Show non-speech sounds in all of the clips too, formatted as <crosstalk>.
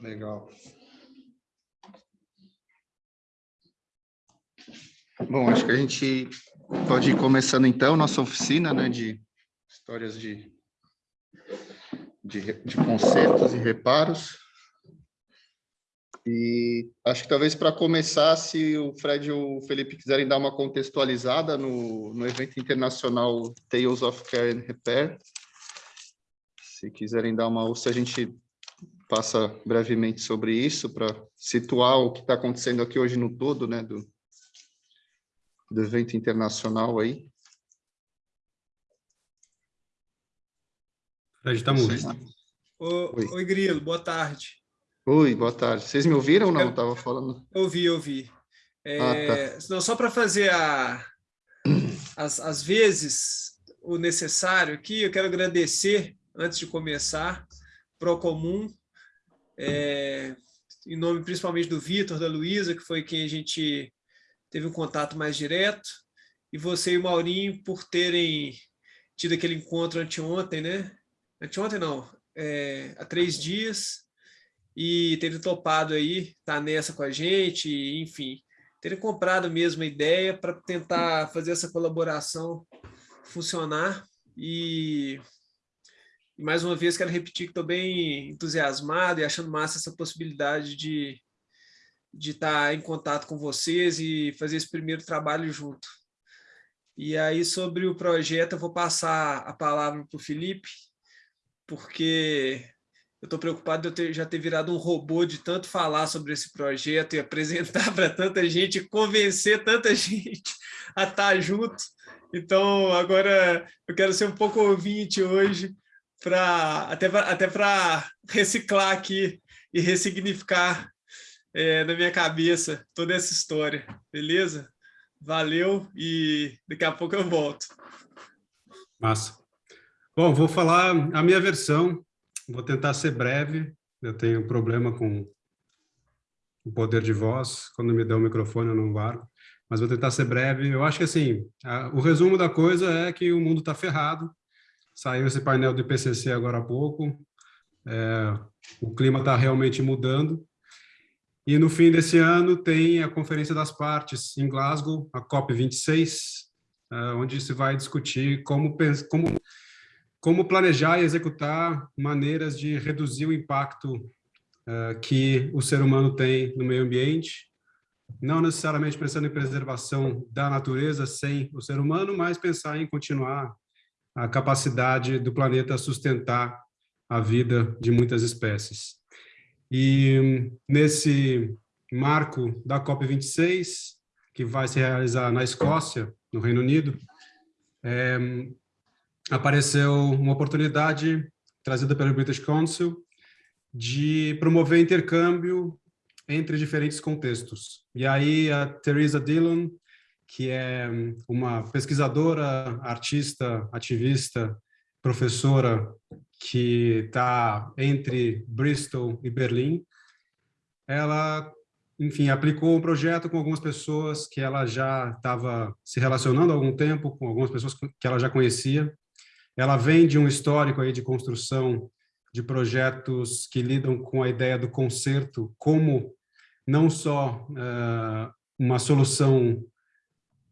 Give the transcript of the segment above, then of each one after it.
Legal. Bom, acho que a gente pode ir começando então nossa oficina né, de histórias de, de, de concertos e reparos. E acho que talvez para começar, se o Fred e o Felipe quiserem dar uma contextualizada no, no evento internacional Tales of Care and Repair, se quiserem dar uma, ou se a gente passa brevemente sobre isso para situar o que está acontecendo aqui hoje no todo, né, do, do evento internacional aí. Fred, está mudo. Oi. Oi, Grilo, boa tarde. Oi, boa tarde. Vocês me ouviram ou não? Estava falando. Ouvi, ouvi. É, ah, tá. não, só para fazer a, <clears throat> as, as vezes o necessário aqui, eu quero agradecer, antes de começar, Procomum, é, em nome principalmente do Vitor, da Luísa, que foi quem a gente teve um contato mais direto, e você e o Maurinho por terem tido aquele encontro anteontem, né? Anteontem não, é, há três dias, e terem topado aí, tá nessa com a gente, enfim, terem comprado mesmo a ideia para tentar fazer essa colaboração funcionar e, e, mais uma vez quero repetir que estou bem entusiasmado e achando massa essa possibilidade de de estar tá em contato com vocês e fazer esse primeiro trabalho junto. E aí, sobre o projeto, eu vou passar a palavra para o Felipe, porque eu estou preocupado de eu ter, já ter virado um robô de tanto falar sobre esse projeto e apresentar <laughs> para tanta gente, convencer tanta <laughs> gente a estar tá junto. Então, agora eu quero ser um pouco ouvinte hoje, pra, até para até reciclar aqui e ressignificar é, na minha cabeça toda essa história, beleza? Valeu e daqui a pouco eu volto. Massa. Bom, vou falar a minha versão Vou tentar ser breve. Eu tenho problema com o poder de voz. Quando me dá o microfone, eu não largo. Mas vou tentar ser breve. Eu acho que, assim, a, o resumo da coisa é que o mundo está ferrado. Saiu esse painel do IPCC agora há pouco. É, o clima está realmente mudando. E no fim desse ano tem a Conferência das Partes em Glasgow, a COP26, é, onde se vai discutir como, como como planejar e executar maneiras de reduzir o impacto uh, que o ser humano tem no meio ambiente, não necessariamente pensando em preservação da natureza sem o ser humano, mas pensar em continuar a capacidade do planeta sustentar a vida de muitas espécies. E nesse marco da COP26, que vai se realizar na Escócia, no Reino Unido, é, apareceu uma oportunidade trazida pelo British Council de promover intercâmbio entre diferentes contextos. E aí a Teresa Dillon, que é uma pesquisadora, artista, ativista, professora que está entre Bristol e Berlim, ela, enfim, aplicou um projeto com algumas pessoas que ela já estava se relacionando há algum tempo, com algumas pessoas que ela já conhecia, ela vem de um histórico aí de construção de projetos que lidam com a ideia do conserto como não só uh, uma solução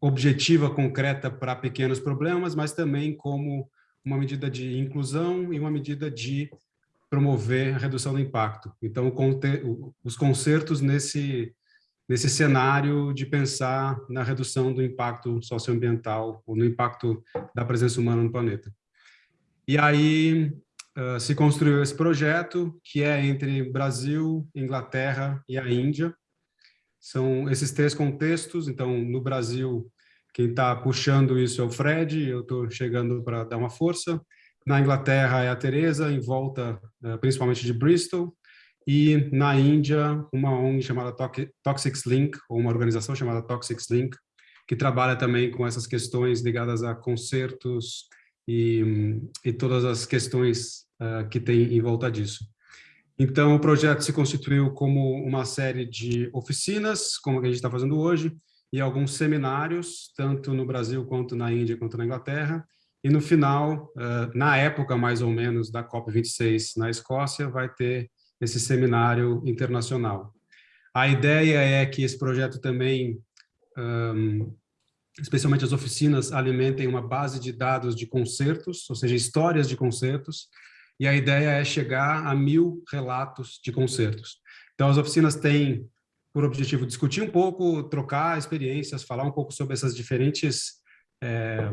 objetiva, concreta para pequenos problemas, mas também como uma medida de inclusão e uma medida de promover a redução do impacto. Então, os concertos nesse, nesse cenário de pensar na redução do impacto socioambiental ou no impacto da presença humana no planeta. E aí uh, se construiu esse projeto, que é entre Brasil, Inglaterra e a Índia. São esses três contextos, então, no Brasil, quem está puxando isso é o Fred, eu estou chegando para dar uma força. Na Inglaterra é a Teresa, em volta uh, principalmente de Bristol. E na Índia, uma ONG chamada Toxics Link, ou uma organização chamada Toxics Link, que trabalha também com essas questões ligadas a concertos, e, e todas as questões uh, que tem em volta disso. Então, o projeto se constituiu como uma série de oficinas, como a gente está fazendo hoje, e alguns seminários, tanto no Brasil quanto na Índia quanto na Inglaterra, e no final, na época mais ou menos da COP26 na Escócia, vai ter esse seminário internacional. A ideia é que esse projeto também, especialmente as oficinas, alimentem uma base de dados de concertos, ou seja, histórias de concertos, e a ideia é chegar a mil relatos de concertos. Então, as oficinas têm por objetivo discutir um pouco, trocar experiências, falar um pouco sobre essas diferentes é,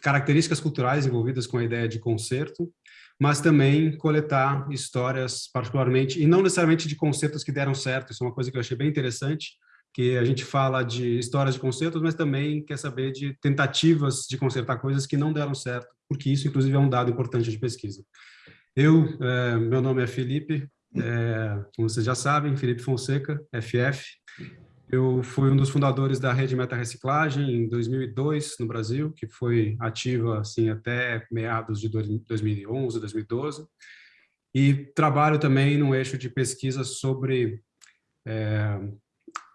características culturais envolvidas com a ideia de concerto, mas também coletar histórias particularmente, e não necessariamente de concertos que deram certo, isso é uma coisa que eu achei bem interessante, que a gente fala de histórias de concertos, mas também quer saber de tentativas de consertar coisas que não deram certo, porque isso, inclusive, é um dado importante de pesquisa. Eu, é, meu nome é Felipe, é, como vocês já sabem, Felipe Fonseca, FF, eu fui um dos fundadores da rede Meta Reciclagem em 2002 no Brasil, que foi ativa assim até meados de 2011, 2012. E trabalho também no eixo de pesquisa sobre é,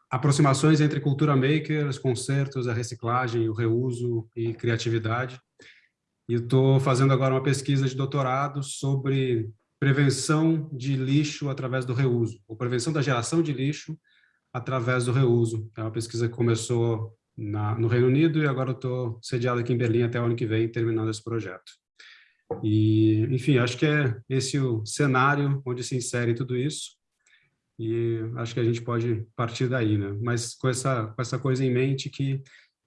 aproximações entre cultura maker, os concertos, a reciclagem, o reuso e criatividade. E estou fazendo agora uma pesquisa de doutorado sobre prevenção de lixo através do reuso, ou prevenção da geração de lixo através do reuso. É uma pesquisa que começou na, no Reino Unido e agora estou sediado aqui em Berlim até o ano que vem, terminando esse projeto. E, enfim, acho que é esse o cenário onde se insere tudo isso e acho que a gente pode partir daí, né? Mas com essa, com essa coisa em mente que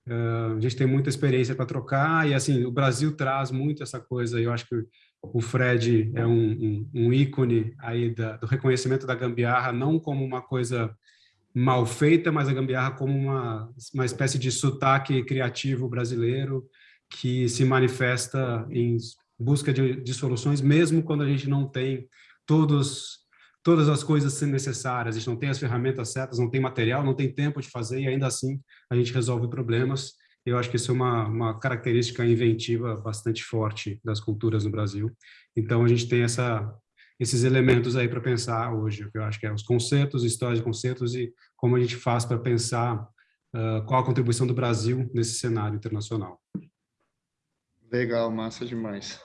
a gente tem muita experiência para trocar e, assim, o Brasil traz muito essa coisa, eu acho que o Fred é um, um, um ícone aí da, do reconhecimento da gambiarra, não como uma coisa mal feita, mas a gambiarra como uma, uma espécie de sotaque criativo brasileiro que se manifesta em busca de, de soluções, mesmo quando a gente não tem todos todas as coisas necessárias, a gente não tem as ferramentas certas, não tem material, não tem tempo de fazer e ainda assim a gente resolve problemas. Eu acho que isso é uma, uma característica inventiva bastante forte das culturas no Brasil. Então a gente tem essa esses elementos aí para pensar hoje, que eu acho que é os conceitos, histórias de conceitos e como a gente faz para pensar uh, qual a contribuição do Brasil nesse cenário internacional. Legal, massa demais.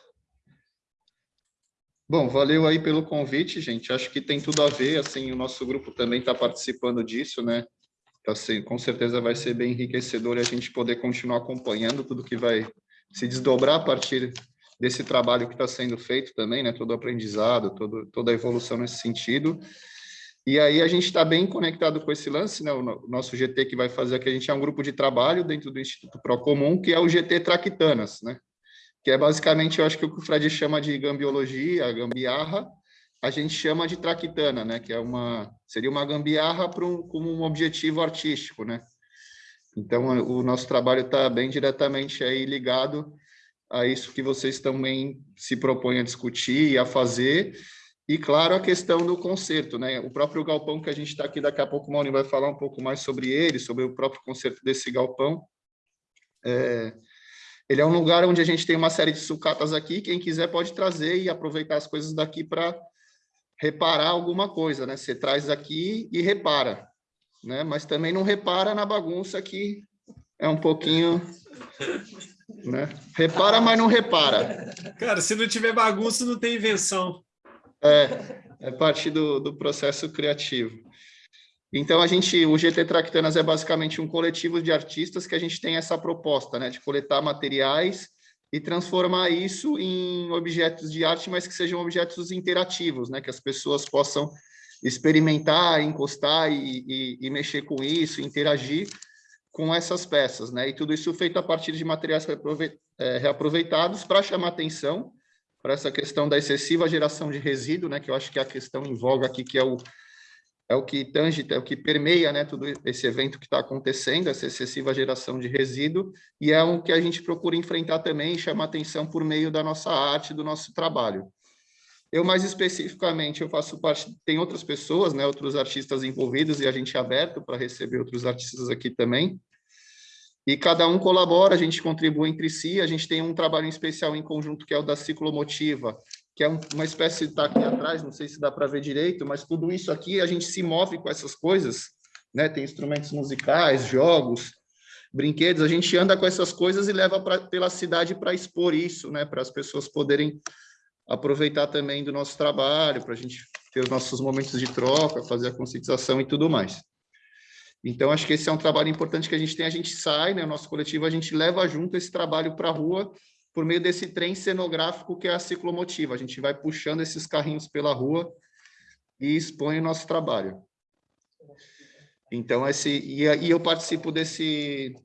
Bom, valeu aí pelo convite, gente. Acho que tem tudo a ver, assim, o nosso grupo também está participando disso, né? Assim, com certeza vai ser bem enriquecedor a gente poder continuar acompanhando tudo que vai se desdobrar a partir desse trabalho que está sendo feito também, né? Todo o aprendizado, todo, toda a evolução nesse sentido. E aí a gente está bem conectado com esse lance, né? O nosso GT que vai fazer aqui, a gente é um grupo de trabalho dentro do Instituto Procomum, que é o GT Traquitanas, né? Que é basicamente, eu acho que o que o Fred chama de gambiologia, gambiarra, a gente chama de traquitana, né? Que é uma seria uma gambiarra para um, como um objetivo artístico, né? Então o nosso trabalho está bem diretamente aí ligado a isso que vocês também se propõem a discutir e a fazer. E, claro, a questão do concerto, né? O próprio galpão que a gente está aqui, daqui a pouco o Mauni vai falar um pouco mais sobre ele, sobre o próprio concerto desse galpão. É, ele é um lugar onde a gente tem uma série de sucatas aqui, quem quiser pode trazer e aproveitar as coisas daqui para reparar alguma coisa, né? Você traz aqui e repara, né? Mas também não repara na bagunça que é um pouquinho né? Repara, mas não repara. Cara, se não tiver bagunça, não tem invenção. É, é parte do, do processo criativo. Então, a gente, o GT Tractanas é basicamente um coletivo de artistas que a gente tem essa proposta, né, de coletar materiais e transformar isso em objetos de arte, mas que sejam objetos interativos, né, que as pessoas possam experimentar, encostar e, e, e mexer com isso, interagir, com essas peças, né? E tudo isso feito a partir de materiais é, reaproveitados para chamar atenção para essa questão da excessiva geração de resíduo, né? Que eu acho que é a questão em voga aqui, que é o é o que tange, é o que permeia, né? Todo esse evento que está acontecendo, essa excessiva geração de resíduo, e é o que a gente procura enfrentar também chamar atenção por meio da nossa arte, do nosso trabalho. Eu, mais especificamente, eu faço parte, tem outras pessoas, né, outros artistas envolvidos, e a gente é aberto para receber outros artistas aqui também. E cada um colabora, a gente contribui entre si, a gente tem um trabalho especial em conjunto, que é o da Ciclomotiva, que é uma espécie, está aqui atrás, não sei se dá para ver direito, mas tudo isso aqui, a gente se move com essas coisas, né, tem instrumentos musicais, jogos, brinquedos, a gente anda com essas coisas e leva pra, pela cidade para expor isso, né? Para as pessoas poderem aproveitar também do nosso trabalho, para a gente ter os nossos momentos de troca, fazer a conscientização e tudo mais. Então, acho que esse é um trabalho importante que a gente tem. A gente sai, né? O nosso coletivo, a gente leva junto esse trabalho para a rua por meio desse trem cenográfico que é a ciclomotiva. A gente vai puxando esses carrinhos pela rua e expõe o nosso trabalho. Então, esse, e, e eu participo desse,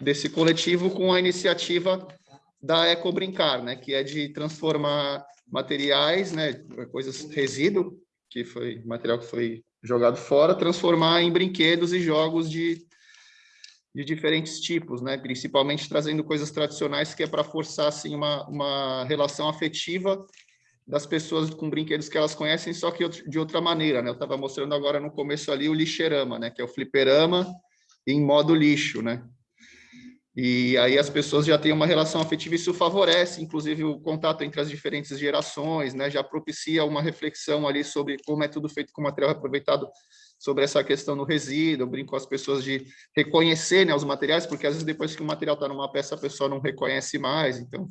desse coletivo com a iniciativa da Eco Brincar, né, que é de transformar materiais, né, coisas resíduo, que foi material que foi jogado fora, transformar em brinquedos e jogos de, de diferentes tipos, né, principalmente trazendo coisas tradicionais que é para forçar assim uma, uma relação afetiva das pessoas com brinquedos que elas conhecem, só que de outra maneira, né? Eu estava mostrando agora no começo ali o lixeirama, né? Que é o fliperama em modo lixo, né? E aí as pessoas já têm uma relação afetiva, isso favorece, inclusive, o contato entre as diferentes gerações, né? Já propicia uma reflexão ali sobre como é tudo feito com material aproveitado, sobre essa questão do resíduo, eu brinco com as pessoas de reconhecer né, os materiais, porque às vezes depois que o material está numa peça, a pessoa não reconhece mais, então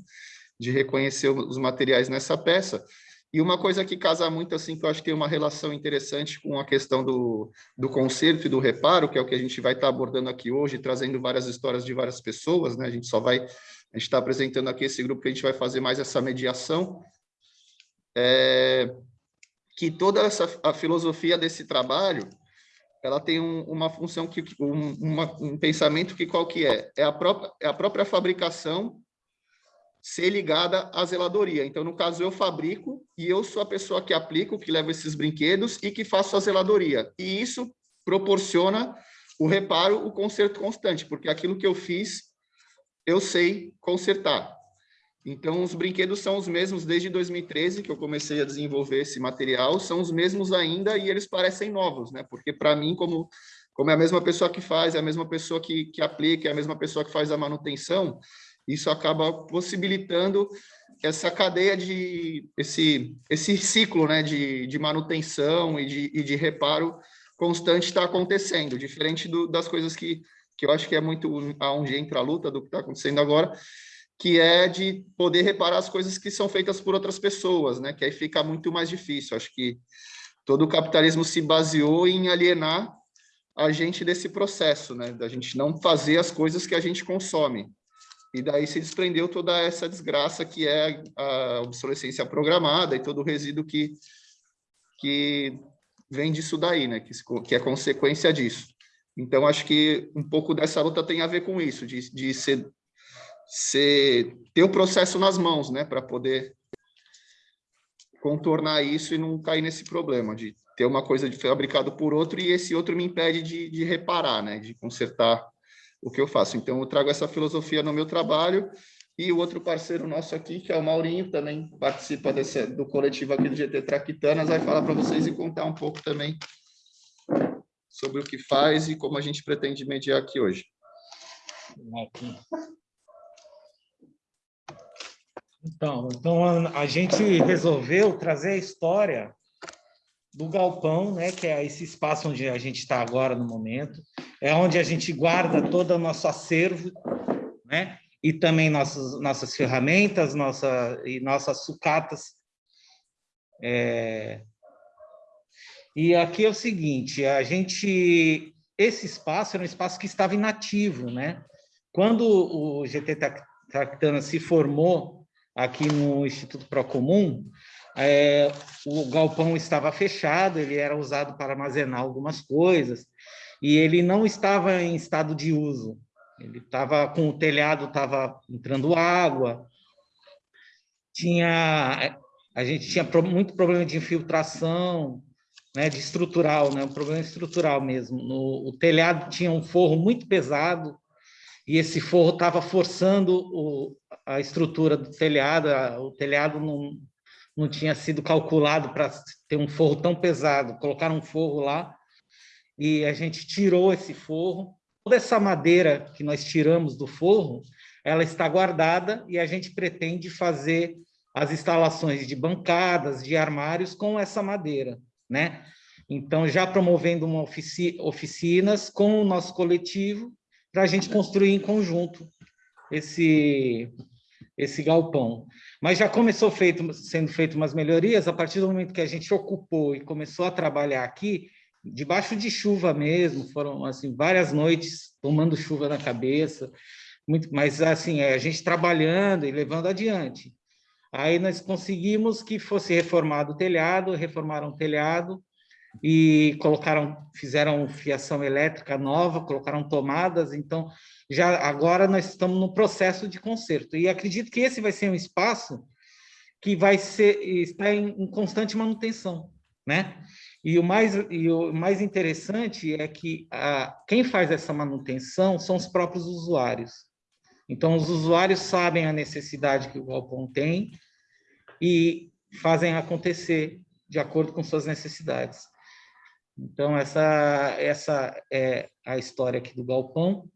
de reconhecer os materiais nessa peça. E uma coisa que casa muito, assim, que eu acho que tem uma relação interessante com a questão do, do conserto e do reparo, que é o que a gente vai estar abordando aqui hoje, trazendo várias histórias de várias pessoas, né? A gente só vai, a gente está apresentando aqui esse grupo que a gente vai fazer mais essa mediação, é, que toda essa a filosofia desse trabalho, ela tem um, uma função que um, uma, um pensamento que qual que é? É a própria é a própria fabricação ser ligada à zeladoria. Então, no caso, eu fabrico e eu sou a pessoa que aplico, que leva esses brinquedos e que faço a zeladoria. E isso proporciona o reparo, o conserto constante, porque aquilo que eu fiz, eu sei consertar. Então, os brinquedos são os mesmos desde 2013, que eu comecei a desenvolver esse material, são os mesmos ainda e eles parecem novos, né? Porque, para mim, como, como é a mesma pessoa que faz, é a mesma pessoa que, que aplica, é a mesma pessoa que faz a manutenção, isso acaba possibilitando essa cadeia de esse esse ciclo, né, de, de manutenção e de, e de reparo constante está acontecendo, diferente do, das coisas que que eu acho que é muito aonde entra a luta do que está acontecendo agora, que é de poder reparar as coisas que são feitas por outras pessoas, né? Que aí fica muito mais difícil. Acho que todo o capitalismo se baseou em alienar a gente desse processo, né? Da gente não fazer as coisas que a gente consome. E daí se desprendeu toda essa desgraça que é a obsolescência programada e todo o resíduo que, que vem disso daí, né? Que, que é consequência disso. Então, acho que um pouco dessa luta tem a ver com isso, de, de ser, ser, ter o processo nas mãos, né? Para poder contornar isso e não cair nesse problema de ter uma coisa de fabricado por outro e esse outro me impede de, de reparar, né? De consertar o que eu faço. Então, eu trago essa filosofia no meu trabalho e o outro parceiro nosso aqui, que é o Maurinho, também participa desse, do coletivo aqui do GT Traquitanas, vai falar para vocês e contar um pouco também sobre o que faz e como a gente pretende mediar aqui hoje. Então, então a gente resolveu trazer a história do galpão, né, que é esse espaço onde a gente está agora no momento, é onde a gente guarda todo o nosso acervo, né, e também nossas, nossas ferramentas nossa, e nossas sucatas. É... E aqui é o seguinte, a gente, esse espaço era um espaço que estava inativo, né? Quando o GT Tractana se formou aqui no Instituto Procomum, é, o galpão estava fechado, ele era usado para armazenar algumas coisas, e ele não estava em estado de uso. Ele estava com o telhado, estava entrando água, tinha a gente tinha muito problema de infiltração, né, de estrutural, né, um problema estrutural mesmo. No, o telhado tinha um forro muito pesado e esse forro estava forçando o, a estrutura do telhado, a, o telhado não, não tinha sido calculado para ter um forro tão pesado. Colocaram um forro lá e a gente tirou esse forro. Toda essa madeira que nós tiramos do forro, ela está guardada e a gente pretende fazer as instalações de bancadas, de armários com essa madeira, né? Então, já promovendo uma ofici oficinas com o nosso coletivo para a gente construir em conjunto esse, esse galpão. Mas já começou feito, sendo feito umas melhorias, a partir do momento que a gente ocupou e começou a trabalhar aqui, debaixo de chuva mesmo, foram assim várias noites tomando chuva na cabeça, muito, mas assim, é, a gente trabalhando e levando adiante. Aí nós conseguimos que fosse reformado o telhado, reformaram o telhado e colocaram, fizeram fiação elétrica nova, colocaram tomadas, então já agora nós estamos no processo de conserto. E acredito que esse vai ser um espaço que vai ser está em, em constante manutenção, né? E o mais, e o mais interessante é que a, quem faz essa manutenção são os próprios usuários. Então, os usuários sabem a necessidade que o galpão tem e fazem acontecer de acordo com suas necessidades. Então, essa, essa é a história aqui do galpão.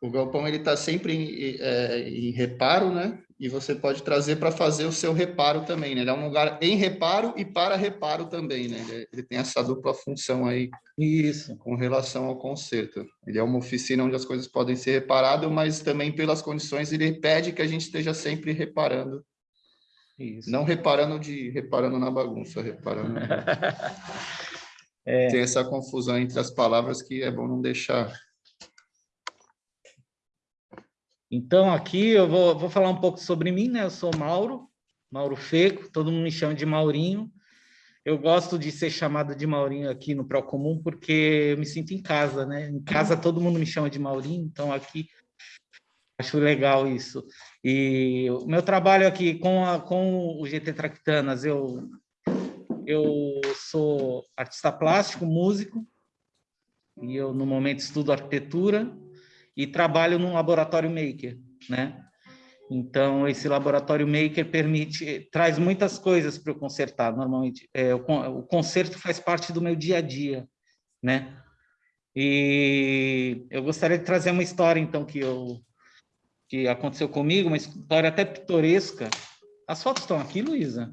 O galpão ele está sempre em, é, em, reparo, né? E você pode trazer para fazer o seu reparo também, né? Ele é um lugar em reparo e para reparo também, né? Ele, ele, tem essa dupla função aí. Isso. Com relação ao conserto. Ele é uma oficina onde as coisas podem ser reparadas, mas também pelas condições ele pede que a gente esteja sempre reparando. Isso. Não reparando de reparando na bagunça, reparando. <laughs> é. Tem essa confusão entre as palavras que é bom não deixar Então, aqui eu vou, vou falar um pouco sobre mim, né? Eu sou Mauro, Mauro Feco, todo mundo me chama de Maurinho. Eu gosto de ser chamado de Maurinho aqui no Procomum, porque eu me sinto em casa, né? Em casa todo mundo me chama de Maurinho, então aqui acho legal isso. E o meu trabalho aqui com, a, com o GT Tractanas, eu, eu sou artista plástico, músico, e eu no momento estudo arquitetura, e trabalho num laboratório maker, né? Então, esse laboratório maker permite, traz muitas coisas para eu consertar, normalmente. É, o, o conserto faz parte do meu dia a dia, né? E eu gostaria de trazer uma história, então, que, eu, que aconteceu comigo, uma história até pitoresca. As fotos estão aqui, Luísa?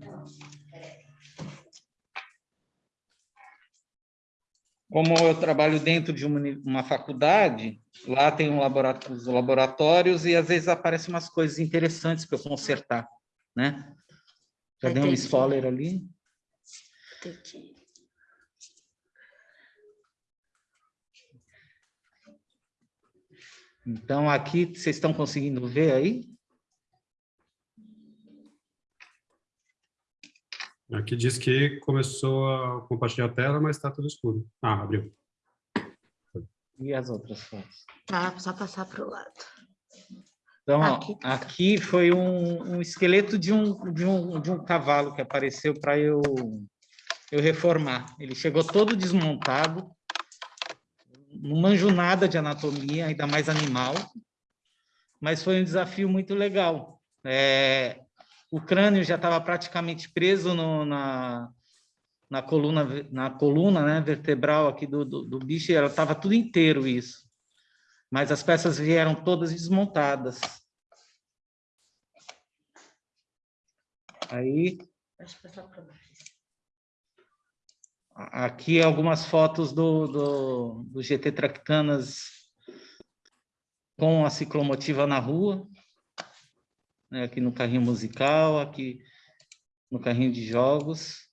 Como eu trabalho dentro de uma, uma faculdade, lá tem um laboratório, os laboratórios e às vezes aparecem umas coisas interessantes para eu consertar, né? Já dei um spoiler ali. Entendi. Então, aqui, vocês estão conseguindo ver aí? Aqui diz que começou a compartilhar a tela, mas está tudo escuro. Ah, abriu. E as outras fotos? Tá, só passar para o lado. Então, aqui, ó, aqui foi um, um, esqueleto de um, de, um, de um cavalo que apareceu para eu, eu reformar. Ele chegou todo desmontado, não manjo nada de anatomia, ainda mais animal, mas foi um desafio muito legal. É, o crânio já estava praticamente preso no, na, na coluna, na coluna né, vertebral aqui do, do, do bicho, ela estava tudo inteiro isso. Mas as peças vieram todas desmontadas. Aí... Aqui algumas fotos do, do, do GT Tractanas com a ciclomotiva na rua né? aqui no carrinho musical, aqui no carrinho de jogos,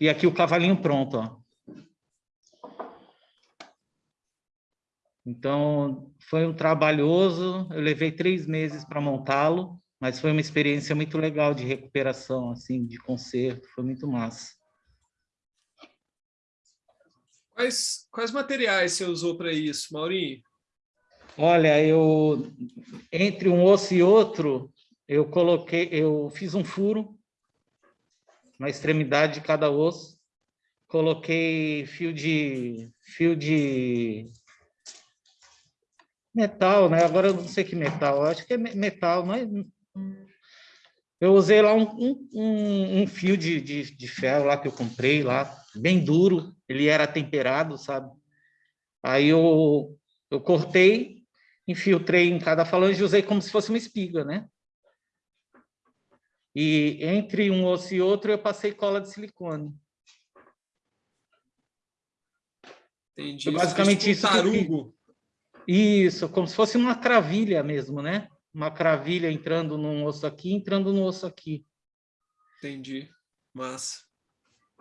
e aqui o cavalinho pronto, ó. Então, foi um trabalhoso, eu levei três meses para montá-lo, mas foi uma experiência muito legal de recuperação, assim, de conserto, foi muito massa. Quais, quais materiais você usou para isso, Maurinho? Olha, eu, entre um osso e outro, eu coloquei, eu fiz um furo na extremidade de cada osso, coloquei fio de fio de metal, né? Agora eu não sei que metal, acho que é metal, mas eu usei lá um, um, um fio de, de, de, ferro lá que eu comprei lá, bem duro, ele era temperado, sabe? Aí eu, eu cortei, infiltrei em cada falange e usei como se fosse uma espiga, né? E entre um osso e outro eu passei cola de silicone. Entendi. Foi basicamente tipo isso. Tarugo. Isso, como se fosse uma cravilha mesmo, né? Uma cravilha entrando num osso aqui, entrando no osso aqui. Entendi. Massa.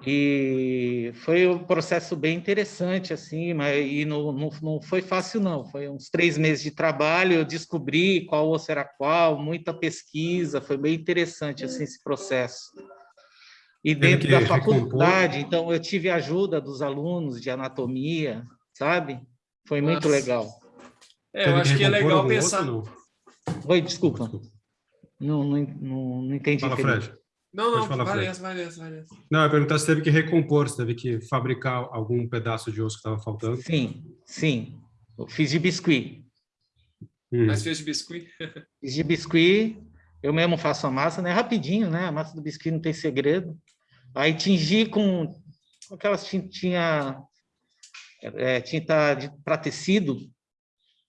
E foi um processo bem interessante, assim, mas e não, não, não foi fácil, não. Foi uns três meses de trabalho, eu descobri qual osso era qual, muita pesquisa, foi bem interessante, assim, esse processo. E dentro da faculdade, então, eu tive ajuda dos alunos de anatomia, sabe? Foi Nossa. muito legal. É, eu acho que é legal pensar... Outro, Oi, desculpa. Não, não, não, não entendi. Fala, Fred. Não, não, falar, vai essa, vai essa, vai essa. Não, eu perguntar se teve que recompor, se teve que fabricar algum pedaço de osso que estava faltando. Sim, sim. Eu fiz de biscuit. Hum. Mas fez de biscuit? <laughs> fiz de biscuit. Eu mesmo faço a massa, né? Rapidinho, né? A massa do biscuit não tem segredo. Aí tingi com aquelas tintinha, é, tinta para tecido.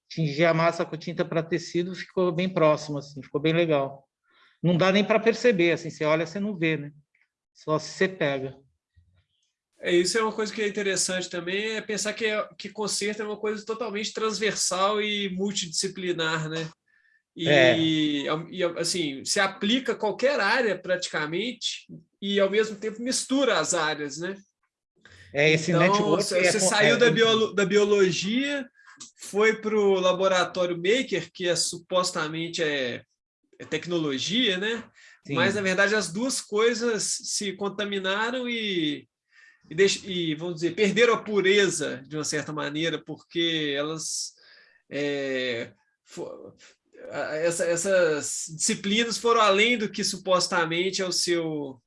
Tingi a massa com tinta para tecido, ficou bem próximo, assim, ficou bem legal não dá nem para perceber, assim, você olha, você não vê, né? Só se você pega. É, isso é uma coisa que é interessante também, é pensar que, é, que concerto é uma coisa totalmente transversal e multidisciplinar, né? E, é. e, assim, se aplica a qualquer área praticamente e ao mesmo tempo mistura as áreas, né? É, esse então, network... Você é, saiu é, da, biolo, da biologia, foi para o laboratório Maker, que é supostamente é tecnologia, né? Sim. Mas, na verdade, as duas coisas se contaminaram e, e, deix, e, vamos dizer, perderam a pureza, de uma certa maneira, porque elas... É, for, essa, essas disciplinas foram além do que supostamente é o seu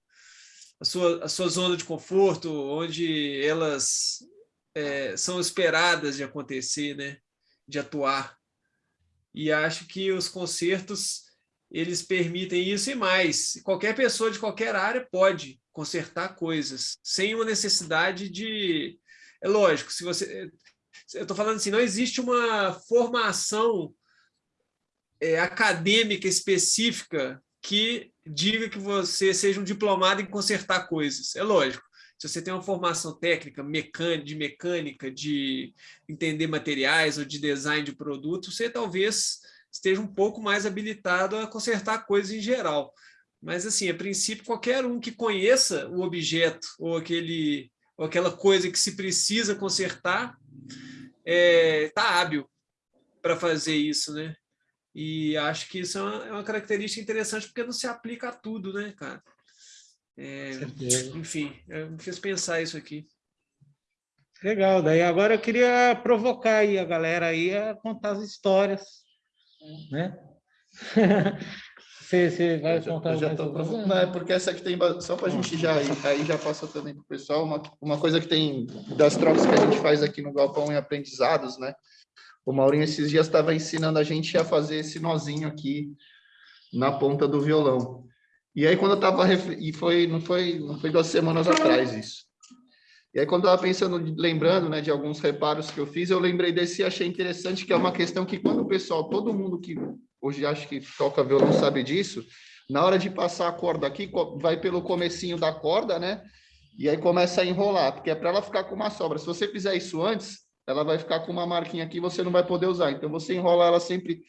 a sua, a sua zona de conforto, onde elas é, são esperadas de acontecer, né? de atuar. E acho que os concertos eles permitem isso e mais. Qualquer pessoa de qualquer área pode consertar coisas, sem uma necessidade de... É lógico, se você... Eu estou falando assim, não existe uma formação é, acadêmica específica que diga que você seja um diplomado em consertar coisas. É lógico. Se você tem uma formação técnica, mecânica, de mecânica, de entender materiais ou de design de produto, você talvez esteja um pouco mais habilitado a consertar coisas em geral. Mas, assim, a princípio, qualquer um que conheça o objeto ou, aquele, ou aquela coisa que se precisa consertar está é, tá hábil para fazer isso, né? E acho que isso é uma, é uma, característica interessante porque não se aplica a tudo, né, cara? É, enfim, me fez pensar isso aqui. Legal, daí agora eu queria provocar aí a galera aí a contar as histórias né? <laughs> você, você vai já, contar já tô, Não, é porque essa aqui tem, só para a gente já, aí já passa também para o pessoal, uma, uma coisa que tem das trocas que a gente faz aqui no Galpão em aprendizados, né? O Maurinho esses dias estava ensinando a gente a fazer esse nozinho aqui na ponta do violão. E aí quando eu estava, e foi, não foi, não foi duas semanas atrás isso. E aí, quando eu estava pensando, lembrando né, de alguns reparos que eu fiz, eu lembrei desse e achei interessante, que é uma questão que quando o pessoal, todo mundo que hoje acho que toca violão sabe disso, na hora de passar a corda aqui, vai pelo comecinho da corda, né? E aí começa a enrolar, porque é para ela ficar com uma sobra. Se você fizer isso antes, ela vai ficar com uma marquinha aqui, você não vai poder usar. Então, você enrola ela sempre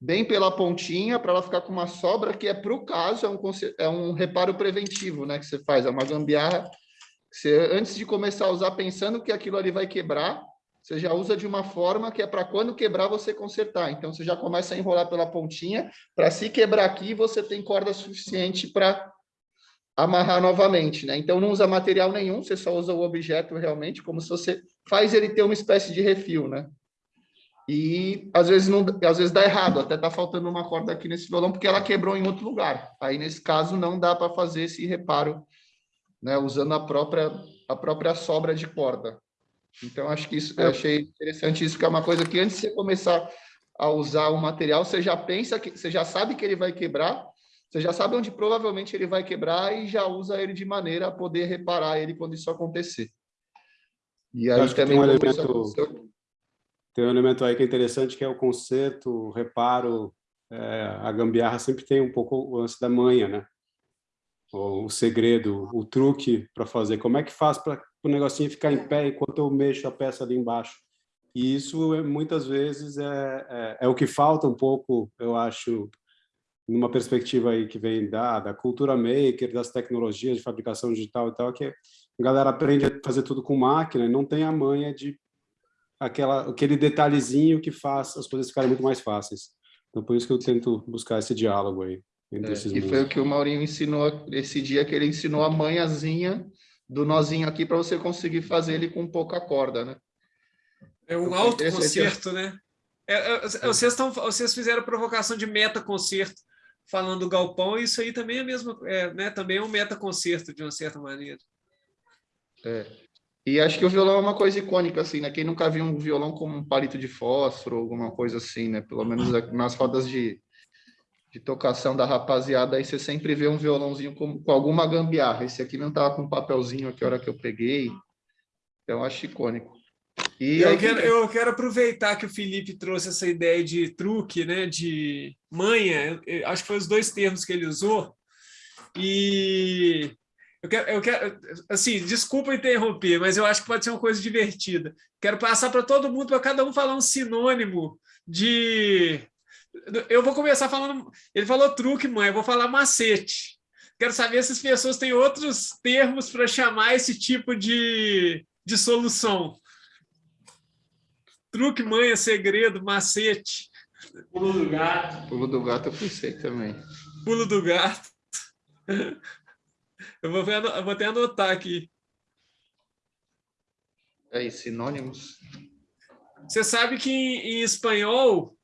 bem pela pontinha, para ela ficar com uma sobra, que é para o caso, é um, é um reparo preventivo, né? Que você faz, é uma gambiarra você, antes de começar a usar pensando que aquilo ali vai quebrar, você já usa de uma forma que é para quando quebrar você consertar. Então, você já começa a enrolar pela pontinha, para se quebrar aqui, você tem corda suficiente para amarrar novamente. Né? Então, não usa material nenhum, você só usa o objeto realmente, como se você faz ele ter uma espécie de refil. Né? E às vezes, não, às vezes dá errado, até está faltando uma corda aqui nesse violão, porque ela quebrou em outro lugar. Aí, nesse caso, não dá para fazer esse reparo né, usando a própria, a própria sobra de corda. Então, acho que isso, eu achei interessante isso, que é uma coisa que antes de você começar a usar o material, você já pensa, que você já sabe que ele vai quebrar, você já sabe onde provavelmente ele vai quebrar e já usa ele de maneira a poder reparar ele quando isso acontecer. E aí também tem um, elemento, tem um elemento aí que é interessante, que é o conserto, o reparo, é, a gambiarra sempre tem um pouco o lance da manha, né? O segredo, o truque para fazer. Como é que faz para o negocinho ficar em pé enquanto eu mexo a peça ali embaixo? E isso, é, muitas vezes, é, é, é, o que falta um pouco, eu acho, numa perspectiva aí que vem da, da cultura maker, das tecnologias de fabricação digital e tal, que a galera aprende a fazer tudo com máquina e não tem a manha de aquela, aquele detalhezinho que faz as coisas ficarem muito mais fáceis. Então, por isso que eu tento buscar esse diálogo aí. É, e foi o que o Maurinho ensinou esse dia, que ele ensinou a manhãzinha do nozinho aqui para você conseguir fazer ele com pouca corda, né? É um autoconcerto, né? É, é, vocês, tão, vocês fizeram provocação de meta-concerto falando do galpão, e isso aí também é mesmo, é, né? Também é um meta-concerto, de uma certa maneira. É. E acho que o violão é uma coisa icônica, assim, né? Quem nunca viu um violão com um palito de fósforo, alguma coisa assim, né? Pelo menos nas rodas de, de tocação da rapaziada, aí você sempre vê um violãozinho com, com alguma gambiarra. Esse aqui não tava com um papelzinho aqui a hora que eu peguei. Então, acho icônico. E eu, quero, eu quero aproveitar que o Felipe trouxe essa ideia de truque, né? De manha, acho que foi os dois termos que ele usou. E eu quero, eu quero, assim, desculpa interromper, mas eu acho que pode ser uma coisa divertida. Quero passar para todo mundo, para cada um falar um sinônimo de. Eu vou começar falando. Ele falou truque, mãe, eu vou falar macete. Quero saber se as pessoas têm outros termos para chamar esse tipo de, de solução. Truque, manha, segredo, macete. Pulo do gato. Pulo do gato eu pensei também. Pulo do gato. Eu vou, eu vou até anotar aqui. Aí, sinônimos. Você sabe que em, em espanhol,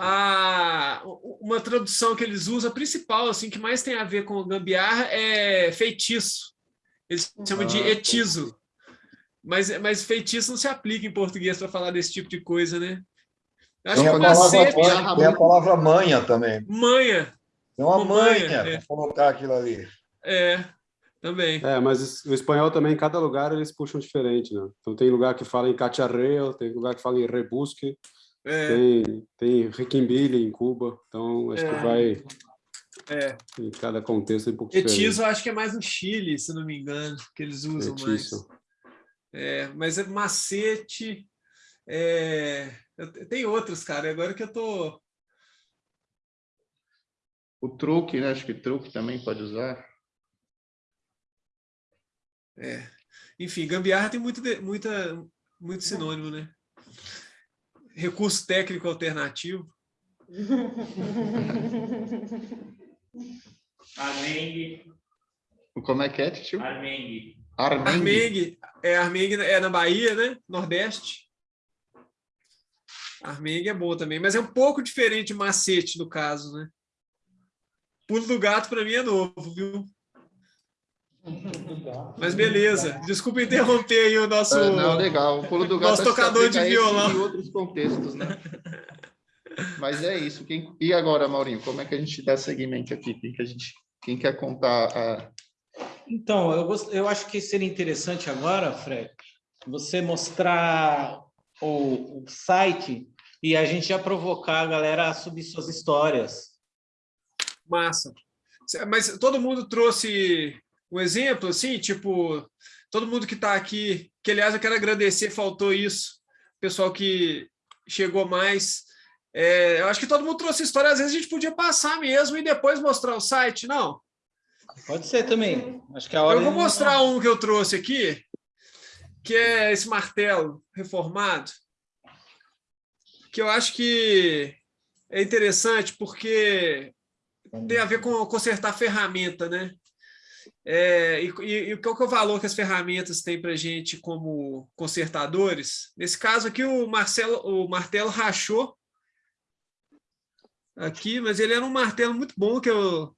a, uma tradução que eles usam, a principal, assim, que mais tem a ver com gambiarra, é feitiço. Eles chamam ah, de etizo. Mas, mas feitiço não se aplica em português para falar desse tipo de coisa, né? Acho tem, que a palavra, manha, tem a palavra manha também. Manha. Tem uma, uma manha, manha é. para colocar aquilo ali. É, também. É, mas o espanhol também, em cada lugar, eles puxam diferente, né? Então tem lugar que fala em cacharreo, tem lugar que fala em rebusque, é. tem, tem requimbilha em Cuba, então acho é. que vai... É. Em cada contexto é um pouco Etiso, acho que é mais no Chile, se não me engano, que eles usam Etiso. mais. É, mas é macete... É... Tem outros, cara, agora que eu tô... O truque, né? Acho que truque também pode usar. É. Enfim, gambiarra tem muito, muita, muito sinônimo, né? Recurso técnico alternativo. <laughs> Armengue. Como é que é, tio? Armengue. Armengue. Armengue. É, Armengue é na Bahia, né? Nordeste. Armengue é boa também, mas é um pouco diferente de macete no caso, né? Pulo do gato para mim é novo, viu? Mas beleza, desculpa interromper aí o nosso. Não, legal. O pulo do gato nosso tocador de violão. Em outros contextos, né? Mas é isso. Quem... E agora, Maurinho, como é que a gente dá seguimento aqui? Quem, que a gente... Quem quer contar a. Então, eu, gost... eu acho que seria interessante agora, Fred, você mostrar o, o site e a gente já provocar a galera a subir suas histórias. Massa. Mas todo mundo trouxe um exemplo, assim, tipo, todo mundo que está aqui, que aliás eu quero agradecer, faltou isso, pessoal que chegou mais. É, eu acho que todo mundo trouxe história, às vezes a gente podia passar mesmo e depois mostrar o site, não? Pode ser também. Acho que a hora eu vou mostrar um que eu trouxe aqui, que é esse martelo reformado, que eu acho que é interessante porque tem a ver com consertar ferramenta, né? É, e, qual que é o valor que as ferramentas têm para a gente como consertadores? Nesse caso aqui, o, Marcelo, o martelo rachou aqui, mas ele era um martelo muito bom que eu,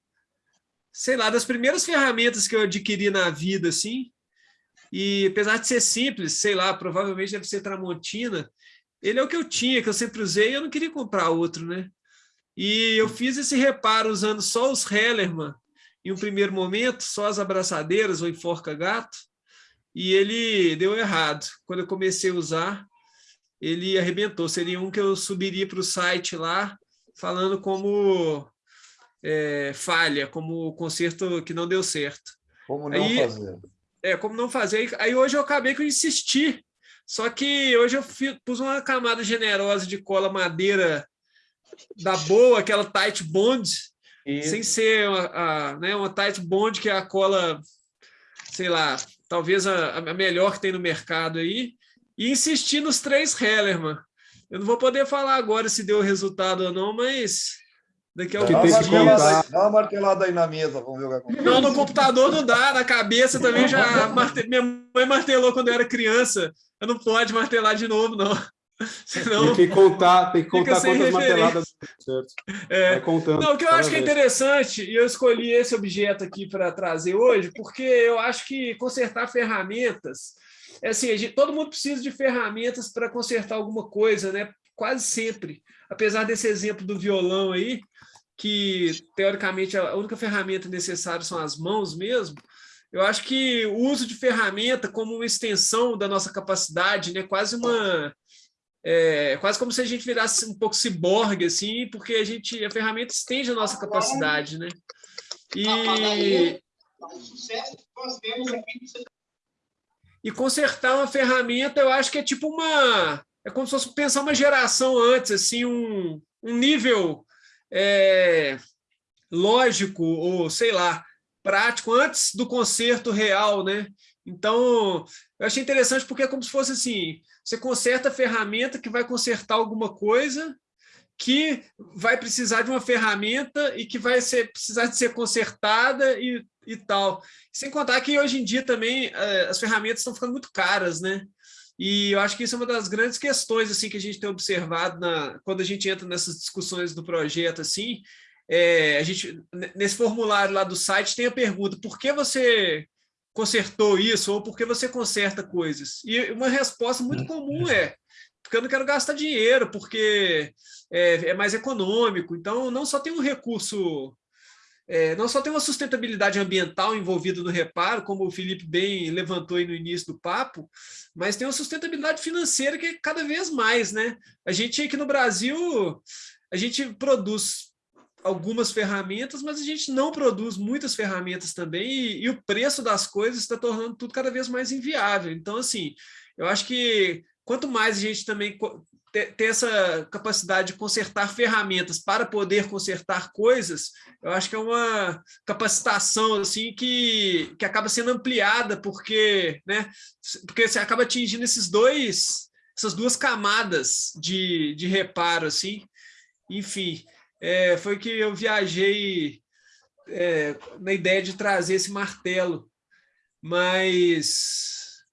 sei lá, das primeiras ferramentas que eu adquiri na vida, assim, e apesar de ser simples, sei lá, provavelmente deve ser Tramontina, ele é o que eu tinha, que eu sempre usei, e eu não queria comprar outro, né? E eu fiz esse reparo usando só os Hellerman, em um primeiro momento, só as abraçadeiras ou enforca-gato, e ele deu errado. Quando eu comecei a usar, ele arrebentou. Seria um que eu subiria para o site lá, falando como é, falha, como conserto que não deu certo. Como não aí, fazer. É, como não fazer. Aí hoje eu acabei que eu insisti. Só que hoje eu pus uma camada generosa de cola madeira da boa, aquela tight bond, Isso. sem ser uma, a, né, uma tight bond que é a cola, sei lá, talvez a, a melhor que tem no mercado aí, e insistir nos três Hellerman. Eu não vou poder falar agora se deu resultado ou não, mas daqui a alguns dias... Dá uma martelada aí na mesa, vamos ver o que acontece. Não, no computador não dá, na cabeça também já... <laughs> Marte... Minha mãe martelou quando eu era criança, eu não pode martelar de novo, não. Senão, tem que contar, tem que contar quantas marteladas certo. É. Vai contando. Não, o que eu acho que é interessante, e eu escolhi esse objeto aqui para trazer hoje, porque eu acho que consertar ferramentas, é assim, gente, todo mundo precisa de ferramentas para consertar alguma coisa, né? Quase sempre. Apesar desse exemplo do violão aí, que teoricamente a única ferramenta necessária são as mãos mesmo, eu acho que o uso de ferramenta como uma extensão da nossa capacidade, né? quase uma é, quase como se a gente virasse um pouco ciborgue, assim, porque a gente a ferramenta estende a nossa capacidade, né? E e consertar uma ferramenta, eu acho que é tipo uma é como se fosse pensar uma geração antes, assim, um, um nível é, lógico ou sei lá prático antes do conserto real, né? Então, eu achei interessante porque é como se fosse assim, você conserta a ferramenta que vai consertar alguma coisa que vai precisar de uma ferramenta e que vai ser, precisar de ser consertada e, e tal. Sem contar que hoje em dia também eh, as ferramentas estão ficando muito caras, né? E eu acho que isso é uma das grandes questões assim que a gente tem observado na, quando a gente entra nessas discussões do projeto assim. É, a gente nesse formulário lá do site tem a pergunta: por que você consertou isso ou por que você conserta coisas? E uma resposta muito comum é porque eu não quero gastar dinheiro, porque é, é mais econômico. Então, não só tem um recurso, é, não só tem uma sustentabilidade ambiental envolvida no reparo, como o Felipe bem levantou aí no início do papo, mas tem uma sustentabilidade financeira que é cada vez mais, né? A gente aqui no Brasil, a gente produz algumas ferramentas, mas a gente não produz muitas ferramentas também e, e o preço das coisas está tornando tudo cada vez mais inviável. Então, assim, eu acho que quanto mais a gente também ter, essa capacidade de consertar ferramentas para poder consertar coisas, eu acho que é uma capacitação assim que, que acaba sendo ampliada porque, né, porque você acaba atingindo esses dois essas duas camadas de, de reparo assim. Enfim, é, foi que eu viajei é, na ideia de trazer esse martelo. Mas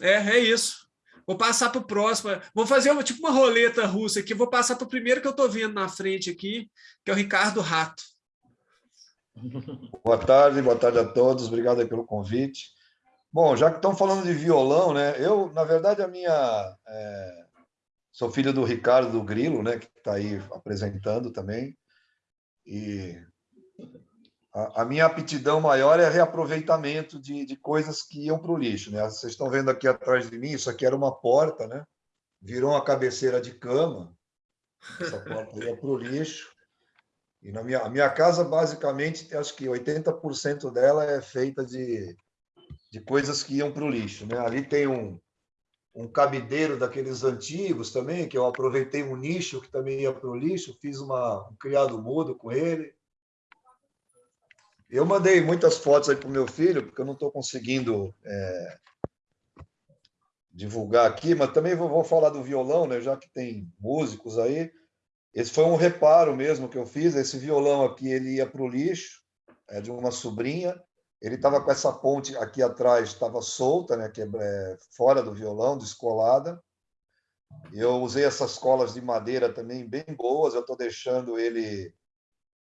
é, é isso. Vou passar para o próximo. Vou fazer uma, tipo uma roleta russa aqui. Vou passar para o primeiro que eu estou vendo na frente aqui, que é o Ricardo Rato. Boa tarde, boa tarde a todos. Obrigado pelo convite. Bom, já que estão falando de violão, né? Eu, na verdade, a minha é, Sou filho do Ricardo do Grilo, né, que está aí apresentando também. E a, a, minha aptidão maior é reaproveitamento de, de coisas que iam para o lixo. Né? Vocês estão vendo aqui atrás de mim, isso aqui era uma porta, né? virou uma cabeceira de cama. Essa porta ia para o lixo. E na minha, a minha casa, basicamente, acho que 80% dela é feita de, de coisas que iam para o lixo. Né? Ali tem um, um cabideiro daqueles antigos também, que eu aproveitei um nicho que também ia para o lixo, fiz uma, um criado mudo com ele. Eu mandei muitas fotos aí para o meu filho, porque eu não estou conseguindo é, divulgar aqui, mas também vou, vou, falar do violão, né, já que tem músicos aí. Esse foi um reparo mesmo que eu fiz. Esse violão aqui ele ia para o lixo, é de uma sobrinha. Ele estava com essa ponte aqui atrás, estava solta, né, que é, é fora do violão, descolada. Eu usei essas colas de madeira também bem boas. Eu estou deixando ele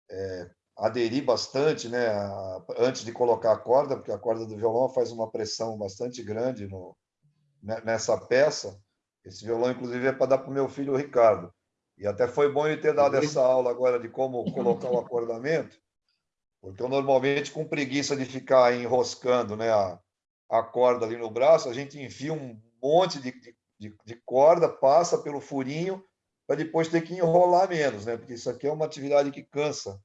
é, aderir bastante, né, antes de colocar a corda, porque a corda do violão faz uma pressão bastante grande no, né, nessa peça. Esse violão, inclusive, é para dar para o meu filho Ricardo. E até foi bom ele ter dado essa aula agora de como colocar o acordamento, porque eu, normalmente, com preguiça de ficar enroscando né, a, a corda ali no braço, a gente enfia um monte de, de, de corda, passa pelo furinho, para depois ter que enrolar menos, né? porque isso aqui é uma atividade que cansa.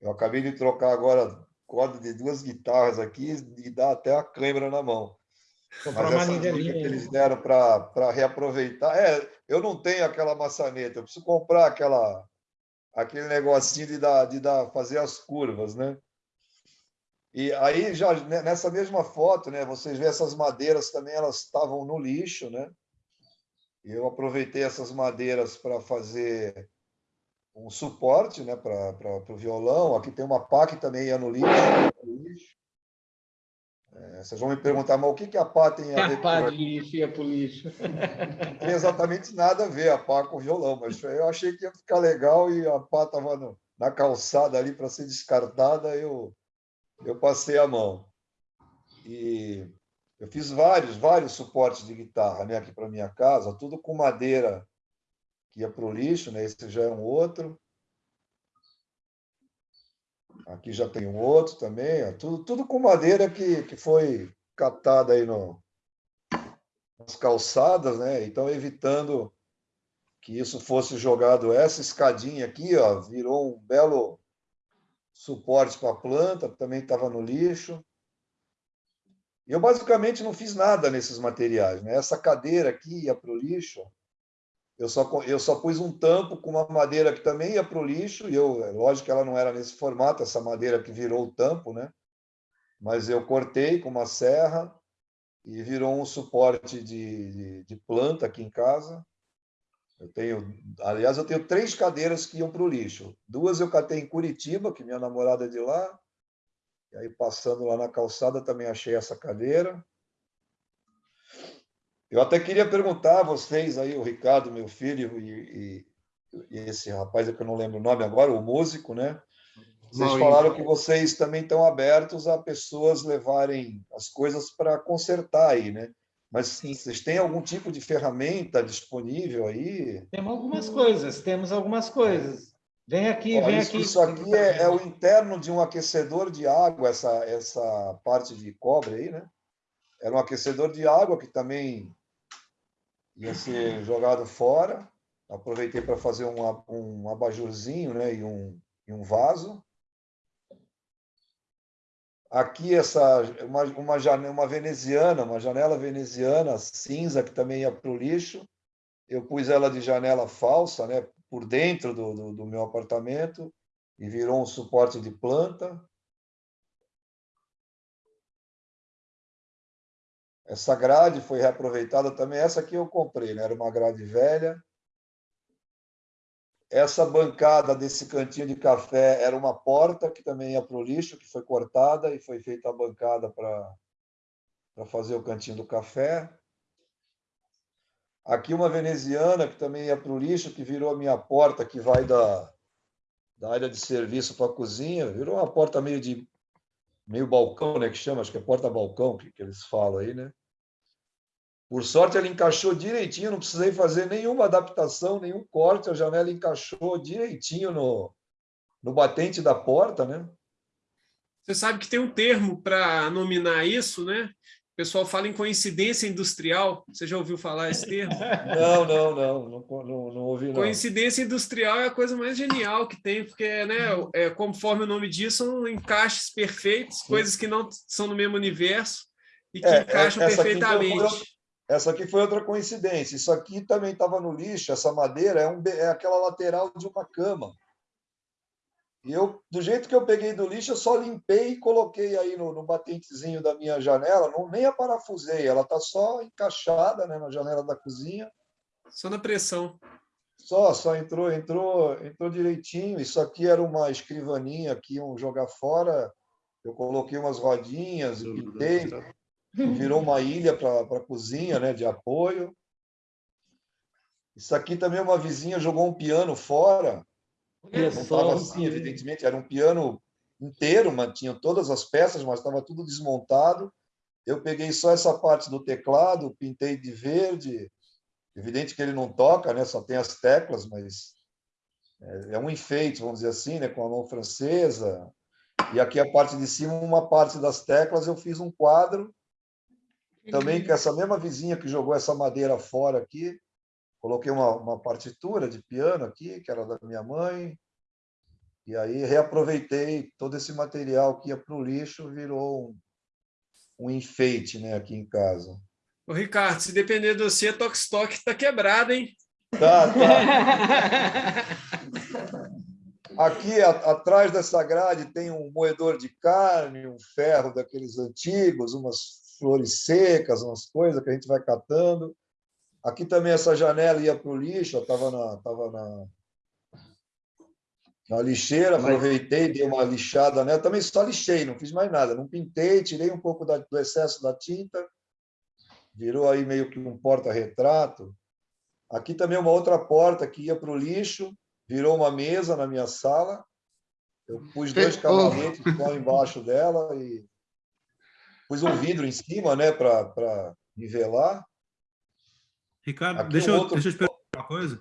Eu acabei de trocar agora corda de duas guitarras aqui e dá até a câimbra na mão. Comprar Mas essa dica que eles deram para reaproveitar. É, eu não tenho aquela maçaneta, eu preciso comprar aquela, aquele negocinho de, dar, de dar, fazer as curvas, né? E aí, já né, nessa mesma foto, né, vocês veem essas madeiras também, elas estavam no lixo, né? Eu aproveitei essas madeiras para fazer um suporte né, para o violão. Aqui tem uma pá que também ia no lixo. É, vocês vão me perguntar, mas o que, que a pá tem a ver A pá com de lixo ia para o lixo. Não tem exatamente nada a ver a pá com o violão, mas eu achei que ia ficar legal e a pá estava na calçada ali para ser descartada, eu, eu passei a mão. E eu fiz vários, vários suportes de guitarra né, aqui para minha casa, tudo com madeira que ia para o lixo, né? esse já é um outro. Aqui já tem um outro também, ó. tudo, tudo com madeira que, que foi captada aí no, nas calçadas, né? Então, evitando que isso fosse jogado. Essa escadinha aqui, ó, virou um belo suporte para a planta, também estava no lixo. Eu basicamente não fiz nada nesses materiais, né? Essa cadeira aqui ia para o lixo. Eu só, eu só pus um tampo com uma madeira que também ia para o lixo, e eu, é lógico que ela não era nesse formato, essa madeira que virou o tampo, né? Mas eu cortei com uma serra e virou um suporte de, de, de planta aqui em casa. Eu tenho, aliás, eu tenho três cadeiras que iam para o lixo. Duas eu catei em Curitiba, que minha namorada é de lá. E aí, passando lá na calçada, também achei essa cadeira. Eu até queria perguntar a vocês aí, o Ricardo, meu filho, e, e, e esse rapaz que eu não lembro o nome agora, o músico, né? Vocês falaram que vocês também estão abertos a pessoas levarem as coisas para consertar aí, né? Mas vocês têm algum tipo de ferramenta disponível aí? Temos algumas coisas, temos algumas coisas. Vem aqui, Ó, vem isso, aqui. isso aqui é, é o interno de um aquecedor de água, essa, essa parte de cobre aí, né? Era um aquecedor de água que também ia ser jogado fora. Aproveitei para fazer um, um abajurzinho né? e, um, e um vaso. Aqui essa uma, uma, janela, uma veneziana, uma janela veneziana cinza que também ia para o lixo. Eu pus ela de janela falsa, né? por dentro do, do, do meu apartamento e virou um suporte de planta. Essa grade foi reaproveitada também. Essa aqui eu comprei, né? era uma grade velha. Essa bancada desse cantinho de café era uma porta que também ia para o lixo, que foi cortada e foi feita a bancada para fazer o cantinho do café. Aqui uma veneziana que também ia para o lixo, que virou a minha porta, que vai da, da área de serviço para a cozinha. Virou uma porta meio de meio balcão, né, que chama, acho que é porta-balcão que, que eles falam aí, né? Por sorte, ela encaixou direitinho, não precisei fazer nenhuma adaptação, nenhum corte, a janela encaixou direitinho no, no batente da porta, né? Você sabe que tem um termo para nominar isso, né? O pessoal fala em coincidência industrial. Você já ouviu falar esse termo? <laughs> Não, não, não, não, não, não ouvi, não. Coincidência industrial é a coisa mais genial que tem, porque, né, é, conforme o nome diz, são encaixes perfeitos, coisas que não são no mesmo universo e que É, encaixam essa aqui perfeitamente. Foi Essa aqui foi outra coincidência. Isso aqui também estava no lixo. Essa madeira é, um, é aquela lateral de uma cama. E eu, do jeito que eu peguei do lixo, eu só limpei e coloquei aí no, no batentezinho da minha janela. Não, nem a parafusei, ela está só encaixada né, na janela da cozinha. Só na pressão. Só, só entrou, entrou, entrou direitinho. Isso aqui era uma escrivaninha que iam jogar fora. Eu coloquei umas rodinhas e pintei. Virou uma ilha para a cozinha, né, de apoio. Isso aqui também uma vizinha jogou um piano fora. Não estava assim, evidentemente, era um piano inteiro, mantinha todas as peças, mas estava tudo desmontado. Eu peguei só essa parte do teclado, pintei de verde. Evidente que ele não toca, né? só tem as teclas, mas é um enfeite, vamos dizer assim, né? com a mão francesa. E aqui a parte de cima, uma parte das teclas, eu fiz um quadro. Também com essa mesma vizinha que jogou essa madeira fora aqui, coloquei uma, uma partitura de piano aqui, que era da minha mãe, e aí reaproveitei todo esse material que ia para o lixo, virou um, um enfeite né, aqui em casa. Ô, Ricardo, se depender de você, Tokstok está quebrado, hein? Tá, tá. <laughs> Aqui a, atrás dessa grade tem um moedor de carne, um ferro daqueles antigos, umas flores secas, umas coisas que a gente vai catando. Aqui também essa janela ia para o lixo, estava na, tava na, na lixeira, aproveitei, dei uma lixada nela. Também só lixei, não fiz mais nada. Não pintei, tirei um pouco da, do excesso da tinta, virou aí meio que um porta-retrato. Aqui também uma outra porta que ia para o lixo, virou uma mesa na minha sala. Eu pus dois cavaletes só embaixo dela e pus um vidro em cima, né, para nivelar. Ricardo, deixa, um eu, outro... deixa eu te perguntar uma coisa.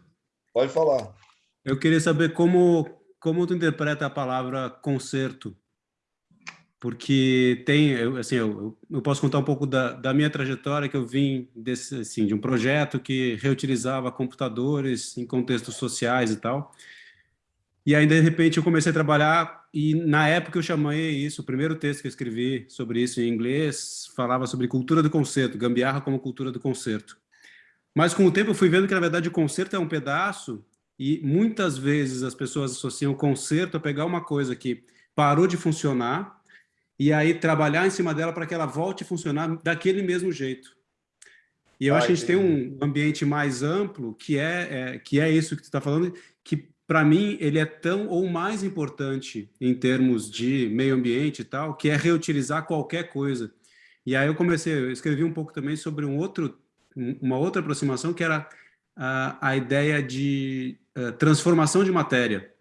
Pode falar. Eu queria saber como, como tu interpreta a palavra concerto. Porque tem, assim, eu, eu posso contar um pouco da, da minha trajetória, que eu vim desse, assim, de um projeto que reutilizava computadores em contextos sociais e tal. E aí, de repente, eu comecei a trabalhar e, na época, eu chamei isso, o primeiro texto que eu escrevi sobre isso em inglês, falava sobre cultura do concerto, gambiarra como cultura do concerto. Mas com o tempo eu fui vendo que, na verdade, o concerto é um pedaço e muitas vezes as pessoas associam o concerto a pegar uma coisa que parou de funcionar e aí trabalhar em cima dela para que ela volte a funcionar daquele mesmo jeito. E eu acho que a gente tem um ambiente mais amplo, que é, é que é isso que tu está falando, que para mim ele é tão ou mais importante em termos de meio ambiente e tal, que é reutilizar qualquer coisa. E aí eu comecei, eu escrevi um pouco também sobre um outro uma outra aproximação que era a, a ideia de uh, transformação de matéria.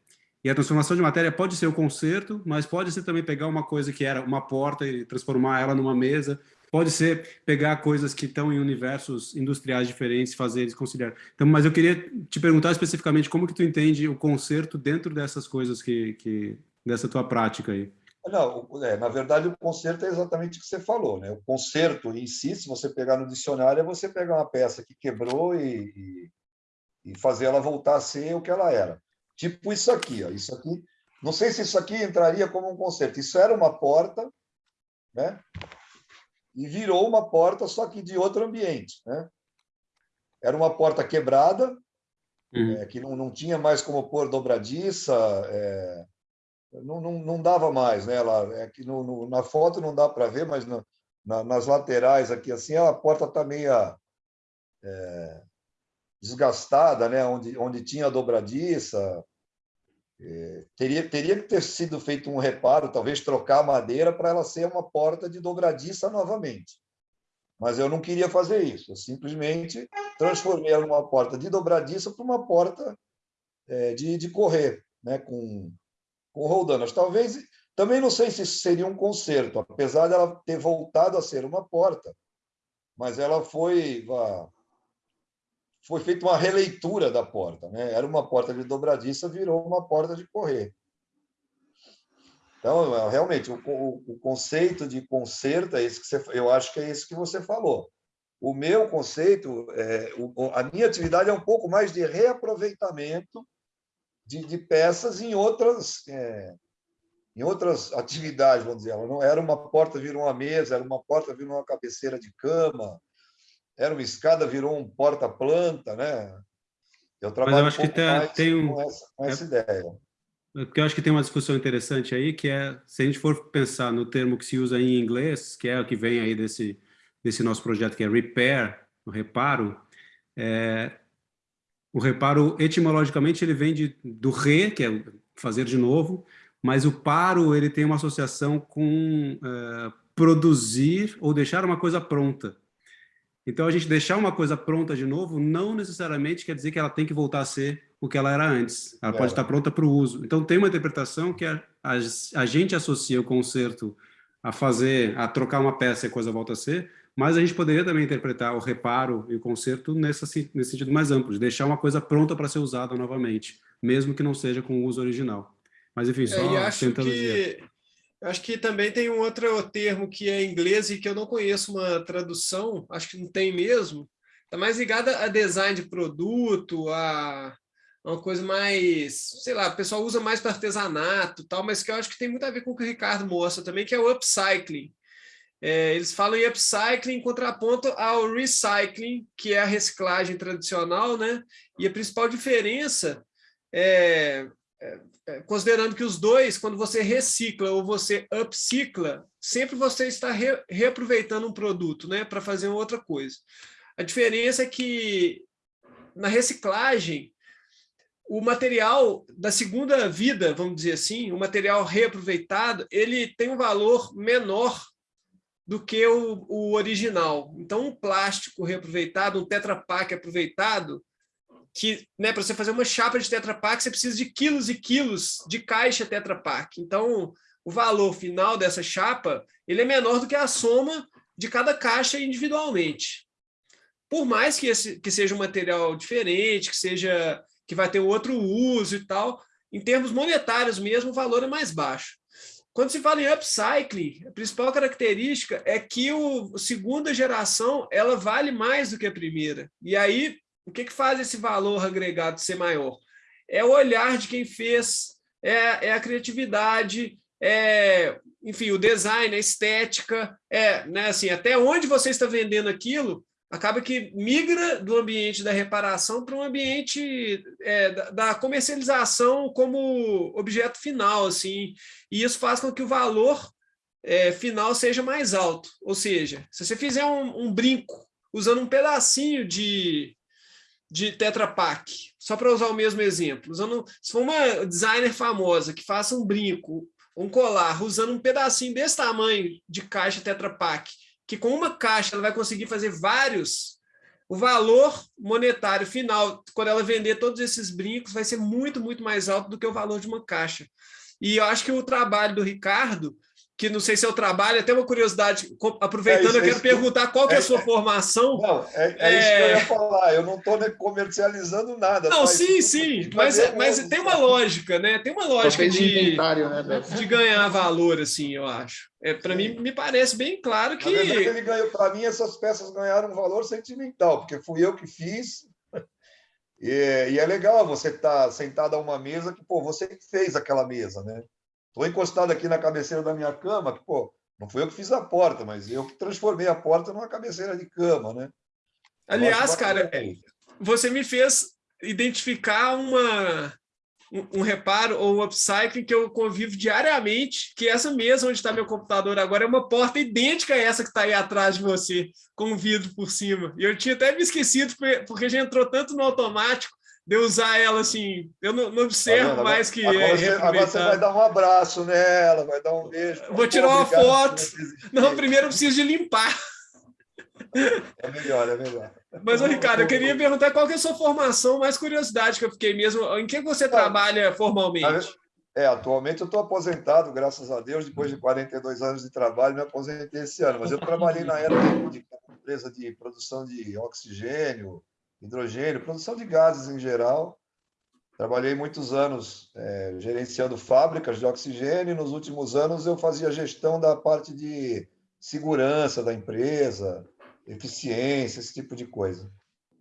E a transformação de matéria pode ser o concerto, mas pode ser também pegar uma coisa que era uma porta e transformar ela numa mesa, pode ser pegar coisas que estão em universos industriais diferentes, fazer eles conciliar. Então, mas eu queria te perguntar especificamente como que tu entende o concerto dentro dessas coisas que, que dessa tua prática aí. Não, é, na verdade, o concerto é exatamente o que você falou. Né? O concerto em si, se você pegar no dicionário, é você pegar uma peça que quebrou e, e, e fazer ela voltar a ser o que ela era. Tipo isso aqui. Ó. Isso aqui não sei se isso aqui entraria como um concerto. Isso era uma porta, né? E virou uma porta, só que de outro ambiente. Né? Era uma porta quebrada, uhum. é, que não, não tinha mais como pôr dobradiça, é, não, não, não dava mais, né? Ela, é que no, no, na foto não dá para ver, mas no, na, nas laterais aqui assim a porta está meio é, desgastada, né? Onde, onde tinha dobradiça, é, teria teria que ter sido feito um reparo, talvez trocar a madeira para ela ser uma porta de dobradiça novamente. Mas eu não queria fazer isso. Eu simplesmente transformei ela numa porta de dobradiça para uma porta é, de, de correr, né? Com com roldanas. Talvez, também não sei se isso seria um conserto, apesar dela ter voltado a ser uma porta, mas ela foi foi feita uma releitura da porta, né? Era uma porta de dobradiça, virou uma porta de correr. Então, realmente, o, o, o conceito de conserto é esse que você, eu acho que é isso que você falou. O meu conceito, é, o, a minha atividade é um pouco mais de reaproveitamento de, de peças em outras, é, em outras atividades, vamos dizer. Não era uma porta, virou uma mesa, era uma porta, virou uma cabeceira de cama, era uma escada, virou um porta-planta, né? Eu trabalho Mas eu acho um que tem, tem um, com essa, com essa é, ideia. Porque eu acho que tem uma discussão interessante aí, que é, se a gente for pensar no termo que se usa em inglês, que é o que vem aí desse, desse nosso projeto, que é repair, o reparo, é, o reparo, etimologicamente, ele vem de, do re, que é fazer de novo, mas o paro ele tem uma associação com uh, produzir ou deixar uma coisa pronta. Então, a gente deixar uma coisa pronta de novo não necessariamente quer dizer que ela tem que voltar a ser o que ela era antes. Ela é. pode estar pronta para o uso. Então, tem uma interpretação que a, a, a gente associa o conserto a fazer, a trocar uma peça e a coisa volta a ser, mas a gente poderia também interpretar o reparo e o conserto nessa, nesse sentido mais amplo, de deixar uma coisa pronta para ser usada novamente, mesmo que não seja com o uso original. Mas, enfim, só é, acho tentando que... dizer. Acho que também tem um outro termo que é inglês e que eu não conheço uma tradução, acho que não tem mesmo. Está mais ligada a design de produto, a uma coisa mais, sei lá, o pessoal usa mais para artesanato tal, mas que eu acho que tem muito a ver com o que o Ricardo mostra também, que é o upcycling é, eles falam em upcycling em contraponto ao recycling, que é a reciclagem tradicional, né? E a principal diferença é, é, é, considerando que os dois, quando você recicla ou você upcicla, sempre você está re, reaproveitando um produto né, para fazer outra coisa. A diferença é que na reciclagem, o material da segunda vida, vamos dizer assim, o material reaproveitado, ele tem um valor menor do que o, o original. Então, um plástico reaproveitado, um Tetra Pak aproveitado, que né, para você fazer uma chapa de Tetra Pak, você precisa de quilos e quilos de caixa Tetra Pak. Então, o valor final dessa chapa ele é menor do que a soma de cada caixa individualmente. Por mais que, esse, que seja um material diferente, que seja que vai ter outro uso e tal, em termos monetários mesmo, o valor é mais baixo. Quando se fala em upcycling, a principal característica é que o, a segunda geração ela vale mais do que a primeira. E aí o que, que faz esse valor agregado ser maior? É o olhar de quem fez, é, é a criatividade, é, enfim, o design, a estética, é, né, assim, até onde você está vendendo aquilo, acaba que migra do ambiente da reparação para um ambiente é, da, comercialização como objeto final, assim, e isso faz com que o valor é, final seja mais alto. Ou seja, se você fizer um, um brinco usando um pedacinho de, de Tetra Pak, só para usar o mesmo exemplo, usando, se for uma designer famosa que faça um brinco, um colar, usando um pedacinho desse tamanho de caixa Tetra Pak, que com uma caixa ela vai conseguir fazer vários, o valor monetário final, quando ela vender todos esses brincos, vai ser muito, muito mais alto do que o valor de uma caixa. E eu acho que o trabalho do Ricardo que não sei se é o trabalho, até uma curiosidade, aproveitando, é isso, eu quero é perguntar qual que é a sua formação. Não, é, é, isso que eu ia falar, eu não estou comercializando nada. Não, sim, sim, mas, mas tem uma lógica, né? Tem uma lógica de, né, de ganhar valor, assim, eu acho. É, para mim, me parece bem claro que... Para mim, essas peças ganharam um valor sentimental, porque fui eu que fiz, <laughs> e, e é legal você estar tá sentado a uma mesa que, pô, você que fez aquela mesa, né? Estou encostado aqui na cabeceira da minha cama, que, pô, não fui eu que fiz a porta, mas eu que transformei a porta numa cabeceira de cama, né? Aliás, cara, você me fez identificar uma, um, um, reparo ou um upcycling que eu convivo diariamente, que essa mesa onde está meu computador agora é uma porta idêntica a essa que está aí atrás de você, com um vidro por cima. E eu tinha até me esquecido, porque já entrou tanto no automático, de usar ela assim, eu não, não observo tá mais que agora, é você, agora você vai dar um abraço nela, vai dar um beijo. Vou tirar uma foto. Não, primeiro eu preciso de limpar. É melhor, é melhor. Mas, ô, Ricardo, eu queria perguntar qual que é a sua formação, mais curiosidade que eu fiquei mesmo. Em que você tá. trabalha formalmente? É, atualmente eu estou aposentado, graças a Deus, depois de 42 anos de trabalho, me aposentei esse ano. Mas eu trabalhei na era de, de empresa de produção de oxigênio, hidrogênio, produção de gases em geral. Trabalhei muitos anos é, gerenciando fábricas de oxigênio e nos últimos anos eu fazia gestão da parte de segurança da empresa, eficiência, esse tipo de coisa.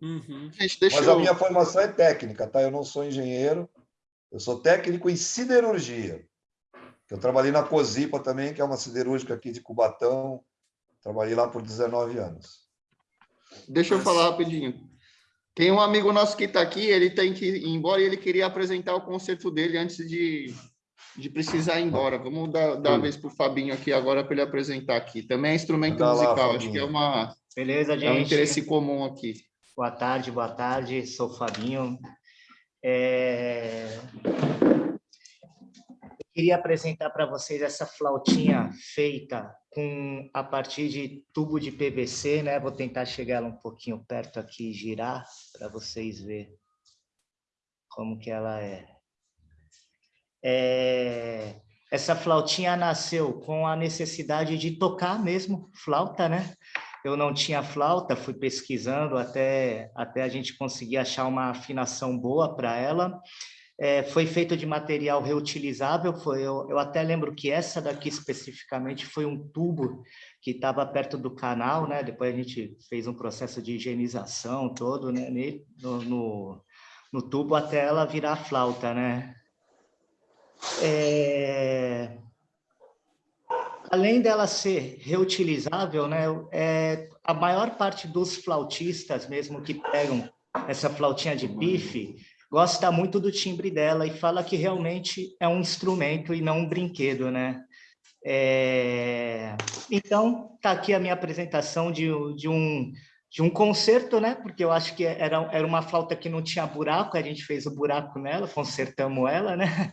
Uhum. Gente, Mas eu... a minha formação é técnica, tá? Eu não sou engenheiro, eu sou técnico em siderurgia. Eu trabalhei na Cozipa também, que é uma siderúrgica aqui de Cubatão. Trabalhei lá por 19 anos. Deixa eu falar rapidinho. Tem um amigo nosso que está aqui, ele tem que ir embora e ele queria apresentar o concerto dele antes de, de precisar ir embora. Vamos dar, dar a vez para o Fabinho aqui agora para ele apresentar aqui. Também é instrumento Dá musical, lá, acho que é uma Beleza, gente. É um interesse comum aqui. Boa tarde, boa tarde. Sou o Fabinho. É... Queria apresentar para vocês essa flautinha feita com a partir de tubo de PVC, né? Vou tentar chegar ela um pouquinho perto aqui e girar para vocês verem como que ela é. é. Essa flautinha nasceu com a necessidade de tocar mesmo flauta, né? Eu não tinha flauta, fui pesquisando até, até a gente conseguir achar uma afinação boa para ela é, foi feito de material reutilizável, foi, eu, eu, até lembro que essa daqui especificamente foi um tubo que estava perto do canal, né? depois a gente fez um processo de higienização todo né? no, no, no tubo até ela virar flauta. Né? É... além dela ser reutilizável, né, é, a maior parte dos flautistas mesmo que pegam essa flautinha de pife, gosta muito do timbre dela e fala que realmente é um instrumento e não um brinquedo, né? É... Então, está aqui a minha apresentação de, de, um, de um concerto, né? Porque eu acho que era, era uma flauta que não tinha buraco, a gente fez o buraco nela, consertamos ela, né?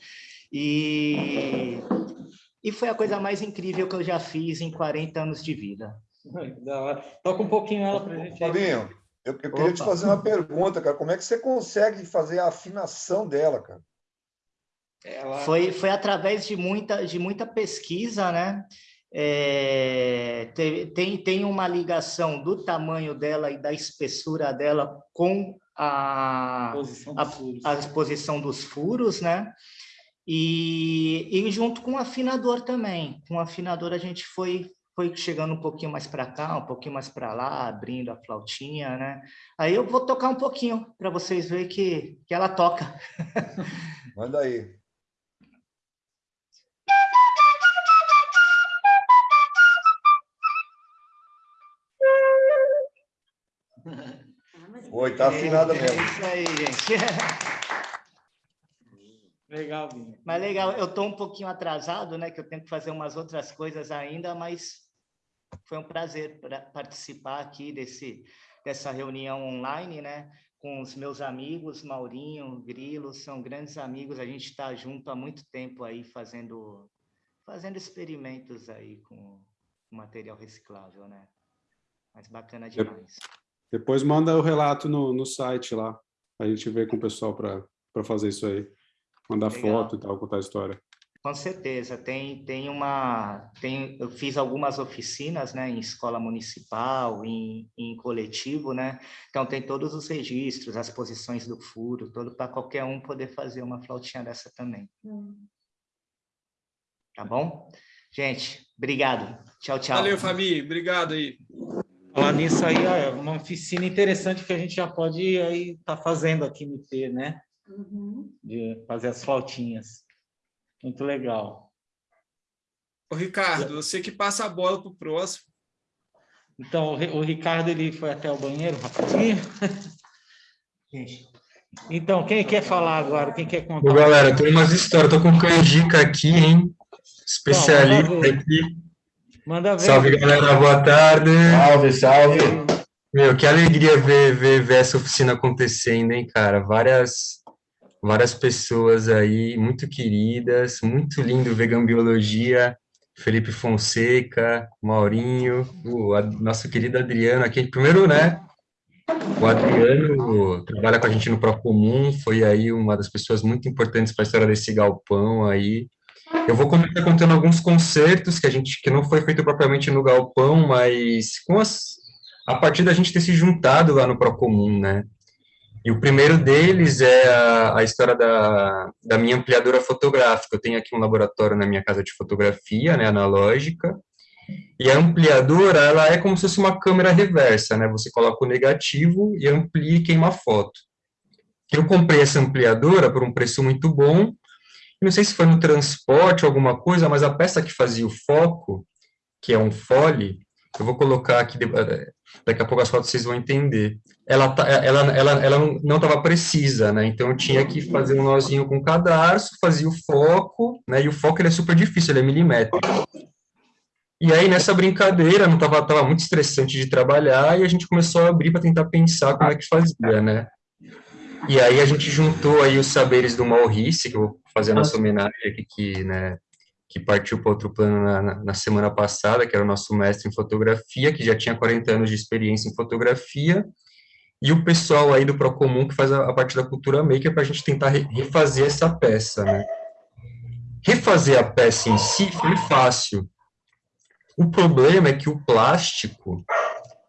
E, e foi a coisa mais incrível que eu já fiz em 40 anos de vida. <laughs> Toca um pouquinho ela para a gente. Fabinho, eu, eu queria te fazer uma pergunta, cara. Como é que você consegue fazer a afinação dela, cara? Ela... Foi, foi através de muita, de muita pesquisa, né? É, tem, tem uma ligação do tamanho dela e da espessura dela com a, posição a, a exposição dos furos, né? E, e junto com o afinador também. Com o afinador a gente foi foi chegando um pouquinho mais para cá, um pouquinho mais para lá, abrindo a flautinha, né? Aí eu vou tocar um pouquinho para vocês verem que, que ela toca. <laughs> Manda aí. <laughs> Oi, tá afinada é, mesmo. É isso aí, gente. <laughs> Legal, Vinho. Mas legal, eu estou um pouquinho atrasado, né? Que eu tenho que fazer umas outras coisas ainda, mas foi um prazer participar aqui desse, dessa reunião online, né? Com os meus amigos, Maurinho, Grilo, são grandes amigos. A gente está junto há muito tempo aí fazendo, fazendo experimentos aí com material reciclável, né? Mas bacana demais. Depois manda o relato no, no site lá, a gente ver com o pessoal para fazer isso aí. Mandar Legal. foto e tal, contar a história. Com certeza, tem, tem uma, tem, eu fiz algumas oficinas, né, em escola municipal, em, em coletivo, né, então tem todos os registros, as posições do furo, todo para qualquer um poder fazer uma flautinha dessa também. Hum. Tá bom? Gente, obrigado. Tchau, tchau. Valeu, Fabi, obrigado aí. Falar nisso aí, é uma oficina interessante que a gente já pode aí estar tá fazendo aqui no T, né? Uhum. De fazer as flautinhas. Muito legal. O Ricardo, você que passa a bola para o próximo. Então, o Ricardo ele foi até o banheiro rapidinho. <laughs> Então, quem quer falar agora? Quem quer contar? Ô, galera, tem umas histórias. Estou com canjica aqui, hein? Especialista manda aqui. Manda ver. Salve, galera. Boa tarde. Salve, salve. Meu, que alegria ver, ver, ver essa oficina acontecendo, hein, cara? Várias várias pessoas aí muito queridas, muito lindo Vegan Biologia, Felipe Fonseca, Maurinho, o nosso querido Adriano aqui, primeiro, né, o Adriano trabalha com a gente no Procomum, foi aí uma das pessoas muito importantes para a história desse galpão aí. Eu vou começar contando alguns concertos que a gente que não foi feito propriamente no galpão, mas com as a partir da gente ter se juntado lá no Procomum, né? E o primeiro deles é a, a, história da, da minha ampliadora fotográfica. Eu tenho aqui um laboratório na minha casa de fotografia, né, analógica, e a ampliadora, ela é como se fosse uma câmera reversa, né? Você coloca o negativo e amplia e queima a foto. Eu comprei essa ampliadora por um preço muito bom, não sei se foi no transporte alguma coisa, mas a peça que fazia o foco, que é um fole, eu vou colocar aqui, daqui a pouco as fotos vocês vão entender. Ela, tá, ela, ela, ela não estava precisa, né? Então eu tinha que fazer um nozinho com o cadarço, fazia o foco, né? E o foco ele é super difícil, ele é milimétrico. E aí nessa brincadeira, não tava, tava muito estressante de trabalhar, e a gente começou a abrir para tentar pensar como é que fazia, né? E aí a gente juntou aí os saberes do Maurice, que eu vou fazer a nossa homenagem aqui, que, né, que partiu para outro plano na, na, na, semana passada, que era o nosso mestre em fotografia, que já tinha 40 anos de experiência em fotografia, e o pessoal aí do Procomum que faz a, a parte da cultura maker para a gente tentar re, refazer essa peça, né? Refazer a peça em si foi fácil. O problema é que o plástico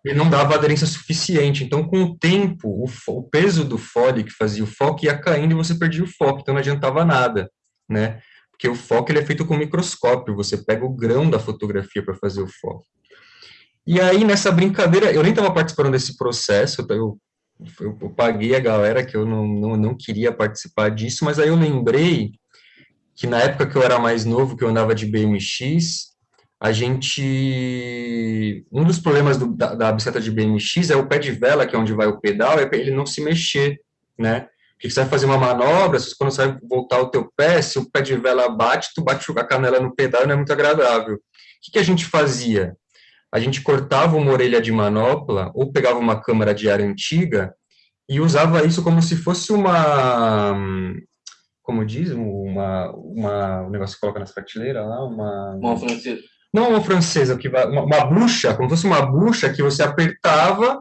ele não dava aderência suficiente, então com o tempo, o, o peso do fole que fazia o foco ia caindo e você perdia o foco, então não adiantava nada, né? Porque o foco ele é feito com microscópio, você pega o grão da fotografia para fazer o foco. E aí, nessa brincadeira, eu nem estava participando desse processo, eu, eu, eu, paguei a galera que eu não, não, não queria participar disso, mas aí eu lembrei que na época que eu era mais novo, que eu andava de BMX, a gente... Um dos problemas do, da, da, bicicleta de BMX é o pé de vela, que é onde vai o pedal, é ele não se mexer, né? Porque você vai fazer uma manobra, quando você vai voltar o teu pé, se o pé de vela bate, tu bate a canela no pedal, não é muito agradável. O que, que a gente fazia? A gente cortava uma orelha de manopla, ou pegava uma câmara de ar antiga, e usava isso como se fosse uma como diz, uma, uma, um negócio que coloca nas prateleiras lá, uma... Uma francesa. Não uma francesa, que vai, uma, uma bucha, como se fosse uma bucha que você apertava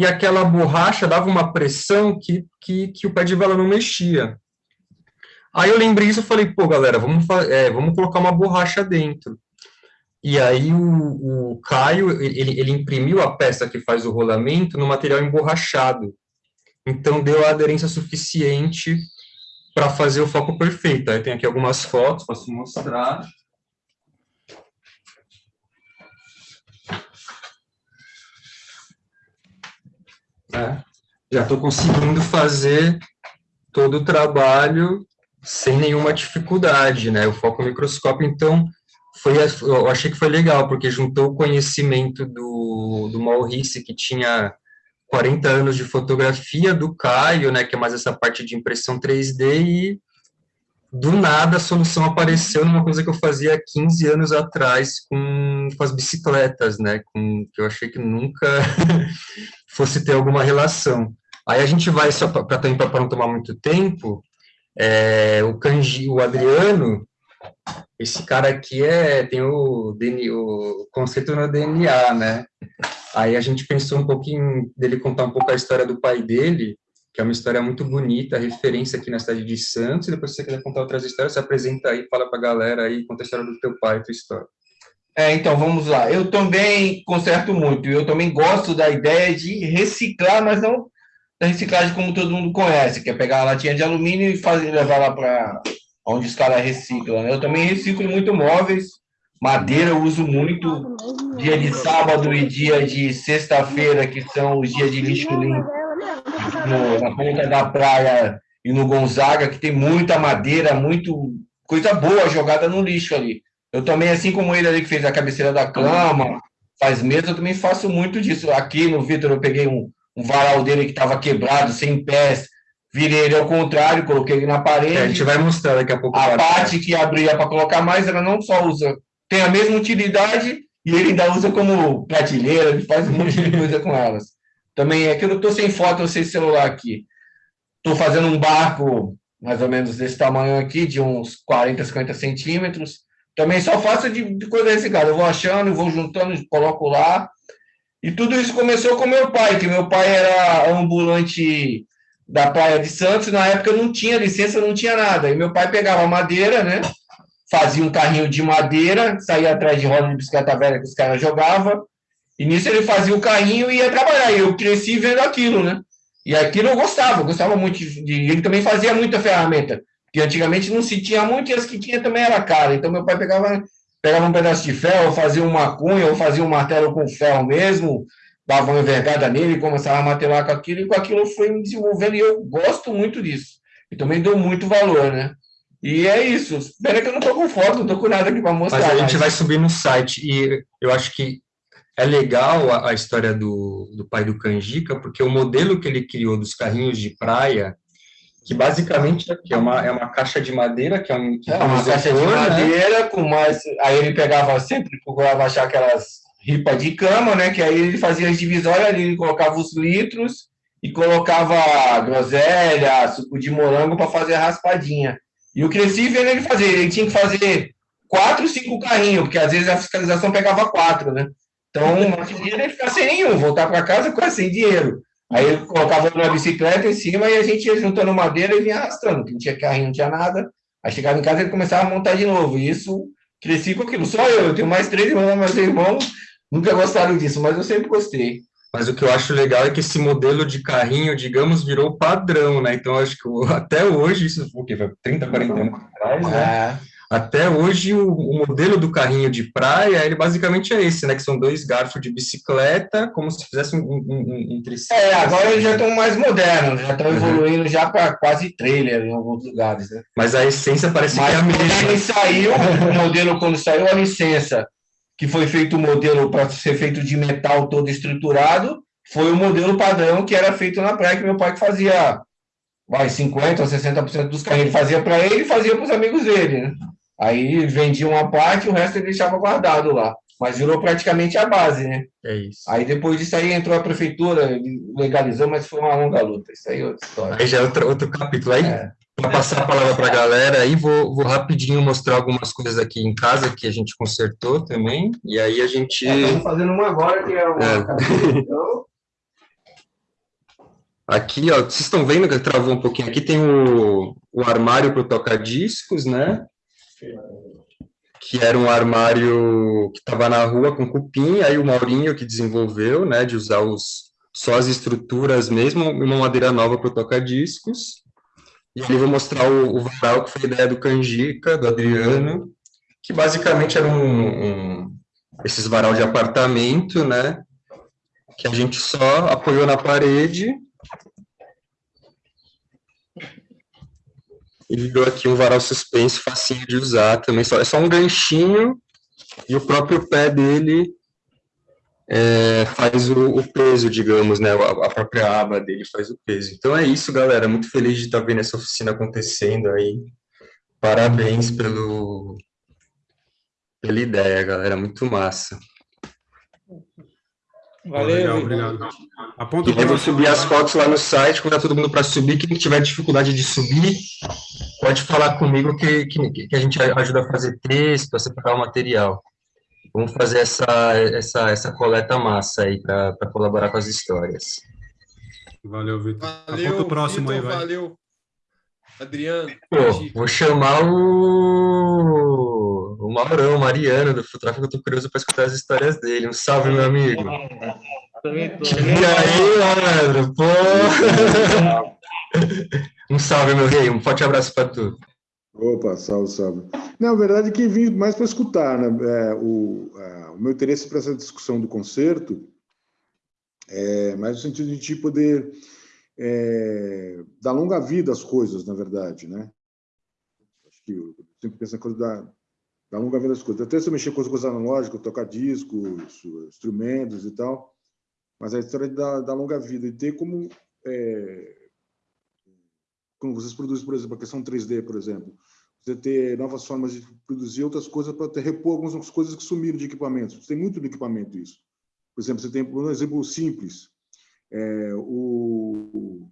e aquela borracha dava uma pressão que, que, que o pé de vela não mexia. Aí eu lembrei isso e falei, pô, galera, vamos, é, vamos colocar uma borracha dentro. E aí o, o Caio, ele, ele imprimiu a peça que faz o rolamento no material emborrachado. Então deu a aderência suficiente para fazer o foco perfeito. Aí tem aqui algumas fotos, posso mostrar. É, já estou conseguindo fazer todo o trabalho sem nenhuma dificuldade, né? O foco microscópio, então, foi, eu achei que foi legal, porque juntou o conhecimento do, do Maurice, que tinha 40 anos de fotografia do Caio, né, que é mais essa parte de impressão 3D, e do nada a solução apareceu numa coisa que eu fazia 15 anos atrás com, com as bicicletas, né, com, que eu achei que nunca <laughs> fosse ter alguma relação. Aí a gente vai, só para não tomar muito tempo, é, o Kanji, o Adriano, esse cara aqui é, tem o, DNA, o conceito no DNA, né? Aí a gente pensou um pouquinho dele contar um pouco a história do pai dele, que é uma história muito bonita, referência aqui na cidade de Santos, e depois se você quiser contar outras histórias, você apresenta aí, fala para a galera aí, conta a história do teu pai, tua história. É, então, vamos lá. Eu também conserto muito, eu também gosto da ideia de reciclar, mas não da reciclagem como todo mundo conhece, que é pegar a latinha de alumínio e fazer, levar lá para onde os caras reciclam. Né? Eu também reciclo muito móveis, madeira eu uso muito, dia de sábado e dia de sexta-feira, que são os dias de lixo limpo, no, na ponta da praia e no Gonzaga, que tem muita madeira, muito coisa boa jogada no lixo ali. Eu também, assim como ele ali que fez a cabeceira da cama, faz mesa, eu também faço muito disso. Aqui no Vitor eu peguei um, um varal dele que estava quebrado, sem pés, virei ele ao contrário, coloquei ele na parede. É, a gente vai mostrar daqui a pouco. A parte que abria para colocar mais, ela não só usa, tem a mesma utilidade e ele ainda usa como prateleira, ele faz um monte de coisa com elas. Também é que eu estou sem foto, sem celular aqui. Estou fazendo um barco mais ou menos desse tamanho aqui, de uns 40, 50 centímetros. Também só faço de, de coisa reciclada. Eu vou achando, vou juntando, coloco lá. E tudo isso começou com meu pai, que meu pai era ambulante da Praia de Santos, na época não tinha licença, não tinha nada. E meu pai pegava madeira, né? Fazia um carrinho de madeira, saía atrás de roda de bicicleta velha que os caras jogavam. E nisso ele fazia o carrinho e ia trabalhar. E eu cresci vendo aquilo, né? E aquilo eu gostava, gostava muito de. Ele também fazia muita ferramenta, que antigamente não se tinha muito e as que tinha também era cara. Então meu pai pegava, pegava um pedaço de ferro, fazia uma cunha, ou fazia um martelo com ferro mesmo, dava uma envergada nele, começava a martelar com aquilo, e com aquilo eu fui me desenvolvendo, e eu gosto muito disso. E também dou muito valor, né? E é isso. Espera que eu não estou com foto, não estou com nada aqui para mostrar. Mas a gente mas... vai subir no site, e eu acho que é legal a, a, história do, do pai do Canjica, porque o modelo que ele criou dos carrinhos de praia, que basicamente é uma, é uma caixa de madeira, que é, um, que é uma caixa de né? madeira, com mais. Aí ele pegava sempre, procurava achar aquelas ripa de cama, né? Que aí ele fazia as divisórias ali, ele colocava os litros e colocava groselha, suco de morango para fazer a raspadinha. E o cresci vendo ele fazer, ele tinha que fazer quatro, cinco carrinhos, porque às vezes a fiscalização pegava quatro, né? Então, não tinha ele ficar sem nenhum, voltar para casa quase sem dinheiro. Aí ele colocava uma bicicleta em cima e a gente ia juntando madeira e vinha arrastando, que não tinha carrinho, não tinha nada. Aí chegava em casa e ele começava a montar de novo. E isso, cresci com aquilo. Só eu, eu tenho mais três irmãos, meus irmãos nunca gostaram disso, mas eu sempre gostei. Mas o que eu acho legal é que esse modelo de carrinho, digamos, virou padrão, né? Então, acho que até hoje, isso foi o quê? 30, 40 anos atrás, né? É. Até hoje, o, o, modelo do carrinho de praia, ele basicamente é esse, né? Que são dois garfos de bicicleta, como se fizesse um, um, um, um triciclo. É, agora eles já estão mais modernos, já estão uhum. evoluindo já para quase trailer em alguns lugares, né? Mas a essência parece Mas que é a mesma. Mas saiu, o modelo, quando saiu a licença que foi feito o modelo para ser feito de metal todo estruturado, foi o modelo padrão que era feito na praia, que meu pai fazia vai, 50% ou 60% dos carrinhos ele fazia para ele e fazia para os amigos dele. Né? Aí vendia uma parte, o resto ele deixava guardado lá. Mas virou praticamente a base, né? É isso. Aí depois disso aí entrou a prefeitura, legalizou, mas foi uma longa luta. Isso aí é outra história. Aí já é outro, outro capítulo. Aí, é. para passar a palavra para a galera, aí vou, vou rapidinho mostrar algumas coisas aqui em casa que a gente consertou também. E aí a gente. É, estamos fazendo uma agora que é uma. É. Então... <laughs> Aqui, ó, vocês estão vendo que travou um pouquinho? Aqui tem o, o armário para tocar discos, né? Que era um armário que estava na rua com cupim, aí o Maurinho que desenvolveu, né, de usar os, só as estruturas mesmo, uma madeira nova para tocar discos. E ali vou mostrar o, o varal, que foi a ideia do Canjica, do Adriano, que basicamente era um, um esses varal de apartamento, né, que a gente só apoiou na parede e virou aqui um varal suspenso, facinho de usar também. Só, é só um ganchinho e o próprio pé dele é, faz o, o, peso, digamos, né? A, a, própria aba dele faz o peso. Então é isso, galera. Muito feliz de estar vendo essa oficina acontecendo aí. Parabéns pelo, pela ideia, galera. Muito massa. Valeu, Legal, obrigado. Aponta e vou subir as fotos lá no site, quando todo mundo para subir. Quem tiver dificuldade de subir, pode falar comigo que, que, que, a gente ajuda a fazer texto, a separar o material. Vamos fazer essa, essa, essa coleta massa aí para colaborar com as histórias. Valeu, Vitor. Valeu, Aponta o próximo Victor, aí, vai. Valeu, Adriano. Pô, vou chamar o, o Maurão, o Mariano, do Futráfico, eu tô curioso para escutar as histórias dele. Um salve, meu amigo. E aí, Leandro? Pô! um salve, meu rei. Um forte abraço para tu. Opa, salve, salve. Não, a verdade é que vim mais para escutar. Né? É, o, é, o meu interesse para essa discussão do concerto é mais no sentido de a gente poder é, dar longa vida às coisas, na verdade, né? Acho que eu sempre penso na coisa da, da longa vida das coisas. Até se eu mexer com as coisas analógicas, tocar discos, instrumentos e tal, mas a história da, da longa vida e ter como é, como vocês produzem, por exemplo, a questão 3D, por exemplo, você ter novas formas de produzir outras coisas para repor algumas coisas que sumiram de equipamentos. Tem muito de equipamento isso. Por exemplo, você tem um exemplo simples, é, o,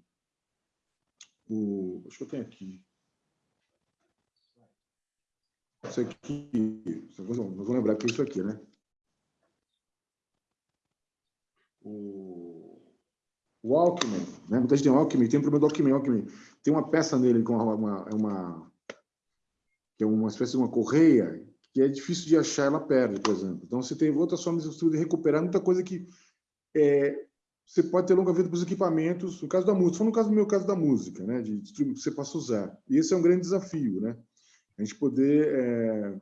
o, acho que eu tenho aqui. Isso aqui, não vou lembrar que é isso aqui, né? O, o Alckmin, né? Muita gente tem Alckmin, tem um problema do Alckmin, Alckmin. Tem uma peça nele com uma, uma, uma, que é uma espécie de uma correia que é difícil de achar, ela perde, por exemplo. Então, você tem outras formas de recuperar muita coisa que é, você pode ter longa vida para os equipamentos, no caso da música, no caso do meu caso da música, né, de que você possa usar. E esse é um grande desafio, né? A gente poder é,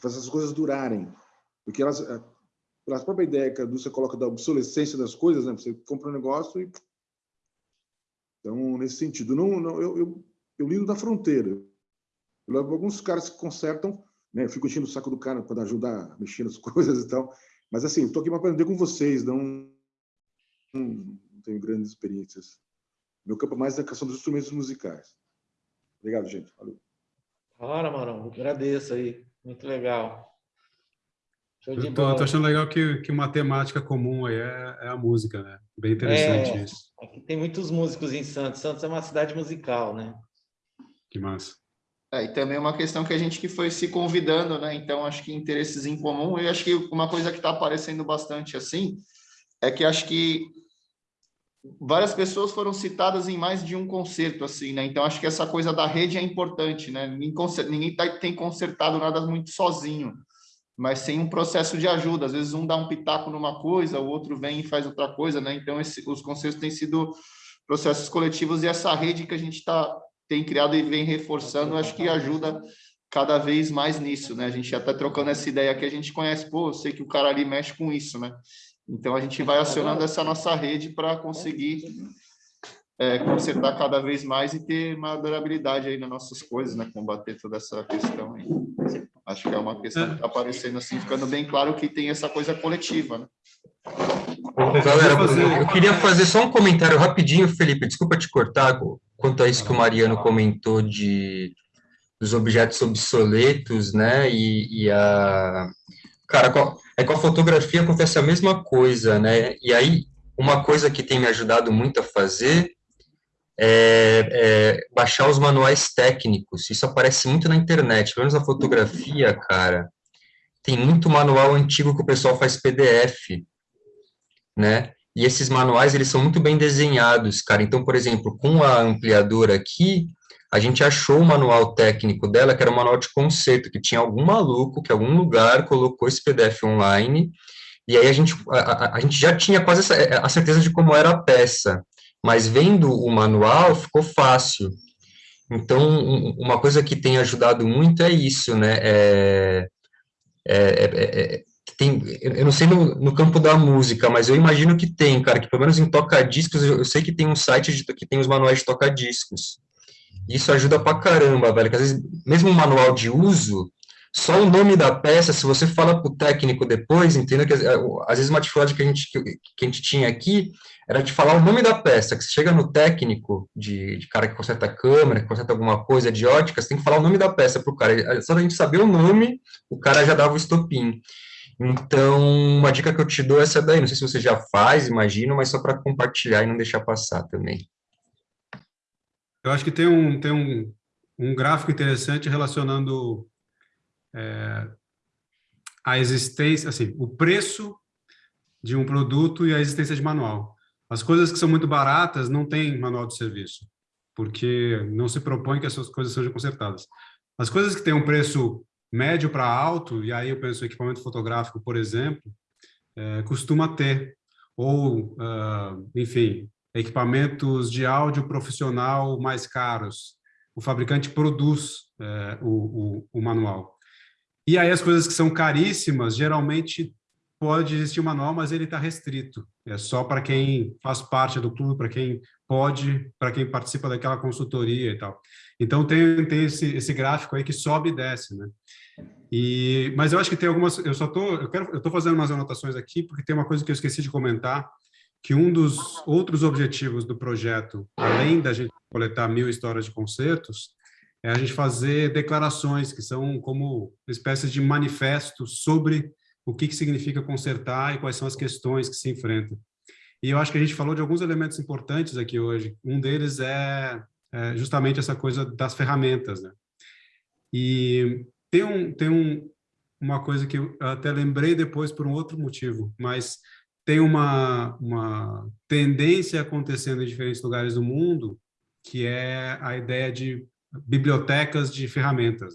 fazer essas coisas durarem, porque elas, é, pela própria ideia que a indústria coloca da obsolescência das coisas, né? Você compra um negócio e então nesse sentido, não, não eu, eu, eu lido na fronteira. Eu levo alguns caras que consertam, né? Eu fico enchendo o saco do cara para ajudar a mexer nas <laughs> coisas e tal. Mas assim, estou aqui para aprender com vocês, não não tenho grandes experiências. Meu campo mais é a questão dos instrumentos musicais. Obrigado, gente. Valeu. Ora, Marão, agradeço aí. Muito legal. Show de tô, achando legal que, que uma temática comum aí é, é a música, né? Bem interessante é, isso. Aqui tem muitos músicos em Santos. Santos é uma cidade musical, né? Que massa. É, e também uma questão que a gente que foi se convidando, né? Então, acho que interesses em comum. Eu acho que uma coisa que está aparecendo bastante assim é que acho que várias pessoas foram citadas em mais de um concerto, assim, né? Então, acho que essa coisa da rede é importante, né? Ninguém tá, tem consertado nada muito sozinho, mas sem um processo de ajuda. Às vezes, um dá um pitaco numa coisa, o outro vem e faz outra coisa, né? Então, esse, os concertos têm sido processos coletivos e essa rede que a gente tá, tem criado e vem reforçando, acho que ajuda cada vez mais nisso, né? A gente já está trocando essa ideia que a gente conhece, pô, eu sei que o cara ali mexe com isso, né? Então, a gente vai acionando essa nossa rede para conseguir é, consertar cada vez mais e ter uma durabilidade aí nas nossas coisas, né? Combater toda essa questão aí. Acho que é uma questão que está aparecendo assim, ficando bem claro que tem essa coisa coletiva, né? Galera, eu queria fazer só um comentário rapidinho, Felipe, desculpa te cortar, quanto a isso que o Mariano comentou de dos objetos obsoletos, né, e, e a... Cara, é com a fotografia acontece a mesma coisa, né, e aí uma coisa que tem me ajudado muito a fazer é, é, baixar os manuais técnicos. Isso aparece muito na internet, pelo menos na fotografia, cara. Tem muito manual antigo que o pessoal faz PDF, né? E esses manuais, eles são muito bem desenhados, cara. Então, por exemplo, com a ampliadora aqui, a gente achou o manual técnico dela, que era um manual de conceito, que tinha algum maluco que algum lugar colocou esse PDF online, e aí a gente, a, a, a gente já tinha quase essa, a certeza de como era a peça mas vendo o manual ficou fácil. Então, uma coisa que tem ajudado muito é isso, né? É, é, é, é tem, eu não sei no, no, campo da música, mas eu imagino que tem, cara, que pelo menos em toca-discos, eu, eu, sei que tem um site de, que tem os manuais de toca-discos. Isso ajuda pra caramba, velho, que às vezes, mesmo um manual de uso, só o nome da peça, se você fala para o técnico depois, entenda que às vezes uma dificuldade que a, gente, que a gente tinha aqui era de falar o nome da peça, que você chega no técnico, de, de cara que conserta a câmera, que conserta alguma coisa de ótica, você tem que falar o nome da peça para o cara. Só a gente saber o nome, o cara já dava o estopim. Então, uma dica que eu te dou é essa daí, não sei se você já faz, imagino, mas só para compartilhar e não deixar passar também. Eu acho que tem um, tem um, um gráfico interessante relacionando é, a existência, assim, o preço de um produto e a existência de manual. As coisas que são muito baratas não têm manual de serviço, porque não se propõe que essas coisas sejam consertadas. As coisas que têm um preço médio para alto, e aí eu penso em equipamento fotográfico, por exemplo, é, costuma ter, ou, uh, enfim, equipamentos de áudio profissional mais caros. O fabricante produz é, o, o, o manual. E aí as coisas que são caríssimas, geralmente pode existir um manual, mas ele está restrito. É só para quem faz parte do clube, para quem pode, para quem participa daquela consultoria e tal. Então tem, tem esse, esse gráfico aí que sobe e desce, né? E, mas eu acho que tem algumas, eu só tô, eu quero, eu tô fazendo umas anotações aqui porque tem uma coisa que eu esqueci de comentar, que um dos outros objetivos do projeto, além da gente coletar mil histórias de concertos, é a gente fazer declarações que são como espécies de manifestos sobre o que, que significa consertar e quais são as questões que se enfrentam. E eu acho que a gente falou de alguns elementos importantes aqui hoje. Um deles é, é justamente essa coisa das ferramentas. Né? E tem, um, tem um, uma coisa que eu até lembrei depois por um outro motivo, mas tem uma, uma tendência acontecendo em diferentes lugares do mundo, que é a ideia de bibliotecas de ferramentas.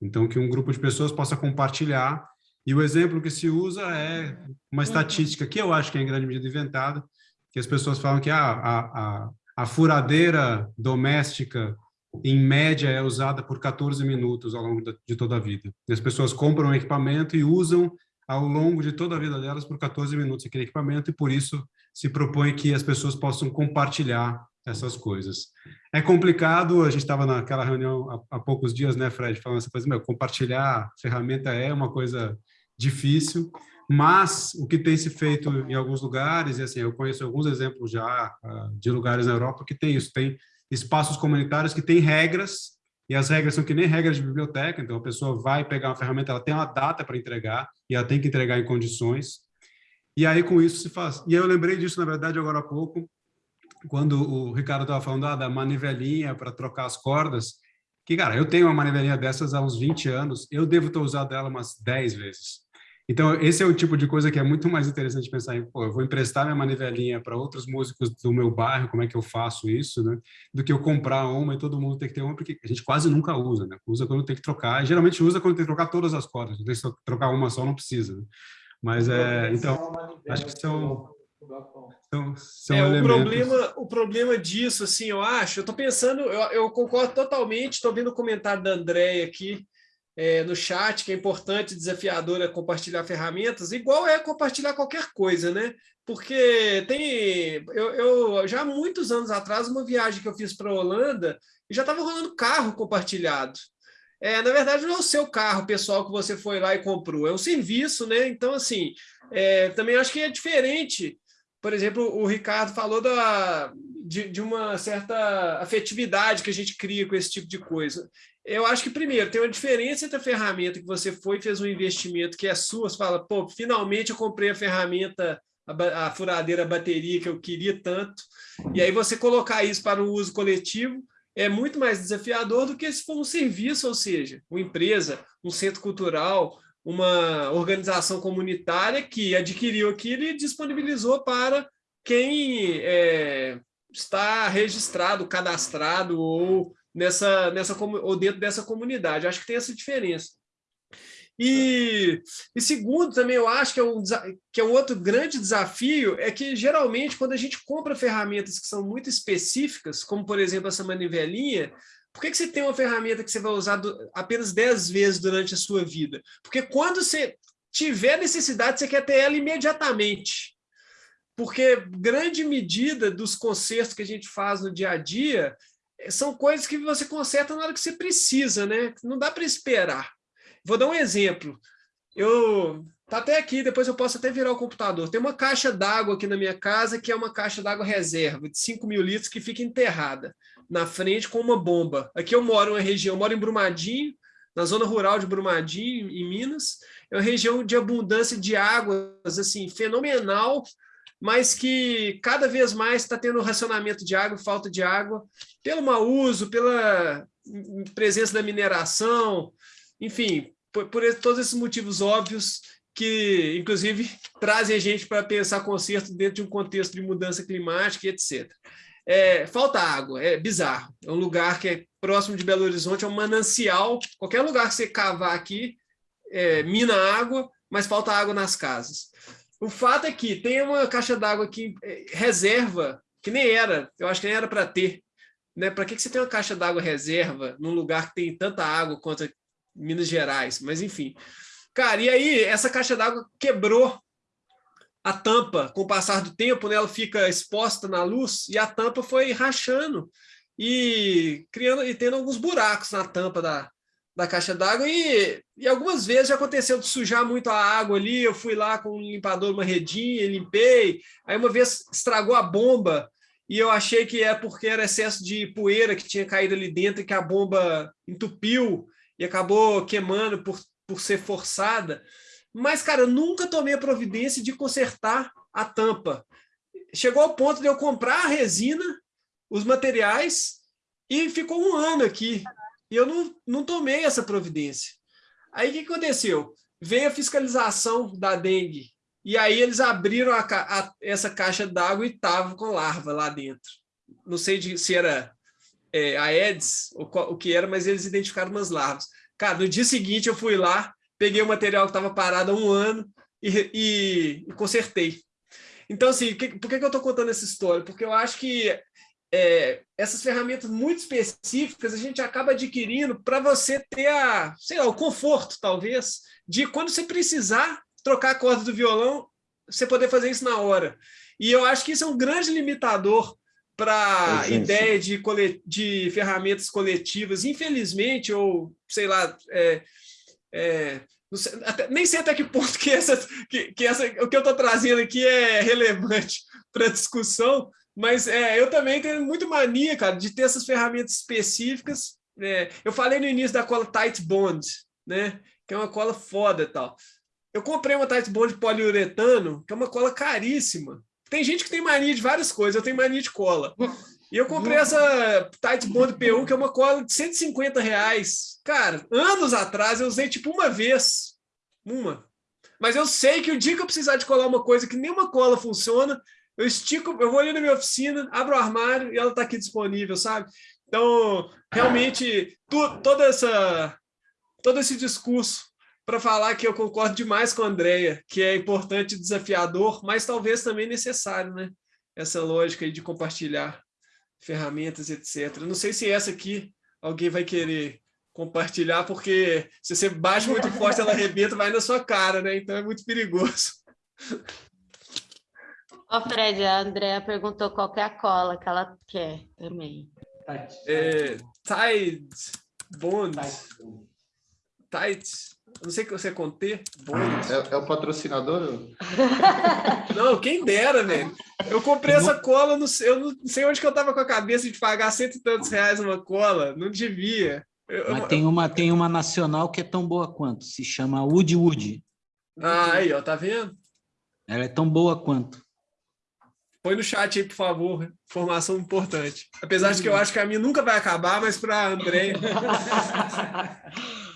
Então, que um grupo de pessoas possa compartilhar. E o exemplo que se usa é uma estatística que eu acho que é em grande medida inventada, que as pessoas falam que ah, a, a, a furadeira doméstica, em média, é usada por 14 minutos ao longo de toda a vida. E as pessoas compram um equipamento e usam ao longo de toda a vida delas por 14 minutos aquele equipamento e por isso se propõe que as pessoas possam compartilhar essas coisas. É complicado, a gente estava naquela reunião há, há, poucos dias, né, Fred, falando essa coisa, meu, compartilhar ferramenta é uma coisa difícil, mas o que tem se feito em alguns lugares, e assim, eu conheço alguns exemplos já uh, de lugares na Europa que tem isso, tem espaços comunitários que têm regras, e as regras são que nem regras de biblioteca, então a pessoa vai pegar uma ferramenta, ela tem uma data para entregar, e ela tem que entregar em condições, e aí com isso se faz. E eu lembrei disso, na verdade, agora há pouco, quando o Ricardo estava falando ah, da manivelinha para trocar as cordas, que, cara, eu tenho uma manivelinha dessas há uns 20 anos, eu devo ter usado ela umas 10 vezes. Então, esse é o tipo de coisa que é muito mais interessante pensar em, pô, eu vou emprestar minha manivelinha para outros músicos do meu bairro, como é que eu faço isso, né? Do que eu comprar uma e todo mundo tem que ter uma, porque a gente quase nunca usa, né? Usa quando tem que trocar, e geralmente usa quando tem que trocar todas as cordas, tem que trocar uma só, não precisa. Né? Mas, é, então, acho que são são, são é, o, problema, o problema disso, assim, eu acho, eu estou pensando, eu, eu, concordo totalmente, estou vendo o comentário da Andréia aqui é, no chat, que é importante, desafiador é compartilhar ferramentas, igual é compartilhar qualquer coisa, né? Porque tem, eu, eu já há muitos anos atrás, uma viagem que eu fiz para a Holanda, já estava rolando carro compartilhado. é, na verdade, não é o seu carro pessoal que você foi lá e comprou, é um serviço, né? Então, assim, é, também acho que é diferente. Por exemplo, o Ricardo falou da, de, de uma certa afetividade que a gente cria com esse tipo de coisa. Eu acho que, primeiro, tem uma diferença entre a ferramenta que você foi e fez um investimento que é sua, você fala, pô, finalmente eu comprei a ferramenta, a, a furadeira a bateria que eu queria tanto, e aí você colocar isso para o uso coletivo, é muito mais desafiador do que se for um serviço, ou seja, uma empresa, um centro cultural, uma organização comunitária que adquiriu aquilo e disponibilizou para quem é, está registrado, cadastrado ou, nessa, nessa, ou dentro dessa comunidade. Acho que tem essa diferença. E, e, segundo, também eu acho que é, um, que é um outro grande desafio, é que geralmente quando a gente compra ferramentas que são muito específicas, como por exemplo essa manivelinha, por que, que você tem uma ferramenta que você vai usar do, apenas 10 vezes durante a sua vida? Porque quando você tiver necessidade, você quer ter ela imediatamente. Porque grande medida dos consertos que a gente faz no dia a dia são coisas que você conserta na hora que você precisa, né? Não dá para esperar. Vou dar um exemplo. Eu tá até aqui, depois eu posso até virar o computador. Tem uma caixa d'água aqui na minha casa, que é uma caixa d'água reserva, de 5 mil litros, que fica enterrada na frente com uma bomba. Aqui eu moro em uma região, eu moro em Brumadinho, na zona rural de Brumadinho, em Minas. É uma região de abundância de águas, assim, fenomenal, mas que cada vez mais está tendo racionamento de água, falta de água, pelo mau uso, pela presença da mineração, enfim, por, por todos esses motivos óbvios que, inclusive, trazem a gente para pensar conserto dentro de um contexto de mudança climática etc. É, falta água, é bizarro. É um lugar que é próximo de Belo Horizonte, é um manancial. Qualquer lugar que você cavar aqui, é, mina água, mas falta água nas casas. O fato é que tem uma caixa d'água aqui, é, reserva, que nem era, eu acho que nem era para ter. Né? Para que, que você tem uma caixa d'água reserva num lugar que tem tanta água quanto Minas Gerais, mas enfim. Cara, e aí essa caixa d'água quebrou a tampa com o passar do tempo, né, ela fica exposta na luz e a tampa foi rachando e criando e tendo alguns buracos na tampa da, da caixa d'água e, e algumas vezes já aconteceu de sujar muito a água ali, eu fui lá com um limpador, uma redinha, limpei, aí uma vez estragou a bomba e eu achei que é porque era excesso de poeira que tinha caído ali dentro e que a bomba entupiu, e acabou queimando por, por ser forçada. Mas, cara, eu nunca tomei a providência de consertar a tampa. Chegou ao ponto de eu comprar a resina, os materiais, e ficou um ano aqui. E eu não, não tomei essa providência. Aí o que aconteceu? Veio a fiscalização da dengue. E aí eles abriram a, a, essa caixa d'água e estavam com larva lá dentro. Não sei de, se era é, a Eds, o, o que era, mas eles identificaram umas larvas. Cara, no dia seguinte eu fui lá, peguei o material que estava parado há um ano e, e, e consertei. Então, assim, que, por que, que eu estou contando essa história? Porque eu acho que é, essas ferramentas muito específicas a gente acaba adquirindo para você ter a, sei lá, o conforto, talvez, de quando você precisar trocar a corda do violão, você poder fazer isso na hora. E eu acho que isso é um grande limitador para ideia de, de ferramentas coletivas, infelizmente, ou sei lá, é, é, sei, até, nem sei até que ponto que, essa, que, que essa, o que eu estou trazendo aqui é relevante para a discussão, mas é, eu também tenho muito mania, cara, de ter essas ferramentas específicas. É, eu falei no início da cola Tight Bond, né, que é uma cola foda e tal. Eu comprei uma Tight Bond poliuretano, que é uma cola caríssima, tem gente que tem mania de várias coisas, eu tenho mania de cola. E eu comprei essa Tight Bond P1, que é uma cola de 150 reais. Cara, anos atrás eu usei tipo uma vez. Uma. Mas eu sei que o dia que eu precisar de colar uma coisa que nenhuma cola funciona, eu estico, eu vou ali na minha oficina, abro o armário e ela está aqui disponível, sabe? Então, realmente, tu, toda essa, todo esse discurso para falar que eu concordo demais com a Andrea, que é importante desafiador, mas talvez também necessário, né? Essa lógica de compartilhar ferramentas, etc. Não sei se essa aqui alguém vai querer compartilhar, porque se você bate muito forte, ela arrebenta, vai na sua cara, né? Então é muito perigoso. Ó, oh, Fred, a Andrea perguntou qual é a cola que ela quer também. É, Tide Bond. Tights. Não sei o que você. Bônus. É, é o patrocinador? <laughs> Não, quem dera, velho. Eu comprei essa cola, no, eu não sei onde que eu tava com a cabeça de pagar cento e tantos reais uma cola. Não devia. Eu, Mas eu- tem uma, tem uma nacional que é tão boa quanto, se chama Woody Woody. Ah, aí, ó, tá vendo? Ela é tão boa quanto. Põe no chat aí, por favor. Informação importante. Apesar de que eu acho que a minha nunca vai acabar, mas para André. <laughs>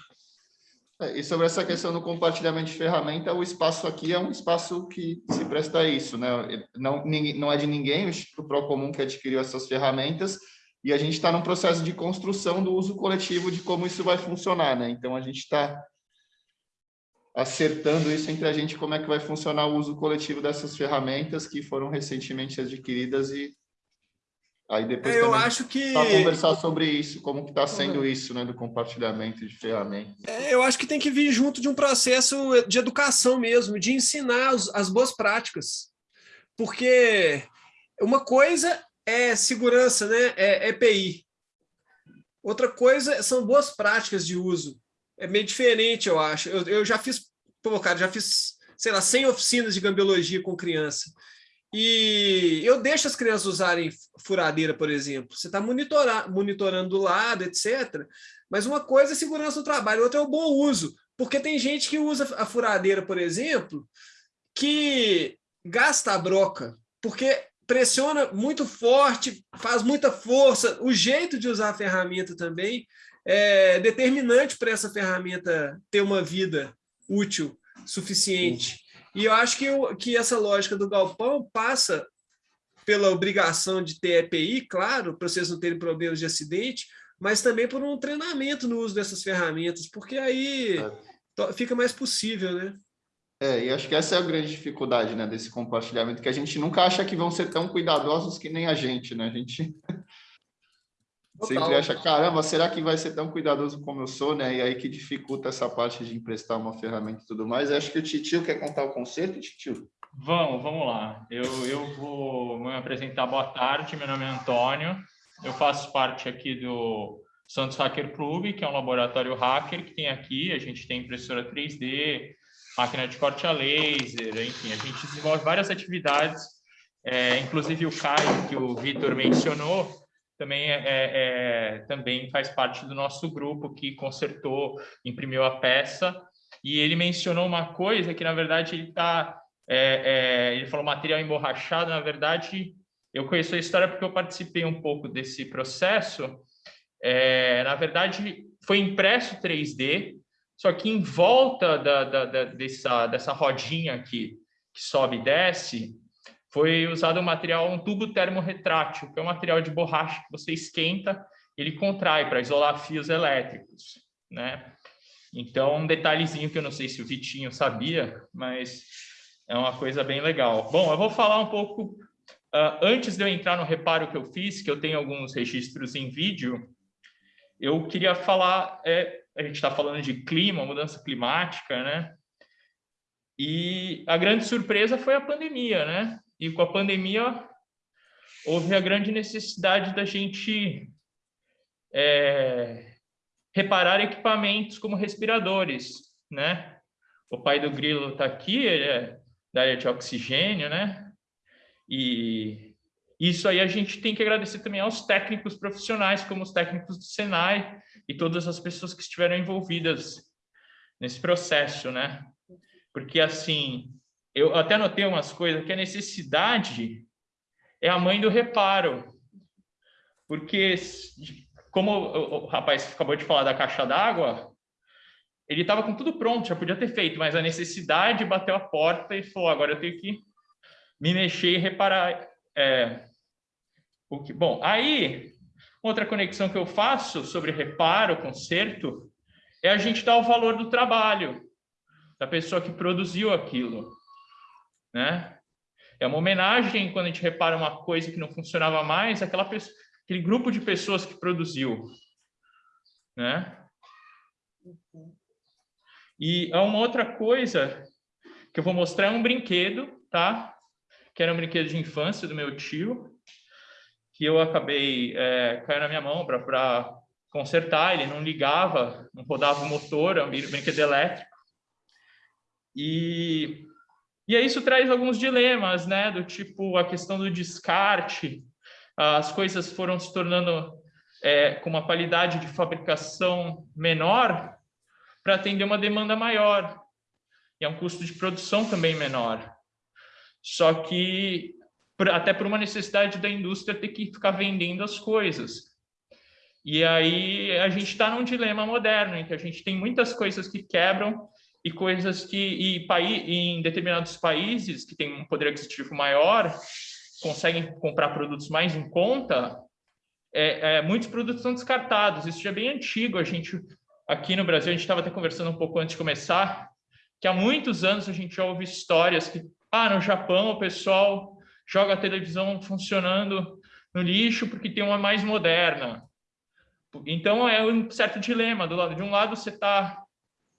É, E sobre essa questão do compartilhamento de ferramenta, o espaço aqui é um espaço que se presta a isso, né? Não, não é de ninguém, o Instituto Procomum que adquiriu essas ferramentas, e a gente está num processo de construção do uso coletivo de como isso vai funcionar, né? Então, a gente está acertando isso entre a gente, como é que vai funcionar o uso coletivo dessas ferramentas que foram recentemente adquiridas e aí depois É, eu acho que- conversar sobre isso, como que está sendo isso, né, do compartilhamento de ferramentas. É, Eu acho que tem que vir junto de um processo de educação mesmo, de ensinar os- as boas práticas. Porque uma coisa é segurança, né? É EPI. Outra coisa são boas práticas de uso. É meio diferente, eu acho. Eu, eu já fiz, pô, cara, já fiz, sei lá, 100 oficinas de gambiologia com criança. E eu deixo as crianças usarem furadeira, por exemplo. Você está monitorando do lado, etc. Mas uma coisa é segurança no trabalho, outra é o bom uso. Porque tem gente que usa a furadeira, por exemplo, que gasta a broca, porque pressiona muito forte, faz muita força. O jeito de usar a ferramenta também é determinante para essa ferramenta ter uma vida útil suficiente. E eu acho que, o- que essa lógica do galpão passa pela obrigação de ter EPI, claro, para vocês não terem problemas de acidente, mas também por um treinamento no uso dessas ferramentas, porque aí to- fica mais possível, né? É, e acho que essa é a grande dificuldade, né, desse compartilhamento, que a gente nunca acha que vão ser tão cuidadosos que nem a gente, né? A gente sempre acha, caramba, será que vai ser tão cuidadoso como eu sou, né? E aí que dificulta essa parte de emprestar uma ferramenta e tudo mais. Acho que o Titio quer contar o conceito, Titio? Vamos, vamos lá. Eu, eu vou me apresentar. Boa tarde, meu nome é Antônio. Eu faço parte aqui do Santos Hacker Club, que é um laboratório hacker que tem aqui. A gente tem impressora 3D, máquina de corte a laser, enfim, a gente desenvolve várias atividades. É, inclusive o Caio, que o Vitor mencionou, também, é, é, também faz parte do nosso grupo que consertou, imprimiu a peça. E ele mencionou uma coisa que, na verdade, ele está é, é, ele falou material emborrachado, na verdade, eu conheço a história porque eu participei um pouco desse processo. É, na verdade, foi impresso 3D, só que em volta da, da, da, dessa, dessa rodinha aqui, que sobe e desce, foi usado um material, um tubo termorretrátil, que é um material de borracha que você esquenta, ele contrai para isolar fios elétricos, né? Então, um detalhezinho que eu não sei se o Vitinho sabia, mas é uma coisa bem legal. Bom, eu vou falar um pouco, uh, antes de eu entrar no reparo que eu fiz, que eu tenho alguns registros em vídeo, eu queria falar, é, a gente está falando de clima, mudança climática, né? E a grande surpresa foi a pandemia, né? E com a pandemia houve a grande necessidade da gente é, reparar equipamentos como respiradores, né? O pai do Grilo está aqui, ele é da área de oxigênio, né? E isso aí a gente tem que agradecer também aos técnicos profissionais, como os técnicos do Senai e todas as pessoas que estiveram envolvidas nesse processo, né? Porque, assim, eu até notei umas coisas, que a necessidade é a mãe do reparo. Porque, como o rapaz acabou de falar da caixa d'água, ele estava com tudo pronto, já podia ter feito, mas a necessidade bateu a porta e falou, agora eu tenho que me mexer e reparar. É, o que, bom, aí, outra conexão que eu faço sobre reparo, conserto, é a gente dar o valor do trabalho da pessoa que produziu aquilo, né? É uma homenagem quando a gente repara uma coisa que não funcionava mais, aquela pessoa, aquele grupo de pessoas que produziu, né? E há uma outra coisa que eu vou mostrar é um brinquedo, tá? Que era um brinquedo de infância do meu tio, que eu acabei é, caiu na minha mão para consertar, ele não ligava, não rodava o motor, é um brinquedo elétrico. E, e aí isso traz alguns dilemas, né? Do tipo a questão do descarte, as coisas foram se tornando é, com uma qualidade de fabricação menor para atender uma demanda maior. E é um custo de produção também menor. Só que, até por uma necessidade da indústria ter que ficar vendendo as coisas. E aí a gente está num dilema moderno, em que a gente tem muitas coisas que quebram e coisas que e, em determinados países que têm um poder aquisitivo maior conseguem comprar produtos mais em conta, é, é, muitos produtos são descartados. Isso já é bem antigo. A gente aqui no Brasil a gente estava até conversando um pouco antes de começar que há muitos anos a gente já ouve histórias que ah no Japão o pessoal joga a televisão funcionando no lixo porque tem uma mais moderna então, é um certo dilema. Do lado de um lado, você está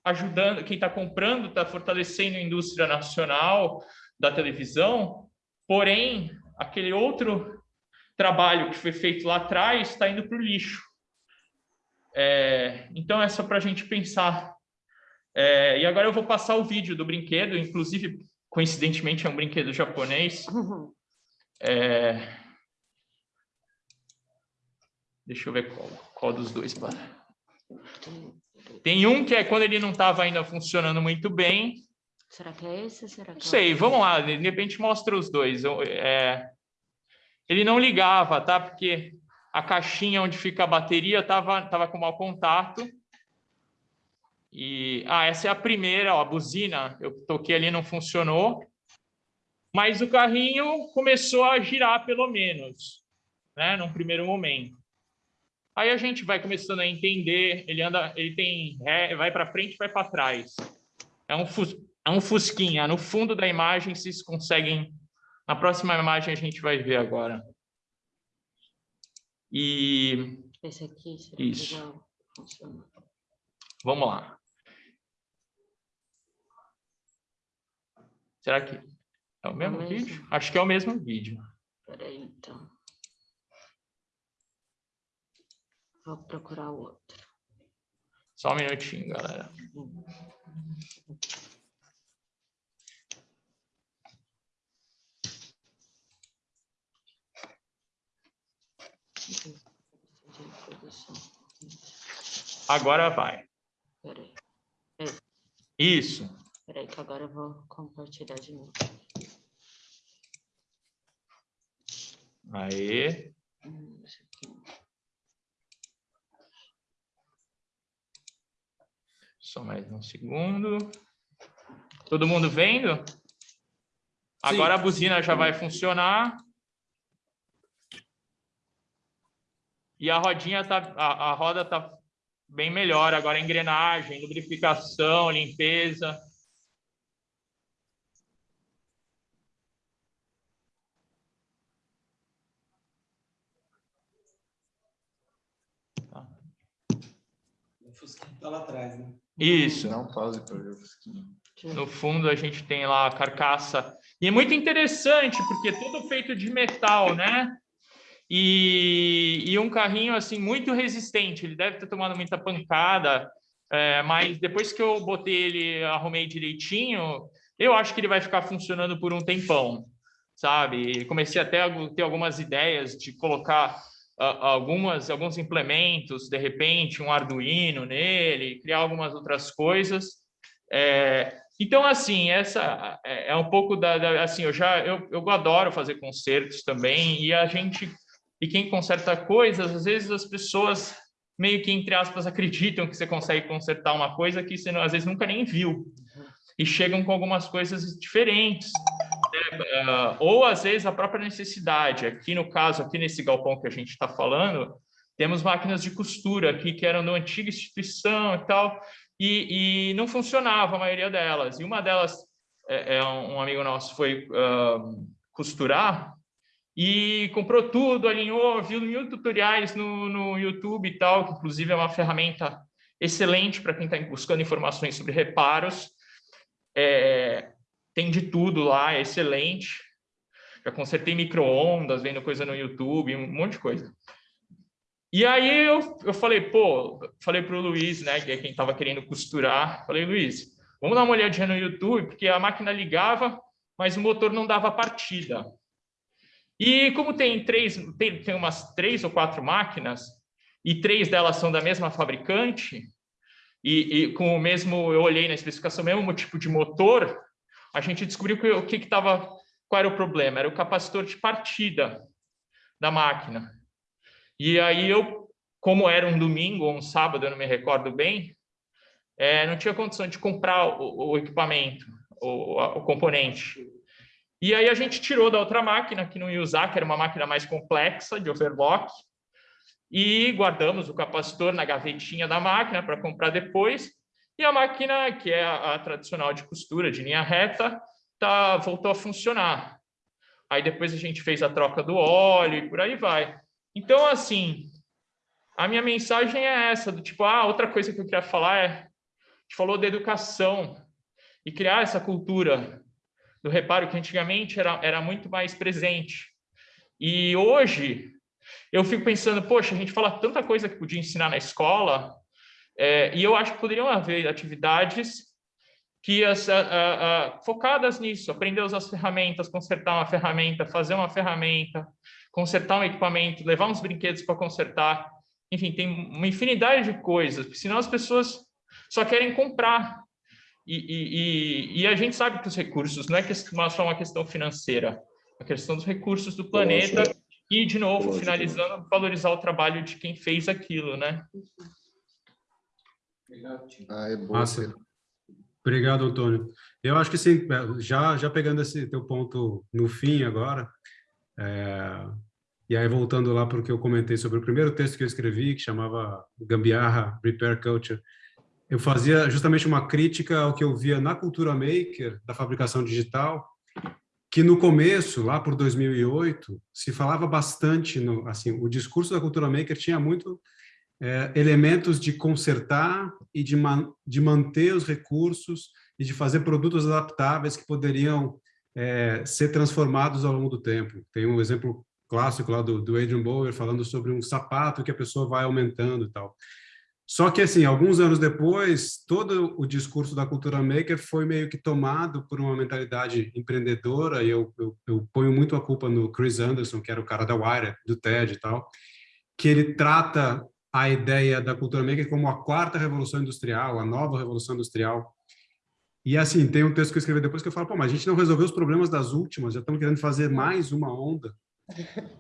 ajudando, quem está comprando está fortalecendo a indústria nacional da televisão, porém, aquele outro trabalho que foi feito lá atrás está indo para o lixo. É, então, é só para a gente pensar. É, e agora eu vou passar o vídeo do brinquedo, inclusive, coincidentemente, é um brinquedo japonês. É, deixa eu ver qual. Qual dos dois, para? Tem um que é quando ele não estava ainda funcionando muito bem. Será que é esse? Será que não é sei, vamos lá, de repente mostra os dois. É... Ele não ligava, tá? Porque a caixinha onde fica a bateria estava tava com mau contato. E, ah, essa é a primeira, ó, a buzina, eu toquei ali, não funcionou. Mas o carrinho começou a girar, pelo menos, né, num primeiro momento. Aí a gente vai começando a entender, ele anda, ele tem ré, vai para frente, vai para trás. É um, é um fusquinha. No fundo da imagem, vocês conseguem... Na próxima imagem a gente vai ver agora. E... Esse aqui, Isso. Vamos lá. Será que é o mesmo, é o mesmo vídeo? Acho que é o mesmo vídeo. Peraí, então. Vou procurar o outro. Só um minutinho, galera. Agora vai. Peraí. Isso. Peraí, que agora eu vou compartilhar de novo. Aí. Hum, Só mais um segundo. Todo mundo vendo? Agora a buzina já vai funcionar. E a rodinha tá, a, a roda tá bem melhor. Agora engrenagem, lubrificação, limpeza. O Fusquinha tá lá atrás, né? Isso. Não pause para ver o fusquinha. No fundo a gente tem lá a carcaça. E é muito interessante, porque é tudo feito de metal, né? E, e um carrinho assim muito resistente. Ele deve ter tomado muita pancada, é, mas depois que eu botei ele, arrumei direitinho, eu acho que ele vai ficar funcionando por um tempão, sabe? Comecei até a ter algumas ideias de colocar algumas, alguns implementos, de repente um Arduino nele, criar algumas outras coisas. É, então, assim, essa é, é um pouco da, da, assim, eu já eu, eu adoro fazer concertos também e a gente e quem conserta coisas, às vezes as pessoas meio que entre aspas acreditam que você consegue consertar uma coisa que você às vezes nunca nem viu. E chegam com algumas coisas diferentes uh, ou às vezes a própria necessidade. Aqui no caso, aqui nesse galpão que a gente está falando, temos máquinas de costura aqui que eram da antiga instituição e tal, e, e, não funcionava a maioria delas. E uma delas, é, é um amigo nosso foi uh, costurar e comprou tudo, alinhou, viu mil tutoriais no, no YouTube e tal, que inclusive é uma ferramenta excelente para quem está buscando informações sobre reparos. É, tem de tudo lá, é excelente. Já consertei micro-ondas, vendo coisa no YouTube, um monte de coisa. E aí eu, eu falei, pô, falei para o Luiz, né, que é quem estava querendo costurar, falei, Luiz, vamos dar uma olhadinha no YouTube, porque a máquina ligava, mas o motor não dava partida. E como tem três, tem, tem umas três ou quatro máquinas, e três delas são da mesma fabricante, e, e com o mesmo, eu olhei na especificação, mesmo tipo de motor, a gente descobriu que, o que estava, qual era o problema? Era o capacitor de partida da máquina. E aí eu, como era um domingo ou um sábado, eu não me recordo bem, é, não tinha condição de comprar o, o equipamento, o, o, componente. E aí a gente tirou da outra máquina, que não ia usar, que era uma máquina mais complexa, de overclock, e guardamos o capacitor na gavetinha da máquina para comprar depois. E a máquina, que é a, a, tradicional de costura, de linha reta, tá, voltou a funcionar. Aí depois a gente fez a troca do óleo e por aí vai. Então, assim, a minha mensagem é essa, do tipo, ah, outra coisa que eu queria falar é, a gente falou da educação e criar essa cultura do reparo que antigamente era, era muito mais presente. E hoje, eu fico pensando, poxa, a gente fala tanta coisa que podia ensinar na escola, é, e eu acho que poderiam haver atividades que as, a, a, a, focadas nisso, aprender a usar as ferramentas, consertar uma ferramenta, fazer uma ferramenta, consertar um equipamento, levar uns brinquedos para consertar. Enfim, tem uma infinidade de coisas, porque senão as pessoas só querem comprar. E, e, e a gente sabe que os recursos não é só uma questão financeira, é a questão dos recursos do planeta e, de novo, finalizando, valorizar o trabalho de quem fez aquilo, né? Ah, é bom. Massa. Obrigado, Antônio. Eu acho que sim, já, já pegando esse teu ponto no fim agora, é, e aí, voltando lá para o que eu comentei sobre o primeiro texto que eu escrevi, que chamava Gambiarra Repair Culture, eu fazia justamente uma crítica ao que eu via na cultura maker, da fabricação digital, que no começo, lá por 2008, se falava bastante, no, assim, o discurso da cultura maker tinha muito é, elementos de consertar e de, man, de manter os recursos e de fazer produtos adaptáveis que poderiam é, ser transformados ao longo do tempo. Tem um exemplo clássico lá do, do Adrian Bower falando sobre um sapato que a pessoa vai aumentando e tal. Só que, assim, alguns anos depois, todo o discurso da cultura maker foi meio que tomado por uma mentalidade empreendedora, e eu, eu, eu ponho muito a culpa no Chris Anderson, que era o cara da Wire, do TED e tal, que ele trata a ideia da cultura maker como a quarta revolução industrial, a nova revolução industrial. E, assim, tem um texto que eu escrevi depois que eu falo, pô, mas a gente não resolveu os problemas das últimas, já estamos querendo fazer mais uma onda.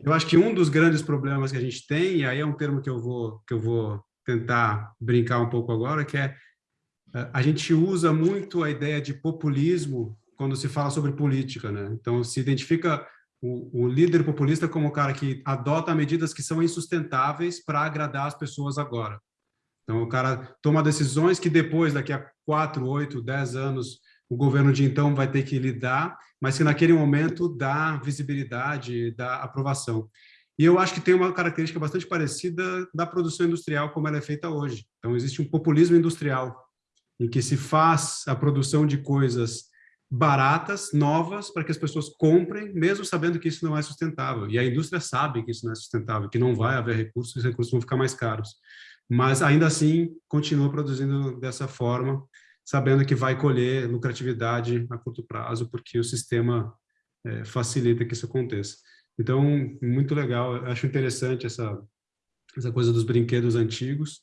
Eu acho que um dos grandes problemas que a gente tem, e aí é um termo que eu vou, que eu vou tentar brincar um pouco agora, que é eh, a gente usa muito a ideia de populismo quando se fala sobre política, né? Então, se identifica o, o líder populista como o cara que adota medidas que são insustentáveis para agradar as pessoas agora. Então, o cara toma decisões que depois, daqui a quatro, oito, dez anos, o governo de então vai ter que lidar, mas que naquele momento dá visibilidade, dá aprovação. E eu acho que tem uma característica bastante parecida da produção industrial como ela é feita hoje. Então, existe um populismo industrial, em que se faz a produção de coisas baratas, novas, para que as pessoas comprem, mesmo sabendo que isso não é sustentável. E a indústria sabe que isso não é sustentável, que não vai haver recursos, os recursos vão ficar mais caros. Mas, ainda assim, continua produzindo dessa forma, sabendo que vai colher lucratividade a curto prazo, porque o sistema é, facilita que isso aconteça. Então, muito legal, acho interessante essa, essa coisa dos brinquedos antigos.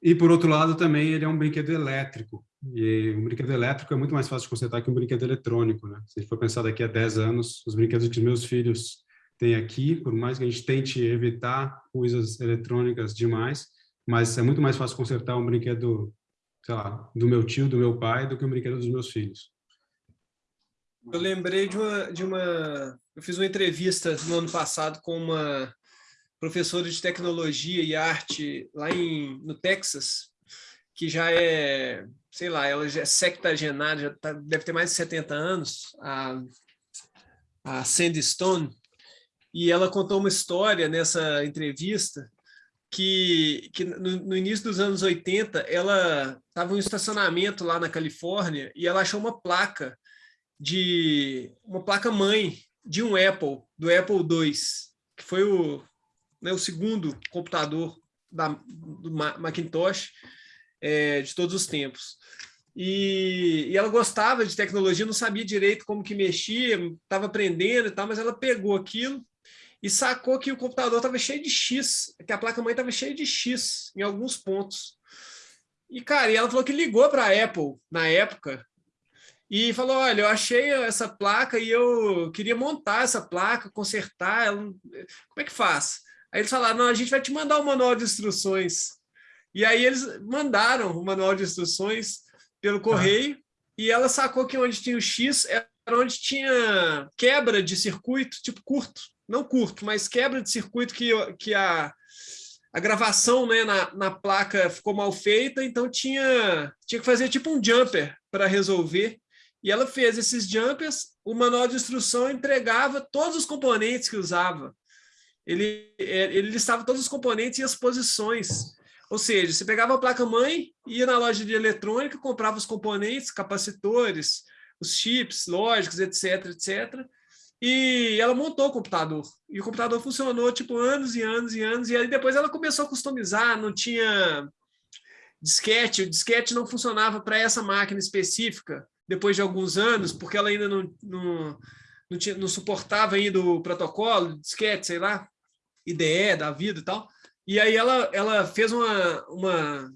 E, por outro lado, também ele é um brinquedo elétrico. E um brinquedo elétrico é muito mais fácil de consertar que um brinquedo eletrônico. Né? Se a gente for pensar daqui a 10 anos, os brinquedos que meus filhos têm aqui, por mais que a gente tente evitar coisas eletrônicas demais, mas é muito mais fácil consertar um brinquedo sei lá, do meu tio, do meu pai, do que um brinquedo dos meus filhos. Eu lembrei de uma, de uma... Eu fiz uma entrevista no ano passado com uma professora de tecnologia e arte lá em, no Texas, que já é, sei lá, ela já é sectagenária, já tá, deve ter mais de 70 anos, a, a Sandy Stone, e ela contou uma história nessa entrevista que, que no, no, início dos anos 80, ela estava em um estacionamento lá na Califórnia e ela achou uma placa de uma placa mãe de um Apple, do Apple II, que foi o né, o segundo computador da, do Macintosh é, de todos os tempos. E, e, ela gostava de tecnologia, não sabia direito como que mexia, estava aprendendo e tal, mas ela pegou aquilo e sacou que o computador estava cheio de X, que a placa-mãe estava cheia de X em alguns pontos. E, cara, e ela falou que ligou para a Apple na época e falou, olha, eu achei essa placa e eu queria montar essa placa, consertar, ela, como é que faz? Aí eles falaram, não, a gente vai te mandar o um manual de instruções. E aí eles mandaram o manual de instruções pelo correio, ah. e ela sacou que onde tinha o X era onde tinha quebra de circuito, tipo curto, não curto, mas quebra de circuito que, que a, a gravação né, na, na placa ficou mal feita, então tinha, tinha que fazer tipo um jumper para resolver. E ela fez esses jumpers, o manual de instrução entregava todos os componentes que usava. Ele, é, ele listava todos os componentes e as posições. Ou seja, você pegava a placa-mãe, ia na loja de eletrônica, comprava os componentes, capacitores, os chips, lógicos, etc, etc. E ela montou o computador. E o computador funcionou, tipo, anos e anos e anos. E aí depois ela começou a customizar, não tinha disquete. O disquete não funcionava para essa máquina específica, depois de alguns anos, porque ela ainda não, não, não, tinha, não suportava ainda o protocolo, disquete, sei lá, IDE da vida e tal. E aí ela, ela fez uma, uma,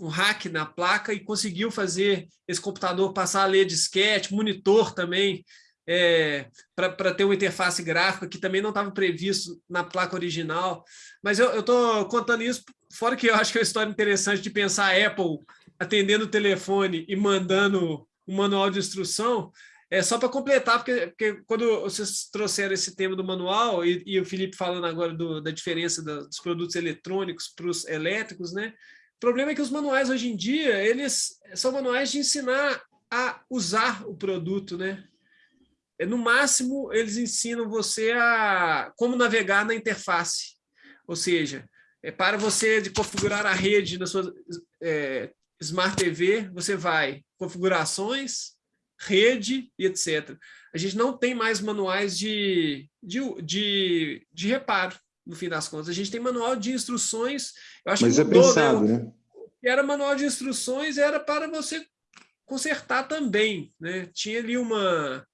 um hack na placa e conseguiu fazer esse computador passar a ler disquete, monitor também, é, para ter uma interface gráfica que também não estava previsto na placa original. Mas eu estou contando isso, fora que eu acho que é uma história interessante de pensar a Apple atendendo o telefone e mandando um manual de instrução, é só para completar, porque, porque, quando vocês trouxeram esse tema do manual, e, e o Felipe falando agora do, da diferença dos produtos eletrônicos para os elétricos, né? O problema é que os manuais hoje em dia, eles são manuais de ensinar a usar o produto, né? É, no máximo, eles ensinam você a como navegar na interface. Ou seja, é para você de configurar a rede na sua é, Smart TV, você vai configurações, rede e etc. A gente não tem mais manuais de, de, de, de reparo, no fim das contas. A gente tem manual de instruções. Eu acho Mas que é mudou, pensado, né? né? Era manual de instruções, era para você consertar também. Né? Tinha ali uma...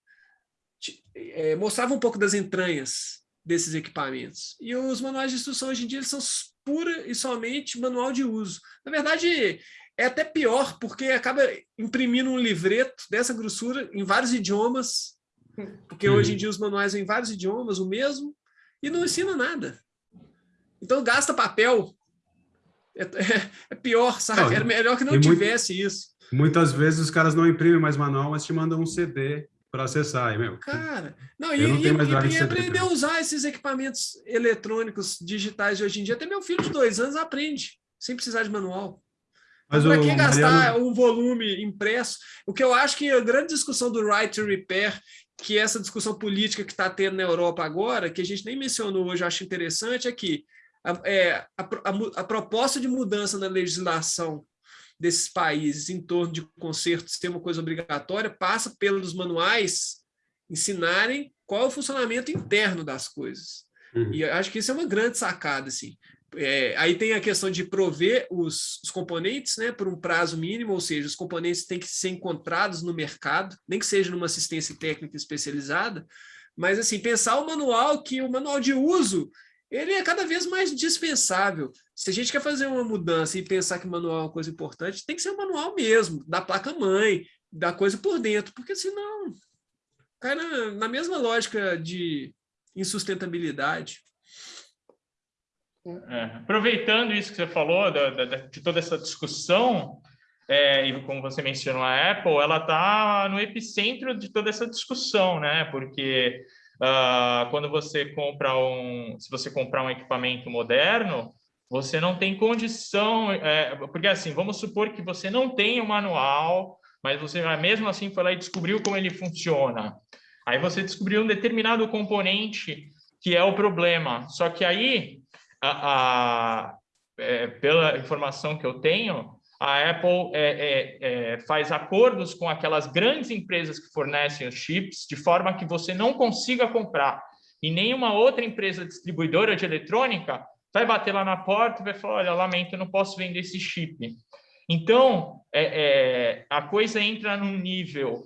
É, mostrava um pouco das entranhas desses equipamentos. E os manuais de instrução hoje em dia eles são pura e somente manual de uso. Na verdade, é até pior, porque acaba imprimindo um livreto dessa grossura em vários idiomas, porque hoje em dia os manuais em vários idiomas, o mesmo, e não ensina nada. Então gasta papel. É, é, é pior, sabe? Não, Era melhor que não tivesse muito, isso. Muitas vezes os caras não imprimem mais manual, mas te mandam um CD para acessar. E, meu, Cara, não, e, não e, e aprender a usar esses equipamentos eletrônicos digitais de hoje em dia. Até meu filho de dois anos aprende, sem precisar de manual. Mas para que gastar Mariano... um volume impresso? O que eu acho que a grande discussão do right to repair, que é essa discussão política que está tendo na Europa agora, que a gente nem mencionou hoje, eu acho interessante, é que a, é, a, a, a proposta de mudança na legislação desses países em torno de conserto ser uma coisa obrigatória passa pelos manuais ensinarem qual é o funcionamento interno das coisas. Uhum. E acho que isso é uma grande sacada. Assim. É, aí tem a questão de prover os, os, componentes né, por um prazo mínimo, ou seja, os componentes têm que ser encontrados no mercado, nem que seja numa assistência técnica especializada, mas assim, pensar o manual, que o manual de uso, ele é cada vez mais dispensável. Se a gente quer fazer uma mudança e pensar que manual é uma coisa importante, tem que ser o manual mesmo, da placa-mãe, da coisa por dentro, porque senão cai na mesma lógica de insustentabilidade. É, aproveitando isso que você falou, da, da, de toda essa discussão, é, e como você mencionou, a Apple, ela está no epicentro de toda essa discussão, né? Porque uh, quando você compra um, se você comprar um equipamento moderno, você não tem condição, é, porque assim, vamos supor que você não tem o um manual, mas você mesmo assim foi lá e descobriu como ele funciona. Aí você descobriu um determinado componente que é o problema. Só que aí a, a é, pela informação que eu tenho, a Apple é, é, é, faz acordos com aquelas grandes empresas que fornecem os chips, de forma que você não consiga comprar. E nenhuma outra empresa distribuidora de eletrônica vai bater lá na porta e vai falar, olha, lamento, não posso vender esse chip. Então, é, é, a coisa entra num nível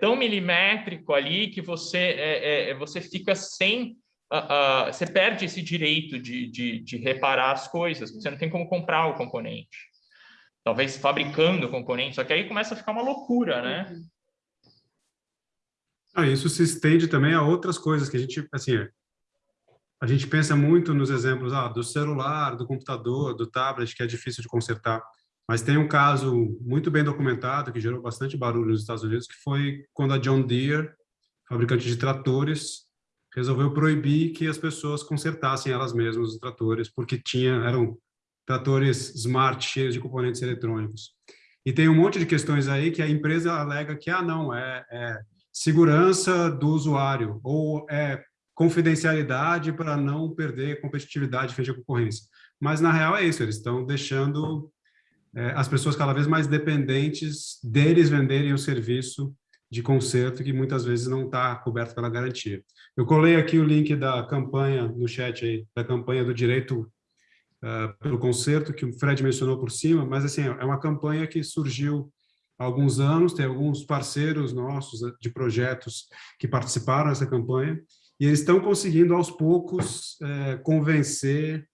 tão milimétrico ali que você, você fica sem... Uh, você perde esse direito de, de, de reparar as coisas, você não tem como comprar o componente. Talvez fabricando o componente, só que aí começa a ficar uma loucura, né? Ah, isso se estende também a outras coisas que a gente, assim, a gente pensa muito nos exemplos ah, do celular, do computador, do tablet, que é difícil de consertar. Mas tem um caso muito bem documentado, que gerou bastante barulho nos Estados Unidos, que foi quando a John Deere, fabricante de tratores, resolveu proibir que as pessoas consertassem elas mesmas os tratores, porque tinha, eram tratores smart, cheios de componentes eletrônicos. E tem um monte de questões aí que a empresa alega que, ah, não, é, é segurança do usuário, ou é confidencialidade para não perder competitividade frente à concorrência. Mas, na real, é isso, eles estão deixando é, as pessoas cada vez mais dependentes deles venderem o serviço de conserto que muitas vezes não está coberto pela garantia. Eu colei aqui o link da campanha no chat aí, da campanha do direito uh, pelo conserto, que o Fred mencionou por cima, mas assim, é uma campanha que surgiu há alguns anos, tem alguns parceiros nossos de projetos que participaram dessa campanha, e eles estão conseguindo, aos poucos, é, convencer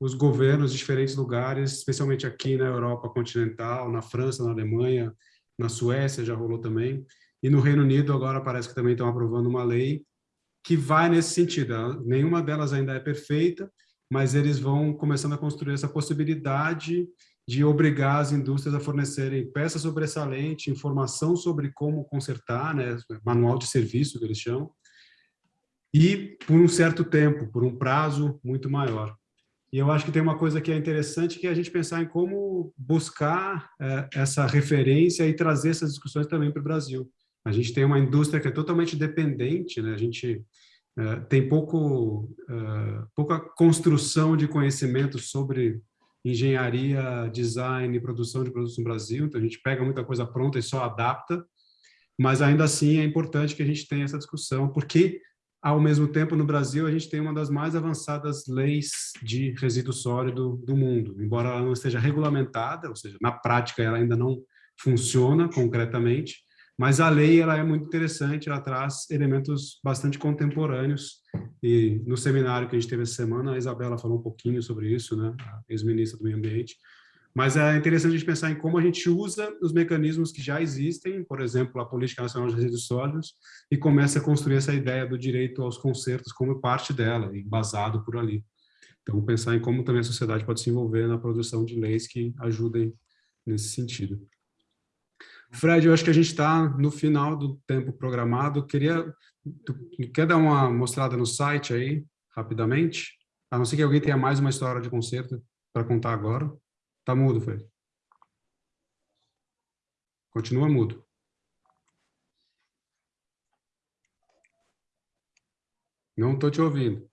os governos de diferentes lugares, especialmente aqui na Europa continental, na França, na Alemanha, na Suécia já rolou também, e no Reino Unido agora parece que também estão aprovando uma lei que vai nesse sentido. Nenhuma delas ainda é perfeita, mas eles vão começando a construir essa possibilidade de obrigar as indústrias a fornecerem peças sobressalentes, informação sobre como consertar, né, manual de serviço que eles chamam, e por um certo tempo, por um prazo muito maior. E eu acho que tem uma coisa que é interessante, que é a gente pensar em como buscar é, essa referência e trazer essas discussões também para o Brasil. A gente tem uma indústria que é totalmente dependente, né? a gente é, tem pouco, é, pouca construção de conhecimento sobre engenharia, design e produção de produtos no Brasil, então a gente pega muita coisa pronta e só adapta, mas ainda assim é importante que a gente tenha essa discussão, porque ao mesmo tempo, no Brasil, a gente tem uma das mais avançadas leis de resíduo sólido do mundo. Embora ela não esteja regulamentada, ou seja, na prática ela ainda não funciona concretamente, mas a lei ela é muito interessante, ela traz elementos bastante contemporâneos. E no seminário que a gente teve essa semana, a Isabela falou um pouquinho sobre isso, né? ex-ministra do Meio Ambiente. Mas é interessante a gente pensar em como a gente usa os mecanismos que já existem, por exemplo, a Política Nacional de Resíduos Sólidos, e começa a construir essa ideia do direito aos consertos como parte dela, e embasado por ali. Então, pensar em como também a sociedade pode se envolver na produção de leis que ajudem nesse sentido. Fred, eu acho que a gente está no final do tempo programado. Queria, tu, quer dar uma mostrada no site aí, rapidamente? A não ser que alguém tenha mais uma história de concerto para contar agora. Tá mudo, Fred. Continua mudo. Não estou te ouvindo.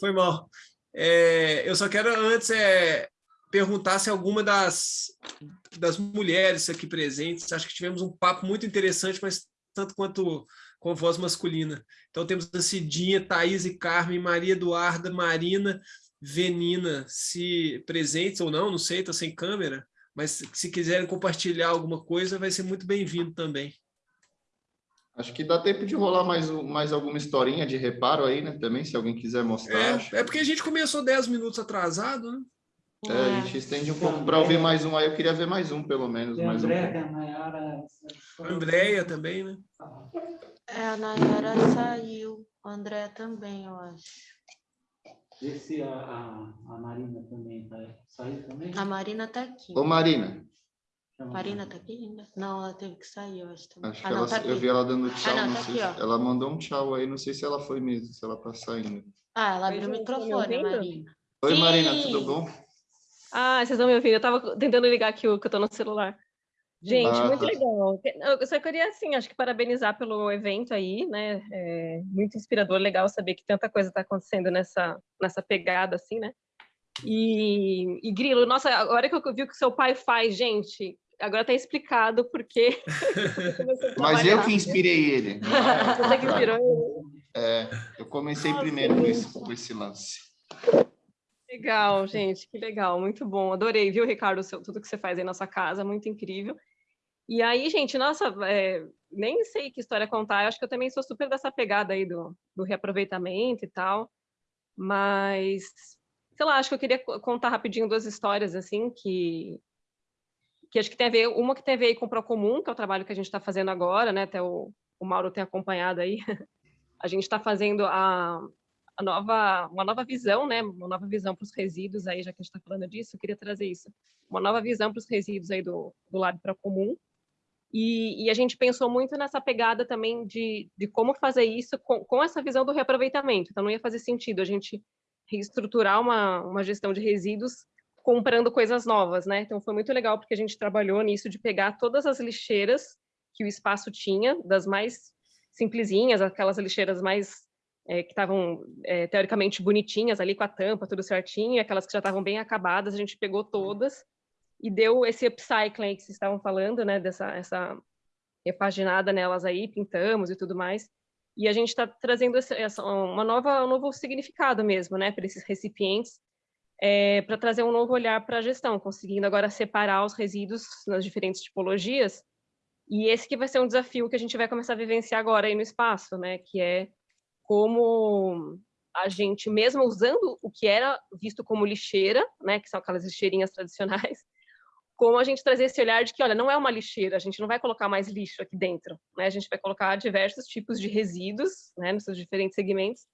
Foi mal. É, eu só quero antes é, perguntar se alguma das, das mulheres aqui presentes, acho que tivemos um papo muito interessante, mas tanto quanto com voz masculina. Então temos a Cidinha, Thaís e Carmen, Maria Eduarda, Marina, Venina se presentes ou não, não sei, está sem câmera, mas se quiserem compartilhar alguma coisa, vai ser muito bem-vindo também. Acho que dá tempo de rolar mais, mais alguma historinha de reparo aí, né? Também, se alguém quiser mostrar. É, é porque a gente começou 10 minutos atrasado, né? É, a gente estende um pouco para ouvir mais um aí. Eu queria ver mais um, pelo menos. Mais André, um. A Andréia também, né? É, a Nayara saiu. O André também, eu acho. Vê se a, a, a Marina também tá, saiu também. A Marina tá aqui. Ô, Marina. Marina tá aqui ainda? Não, ela teve que sair, eu acho. Também. Acho ah, que ela, tá eu vi ela dando tchau. Ah, não, tá aqui, se, ela mandou um tchau aí, não sei se ela foi mesmo, se ela tá saindo. Ah, ela abriu o microfone, Marina. Oi, Marina, tudo bom? Ah, vocês estão me ouvindo? Eu estava tentando ligar aqui o que eu estou no celular. Gente, ah, muito tá. legal. Eu só queria, assim, acho que parabenizar pelo evento aí, né? É muito inspirador, legal saber que tanta coisa está acontecendo nessa, nessa pegada, assim, né? E, e Grilo, nossa, agora que eu vi o que seu pai faz, gente, agora está explicado porque. <laughs> Mas eu que inspirei ele. <laughs> Você que inspirou ele? É, eu comecei Nossa, primeiro com esse, com esse lance. Legal, gente, que legal, muito bom. Adorei, viu, Ricardo, seu, tudo que você faz aí na sua casa, muito incrível. E aí, gente, nossa, é, nem sei que história contar, eu acho que eu também sou super dessa pegada aí do, do reaproveitamento e tal, mas, sei lá, acho que eu queria contar rapidinho duas histórias, assim, que, que acho que tem a ver, uma que tem a ver com o Procomum, que é o trabalho que a gente está fazendo agora, né, até o, o Mauro tem acompanhado aí, <laughs> a gente está fazendo a, a nova, uma nova visão, né? Uma nova visão para os resíduos aí, já que a gente está falando disso, eu queria trazer isso. Uma nova visão para os resíduos aí do, do lado para comum. E, e, a gente pensou muito nessa pegada também de, de como fazer isso com, com essa visão do reaproveitamento. Então, não ia fazer sentido a gente reestruturar uma, uma gestão de resíduos comprando coisas novas, né? Então, foi muito legal porque a gente trabalhou nisso de pegar todas as lixeiras que o espaço tinha, das mais simplesinhas, aquelas lixeiras mais é, que estavam é, teoricamente bonitinhas ali com a tampa, tudo certinho, e aquelas que já estavam bem acabadas, a gente pegou todas e deu esse upcycling que vocês estavam falando, né, dessa essa repaginada nelas aí, pintamos e tudo mais. E a gente está trazendo essa, essa, uma nova, um novo significado mesmo, né, para esses recipientes, é, para trazer um novo olhar para a gestão, conseguindo agora separar os resíduos nas diferentes tipologias e esse que vai ser um desafio que a gente vai começar a vivenciar agora aí no espaço, né? Que é como a gente, mesmo usando o que era visto como lixeira, né? Que são aquelas lixeirinhas tradicionais, <laughs> como a gente trazer esse olhar de que, olha, não é uma lixeira, a gente não vai colocar mais lixo aqui dentro, né? A gente vai colocar diversos tipos de resíduos, né? Nos seus diferentes segmentos,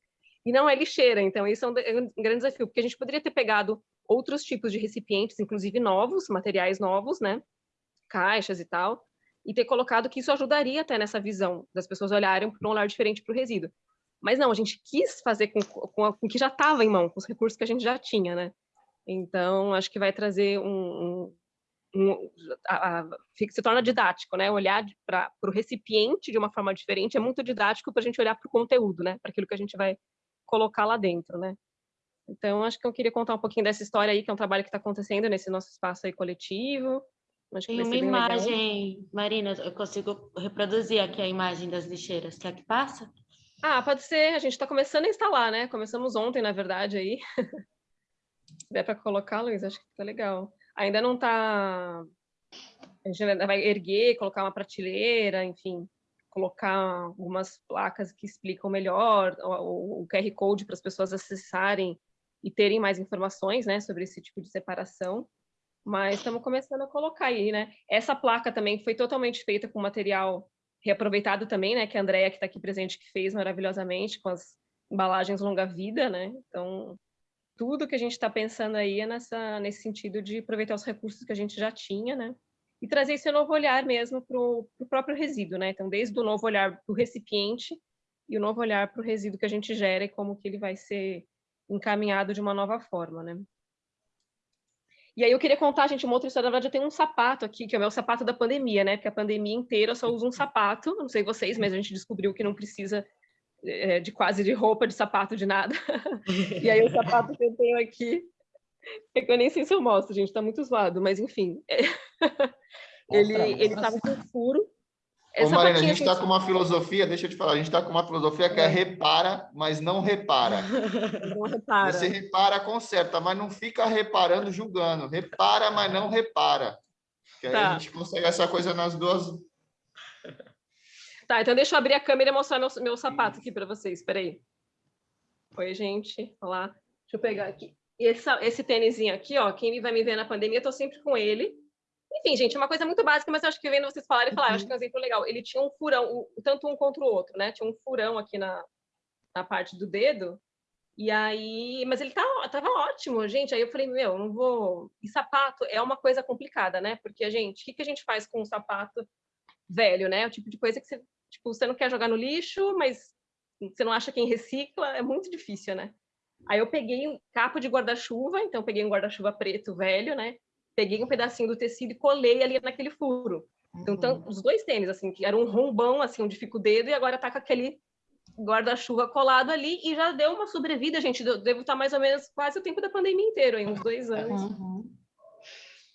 e não é lixeira. Então, isso é um, grande desafio, porque a gente poderia ter pegado outros tipos de recipientes, inclusive novos, materiais novos, né? Caixas e tal, e ter colocado que isso ajudaria até nessa visão das pessoas olharem para um olhar diferente para o resíduo. Mas não, a gente quis fazer com, com, com o que já estava em mão, com os recursos que a gente já tinha, né? Então, acho que vai trazer um... um, um a, a, se torna didático, né? Olhar para o recipiente de uma forma diferente é muito didático para a gente olhar para o conteúdo, né? Para aquilo que a gente vai colocar lá dentro, né? Então, acho que eu queria contar um pouquinho dessa história aí, que é um trabalho que está acontecendo nesse nosso espaço aí coletivo, Acho Tem uma imagem, legal. Marina, eu consigo reproduzir aqui a imagem das lixeiras. Quer que passa? Ah, pode ser. A gente está começando a instalar, né? Começamos ontem, na verdade, aí. <laughs> Der para colocar, Luiz, acho que fica legal. Ainda não está... A gente ainda vai erguer, colocar uma prateleira, enfim, colocar algumas placas que explicam melhor o, o QR Code para as pessoas acessarem e terem mais informações, né, sobre esse tipo de separação mas estamos começando a colocar aí, né? Essa placa também foi totalmente feita com material reaproveitado também, né? Que a Andrea, que está aqui presente, que fez maravilhosamente com as embalagens longa-vida, né? Então, tudo que a gente está pensando aí é nessa, nesse sentido de aproveitar os recursos que a gente já tinha, né? E trazer esse novo olhar mesmo para o próprio resíduo, né? Então, desde o novo olhar para o recipiente e o novo olhar para o resíduo que a gente gera e como que ele vai ser encaminhado de uma nova forma, né? E aí eu queria contar, gente, uma outra história. Na verdade, eu tenho um sapato aqui, que é o meu sapato da pandemia, né? Porque a pandemia inteira eu só uso um sapato. Não sei vocês, mas a gente descobriu que não precisa é, de quase de roupa, de sapato, de nada. <laughs> e aí o sapato que eu tenho aqui, é que eu nem sei se eu mostro, gente, tá muito zoado, mas enfim. <laughs> Ele, ele tava com furo, Ô, Marina, a gente está com uma filosofia, deixa eu te falar, a gente está com uma filosofia que é, é repara, mas não repara. <laughs> Não repara. Você repara, conserta, mas não fica reparando, julgando. Repara, mas não repara. Que aí tá. a gente consegue essa coisa nas duas. Tá, então deixa eu abrir a câmera e mostrar meu, meu sapato aqui para vocês. Espera aí. Oi, gente. Olá. Deixa eu pegar aqui. Esse, esse tênisinho aqui, ó, quem vai me ver na pandemia, eu tô sempre com ele. Enfim, gente, é uma coisa muito básica, mas eu acho que vendo vocês falarem, falar, uhum. acho que é um exemplo legal. Ele tinha um furão, tanto um contra o outro, né? Tinha um furão aqui na, na parte do dedo, e aí, mas ele tava, tava ótimo, gente. Aí eu falei, meu, não vou. E sapato é uma coisa complicada, né? Porque a gente, o que, que a gente faz com um sapato velho, né? O tipo de coisa que você, tipo, você não quer jogar no lixo, mas você não acha quem recicla, é muito difícil, né? Aí eu peguei um capo de guarda-chuva, então peguei um guarda-chuva preto velho, né? Peguei um pedacinho do tecido e colei ali naquele furo. Então, uhum. os dois tênis, assim, que era um rombão, assim, onde fica o dedo, e agora tá com aquele guarda-chuva colado ali, e já deu uma sobrevida, gente, devo estar tá mais ou menos quase o tempo da pandemia inteiro, aí, uns dois anos. Uhum.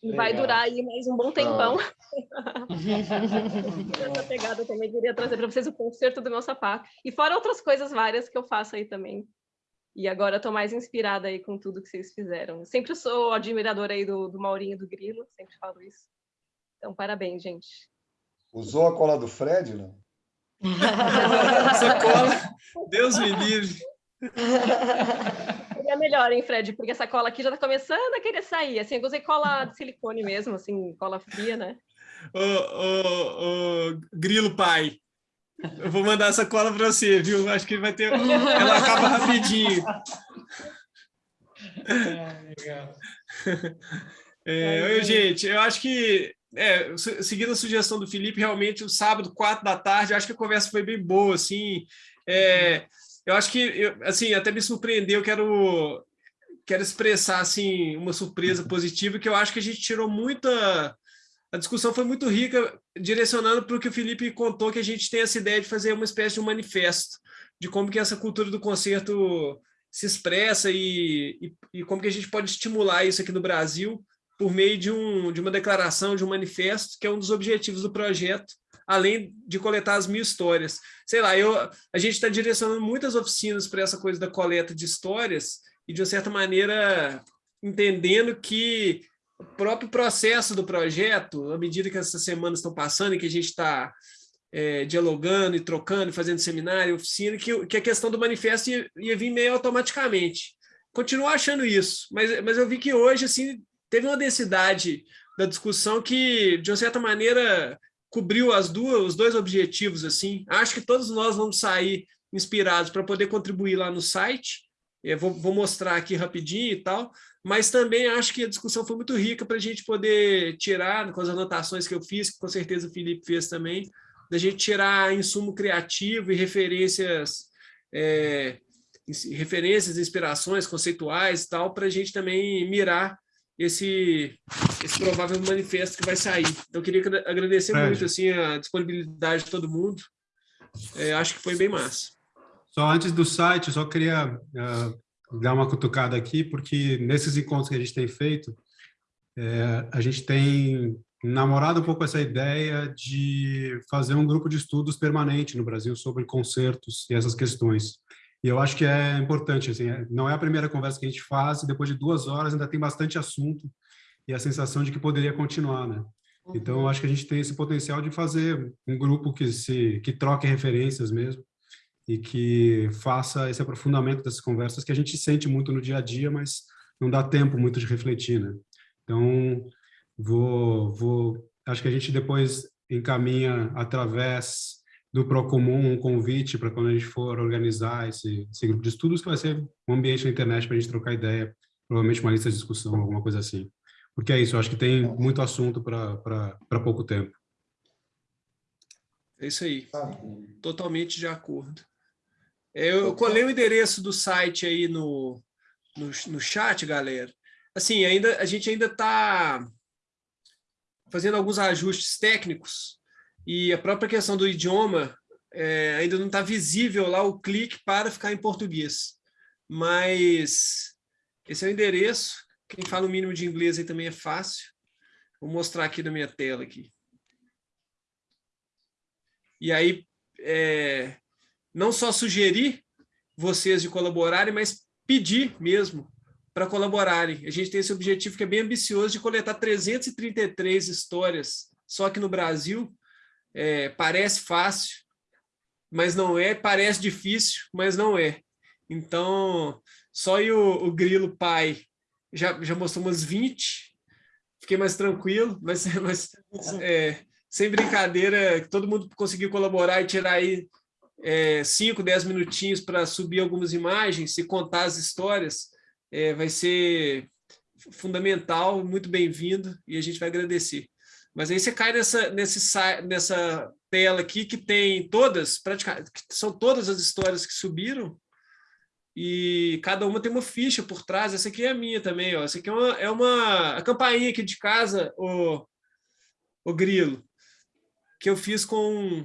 E Legal. vai durar aí mais um bom tempão. Ah. <laughs> Essa pegada também queria trazer para vocês o concerto do meu sapato. E fora outras coisas várias que eu faço aí também. E agora estou mais inspirada aí com tudo que vocês fizeram. Sempre sou admiradora aí do, do Maurinho do Grilo, sempre falo isso. Então, parabéns, gente. Usou a cola do Fred, não? <laughs> Essa cola, Deus me livre. Seria melhor, hein, Fred? Porque essa cola aqui já está começando a querer sair. Assim, eu usei cola de silicone mesmo, assim, cola fria, né? Ô, ô, ô, grilo pai, eu vou mandar essa cola para você, viu? Acho que vai ter. Ela acaba rapidinho. É, legal. É, eu, gente, eu acho que, é, seguindo a sugestão do Felipe, realmente o sábado, quatro da tarde, acho que a conversa foi bem boa, assim. É, eu acho que, eu, assim, até me surpreendeu, quero, quero expressar, assim, uma surpresa positiva, que eu acho que a gente tirou muita... A discussão foi muito rica, direcionando para o que o Felipe contou, que a gente tem essa ideia de fazer uma espécie de um manifesto, de como que essa cultura do concerto se expressa e, e, e como que a gente pode estimular isso aqui no Brasil por meio de, um, de uma declaração, de um manifesto, que é um dos objetivos do projeto, além de coletar as mil histórias. Sei lá, eu, a gente está direcionando muitas oficinas para essa coisa da coleta de histórias e, de uma certa maneira, entendendo que o próprio processo do projeto, à medida que essas semanas estão passando e que a gente está é, dialogando e trocando, fazendo seminário, oficina, que, que a questão do manifesto ia, ia vir meio automaticamente. Continuo achando isso, mas, mas eu vi que hoje assim teve uma densidade da discussão que, de uma certa maneira, cobriu as duas, os dois objetivos. assim. Acho que todos nós vamos sair inspirados para poder contribuir lá no site. Eu vou, vou mostrar aqui rapidinho e tal, mas também acho que a discussão foi muito rica para a gente poder tirar, com as anotações que eu fiz, que com certeza o Felipe fez também, da gente tirar insumo criativo e referências, é, referências, inspirações conceituais e tal, para a gente também mirar esse, esse provável manifesto que vai sair. Então, eu queria agradecer é. muito assim, a disponibilidade de todo mundo. É, acho que foi bem massa. Só antes do site, só queria uh, dar uma cutucada aqui, porque nesses encontros que a gente tem feito, é, a gente tem namorado um pouco essa ideia de fazer um grupo de estudos permanente no Brasil sobre concertos e essas questões. E eu acho que é importante, assim, é, não é a primeira conversa que a gente faz, e depois de duas horas ainda tem bastante assunto e a sensação de que poderia continuar, né? Então, eu acho que a gente tem esse potencial de fazer um grupo que se que troque referências mesmo e que faça esse aprofundamento dessas conversas que a gente sente muito no dia a dia, mas não dá tempo muito de refletir, né? Então, vou, vou acho que a gente depois encaminha através do Procomum um convite para quando a gente for organizar esse, esse, grupo de estudos, que vai ser um ambiente na internet para a gente trocar ideia, provavelmente uma lista de discussão, alguma coisa assim. Porque é isso, eu acho que tem muito assunto para pouco tempo. É isso aí, totalmente de acordo. Eu colei o endereço do site aí no, no, no chat, galera. Assim, ainda, a gente ainda está fazendo alguns ajustes técnicos, e a própria questão do idioma é, ainda não está visível lá o clique para ficar em português. Mas esse é o endereço. Quem fala o mínimo de inglês aí também é fácil. Vou mostrar aqui na minha tela. aqui. E aí, é, não só sugerir vocês de colaborarem, mas pedir mesmo para colaborarem. A gente tem esse objetivo que é bem ambicioso de coletar 333 histórias só aqui no Brasil, é, parece fácil, mas não é, parece difícil, mas não é. Então, só o, o Grilo pai já, já mostrou umas 20, fiquei mais tranquilo, mas, mas é, sem brincadeira, todo mundo conseguiu colaborar e tirar aí 5, é, 10 minutinhos para subir algumas imagens e contar as histórias, é, vai ser fundamental, muito bem-vindo, e a gente vai agradecer. Mas aí você cai nessa, nesse, nessa tela aqui que tem todas, praticamente, são todas as histórias que subiram, e cada uma tem uma ficha por trás. Essa aqui é a minha também, ó. Essa aqui é uma, é uma a campainha aqui de casa, o, o grilo, que eu fiz com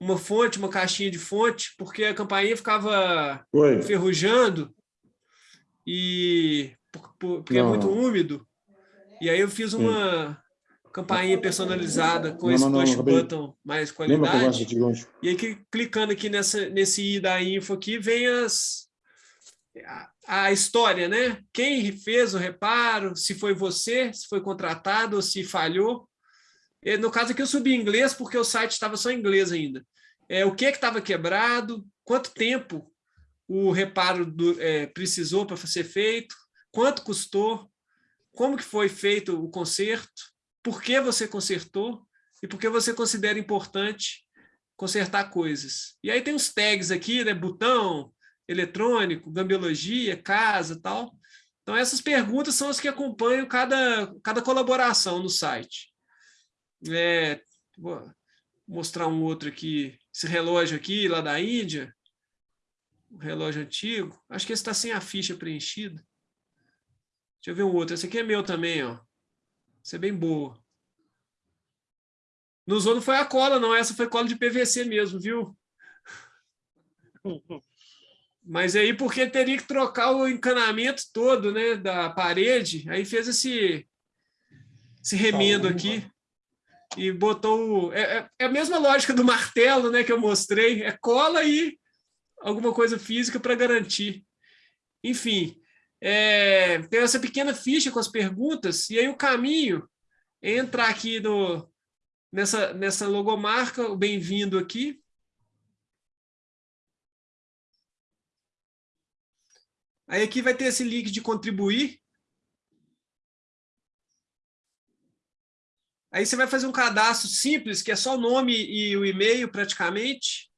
uma fonte, uma caixinha de fonte, porque a campainha ficava Oi. ferrujando e porque é muito úmido E aí eu fiz uma campainha personalizada com Não, esse não, não, push acabei. button mais qualidade. E aí, que- clicando aqui nessa, nesse i da info aqui, vem as, a, a história, né? Quem fez o reparo, se foi você, se foi contratado ou se falhou. E, no caso aqui eu subi em inglês porque o site estava só em inglês ainda. É, o que que estava quebrado, quanto tempo o reparo do- é, precisou para ser feito, quanto custou, como que foi feito o conserto, por que você consertou e por que você considera importante consertar coisas. E aí tem os tags aqui, né? Botão, eletrônico, gambiologia, casa tal. Então, essas perguntas são as que acompanham cada, cada colaboração no site. É, vou mostrar um outro aqui, esse relógio aqui, lá da Índia, um relógio antigo. Acho que esse está sem a ficha preenchida. Deixa eu ver um outro. Esse aqui é meu também, ó. Esse é bem boa. Não usou não foi a cola, não. Essa foi cola de PVC mesmo, viu? Mas aí, porque teria que trocar o encanamento todo, né, da parede, aí fez esse, esse remendo aqui e botou... É, é- é a mesma lógica do martelo, né, que eu mostrei. É cola e alguma coisa física para garantir. Enfim, é, tem essa pequena ficha com as perguntas, e aí o caminho é entrar aqui no, nessa, nessa logomarca, o bem-vindo aqui. Aí aqui vai ter esse link de contribuir. Aí você vai fazer um cadastro simples, que é só o nome e o e-mail praticamente.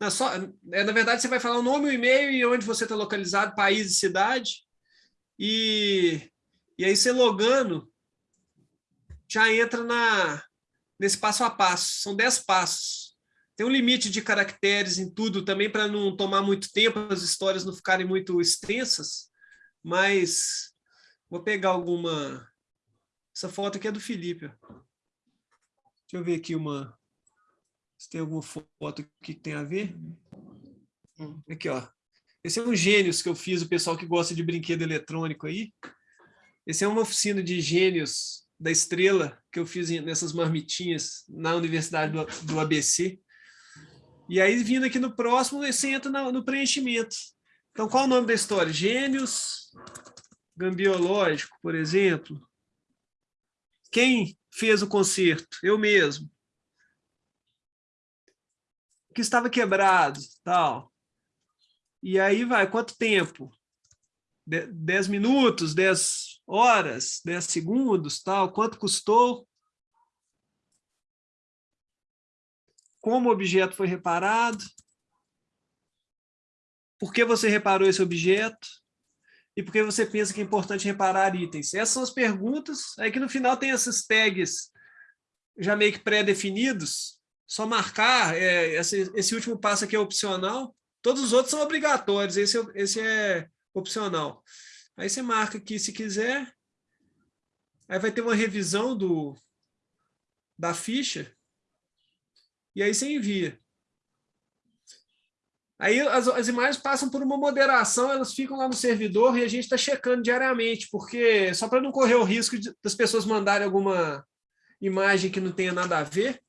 Não, só, é, na verdade, você vai falar o nome, o e-mail e onde você está localizado, país e cidade. E, e aí você logando, já entra na, nesse passo a passo. São 10 passos. Tem um limite de caracteres em tudo também para não tomar muito tempo, as histórias não ficarem muito extensas, mas vou pegar alguma... Essa foto aqui é do Felipe. ó. Deixa eu ver aqui uma... Se tem alguma foto aqui que tem a ver. Aqui, ó. Esse é um Gênios que eu fiz, o pessoal que gosta de brinquedo eletrônico aí. Esse é uma oficina de gênios da estrela que eu fiz nessas marmitinhas na Universidade do, do ABC. E aí, vindo aqui no próximo, você entra na- no preenchimento. Então, qual o nome da história? Gênios Gambiológico, por exemplo. Quem fez o concerto? Eu mesmo. Que estava quebrado, tal. E aí vai, quanto tempo? De- 10 minutos, 10 horas, 10 segundos, tal. Quanto custou? Como o objeto foi reparado? Por que você reparou esse objeto? E por que você pensa que é importante reparar itens? Essas são as perguntas. Aí que no final tem esses tags já meio que pré-definidos. Só marcar, é, esse, esse último passo aqui é opcional. Todos os outros são obrigatórios, esse, é- esse é opcional. Aí você marca aqui se quiser. Aí vai ter uma revisão do, da ficha. E aí você envia. Aí as, as imagens passam por uma moderação, elas ficam lá no servidor e a gente está checando diariamente, porque só para não correr o risco de- das pessoas mandarem alguma imagem que não tenha nada a ver.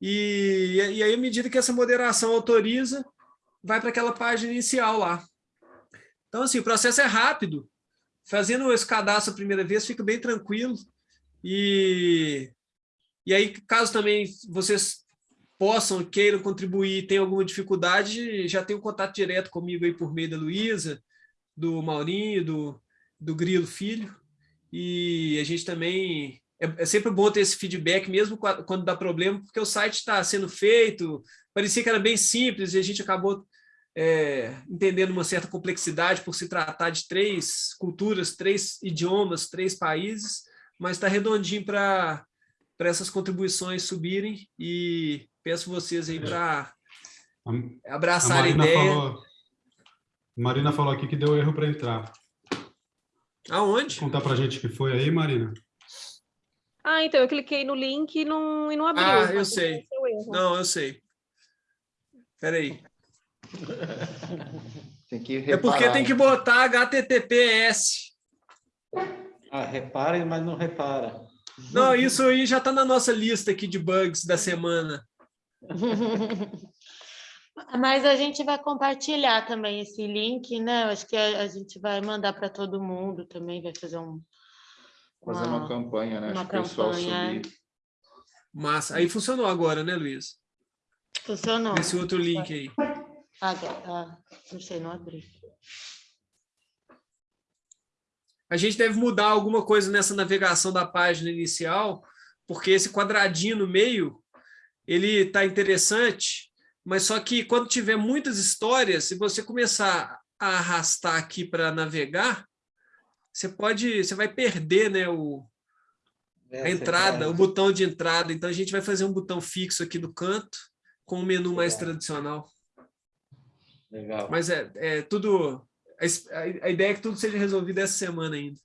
E, e aí, à medida que essa moderação autoriza, vai para aquela página inicial lá. Então, assim, o processo é rápido. Fazendo esse cadastro a primeira vez, fica bem tranquilo. E, e aí, caso também vocês possam, queiram contribuir, tenham alguma dificuldade, já tem um contato direto comigo aí por meio da Luísa, do Maurinho, do, do Grilo Filho. E a gente também... É, é sempre bom ter esse feedback, mesmo qua- quando dá problema, porque o site está sendo feito, parecia que era bem simples e a gente acabou é, entendendo uma certa complexidade por se tratar de três culturas, três idiomas, três países, mas está redondinho para essas contribuições subirem e peço vocês aí para A abraçar a, Marina ideia. falou, Marina falou aqui que deu erro para entrar. Aonde? Contar para gente que foi aí, Marina. Ah, então eu cliquei no link e não, e não abriu. Ah, eu sei. Não, eu sei. Espera aí. <laughs> Tem que É porque tem que botar HTTPS. Ah, reparem, mas não repara. Não, isso aí já está na nossa lista aqui de bugs da semana. <laughs> Mas a gente vai compartilhar também esse link, né? Eu acho que a, a gente vai mandar para todo mundo também, vai fazer um. Fazer uma, campanha, né? Uma Acho que o pessoal campanha. subir. Massa. Aí funcionou agora, né, Luiz? Funcionou. Esse outro link aí. Agora, ah, não sei, não abri. A gente deve mudar alguma coisa nessa navegação da página inicial, porque esse quadradinho no meio, ele está interessante, mas só que quando tiver muitas histórias, se você começar a arrastar aqui para navegar, você pode, você vai perder, né, o, a entrada, o botão de entrada. Então a gente vai fazer um botão fixo aqui do canto com um menu mais tradicional. Legal. Mas é, é tudo. A- a ideia é que tudo seja resolvido essa semana ainda.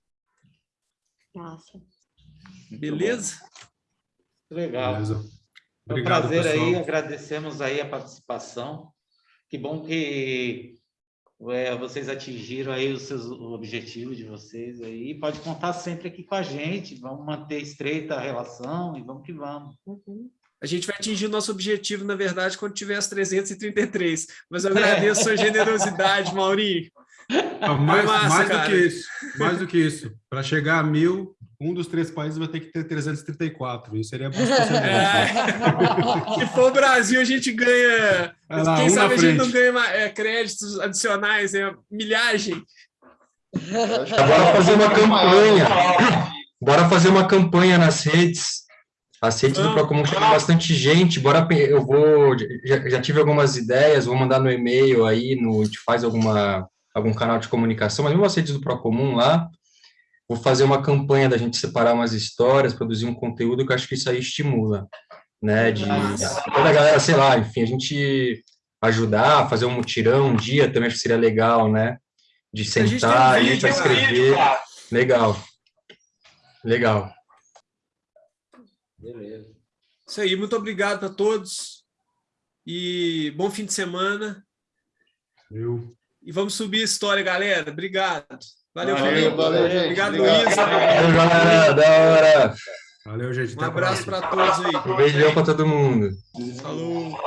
Nossa. Beleza? Legal. Beleza. Foi um Obrigado, prazer aí, pessoal. agradecemos aí a participação. Que bom que é, vocês atingiram aí os seus objetivos de vocês aí. Pode contar sempre aqui com a gente. Vamos manter estreita a relação e vamos que vamos. A gente vai atingir o nosso objetivo, na verdade, quando tiver as 333. Mas eu <laughs> agradeço a sua generosidade, Maurinho. Mais, massa, mais do que isso, mais do que isso. Para chegar a mil, um dos três países vai ter que ter 334. Isso seria muito <laughs> É. Se for o Brasil, a gente ganha. Vai lá, Quem um sabe a gente não ganha é, créditos adicionais, é, milhagem. Bora fazer uma campanha. Bora fazer uma campanha nas redes. As redes do Procomum tem bastante gente. Bora, eu vou. Já, já tive algumas ideias, vou mandar no e-mail aí, no, a gente faz alguma, algum canal de comunicação, mas mesmo as redes do Procomum lá. Vou fazer uma campanha da gente separar umas histórias, produzir um conteúdo que eu acho que isso aí estimula, né? De toda a galera, sei lá, enfim, a gente ajudar, fazer um mutirão um dia também acho que seria legal, né? De gente tem um sentar aí vídeo, para né? escrever. Legal. Legal. Beleza. Isso aí, muito obrigado a todos. E bom fim de semana. Eu. E vamos subir a história, galera. Obrigado. Valeu, Valeu, Felipe. valeu, gente. Obrigado, Obrigado. Luiz. Valeu, galera, da hora. Valeu, gente. Um abraço para todos aí. Um beijão para todo mundo. Falou.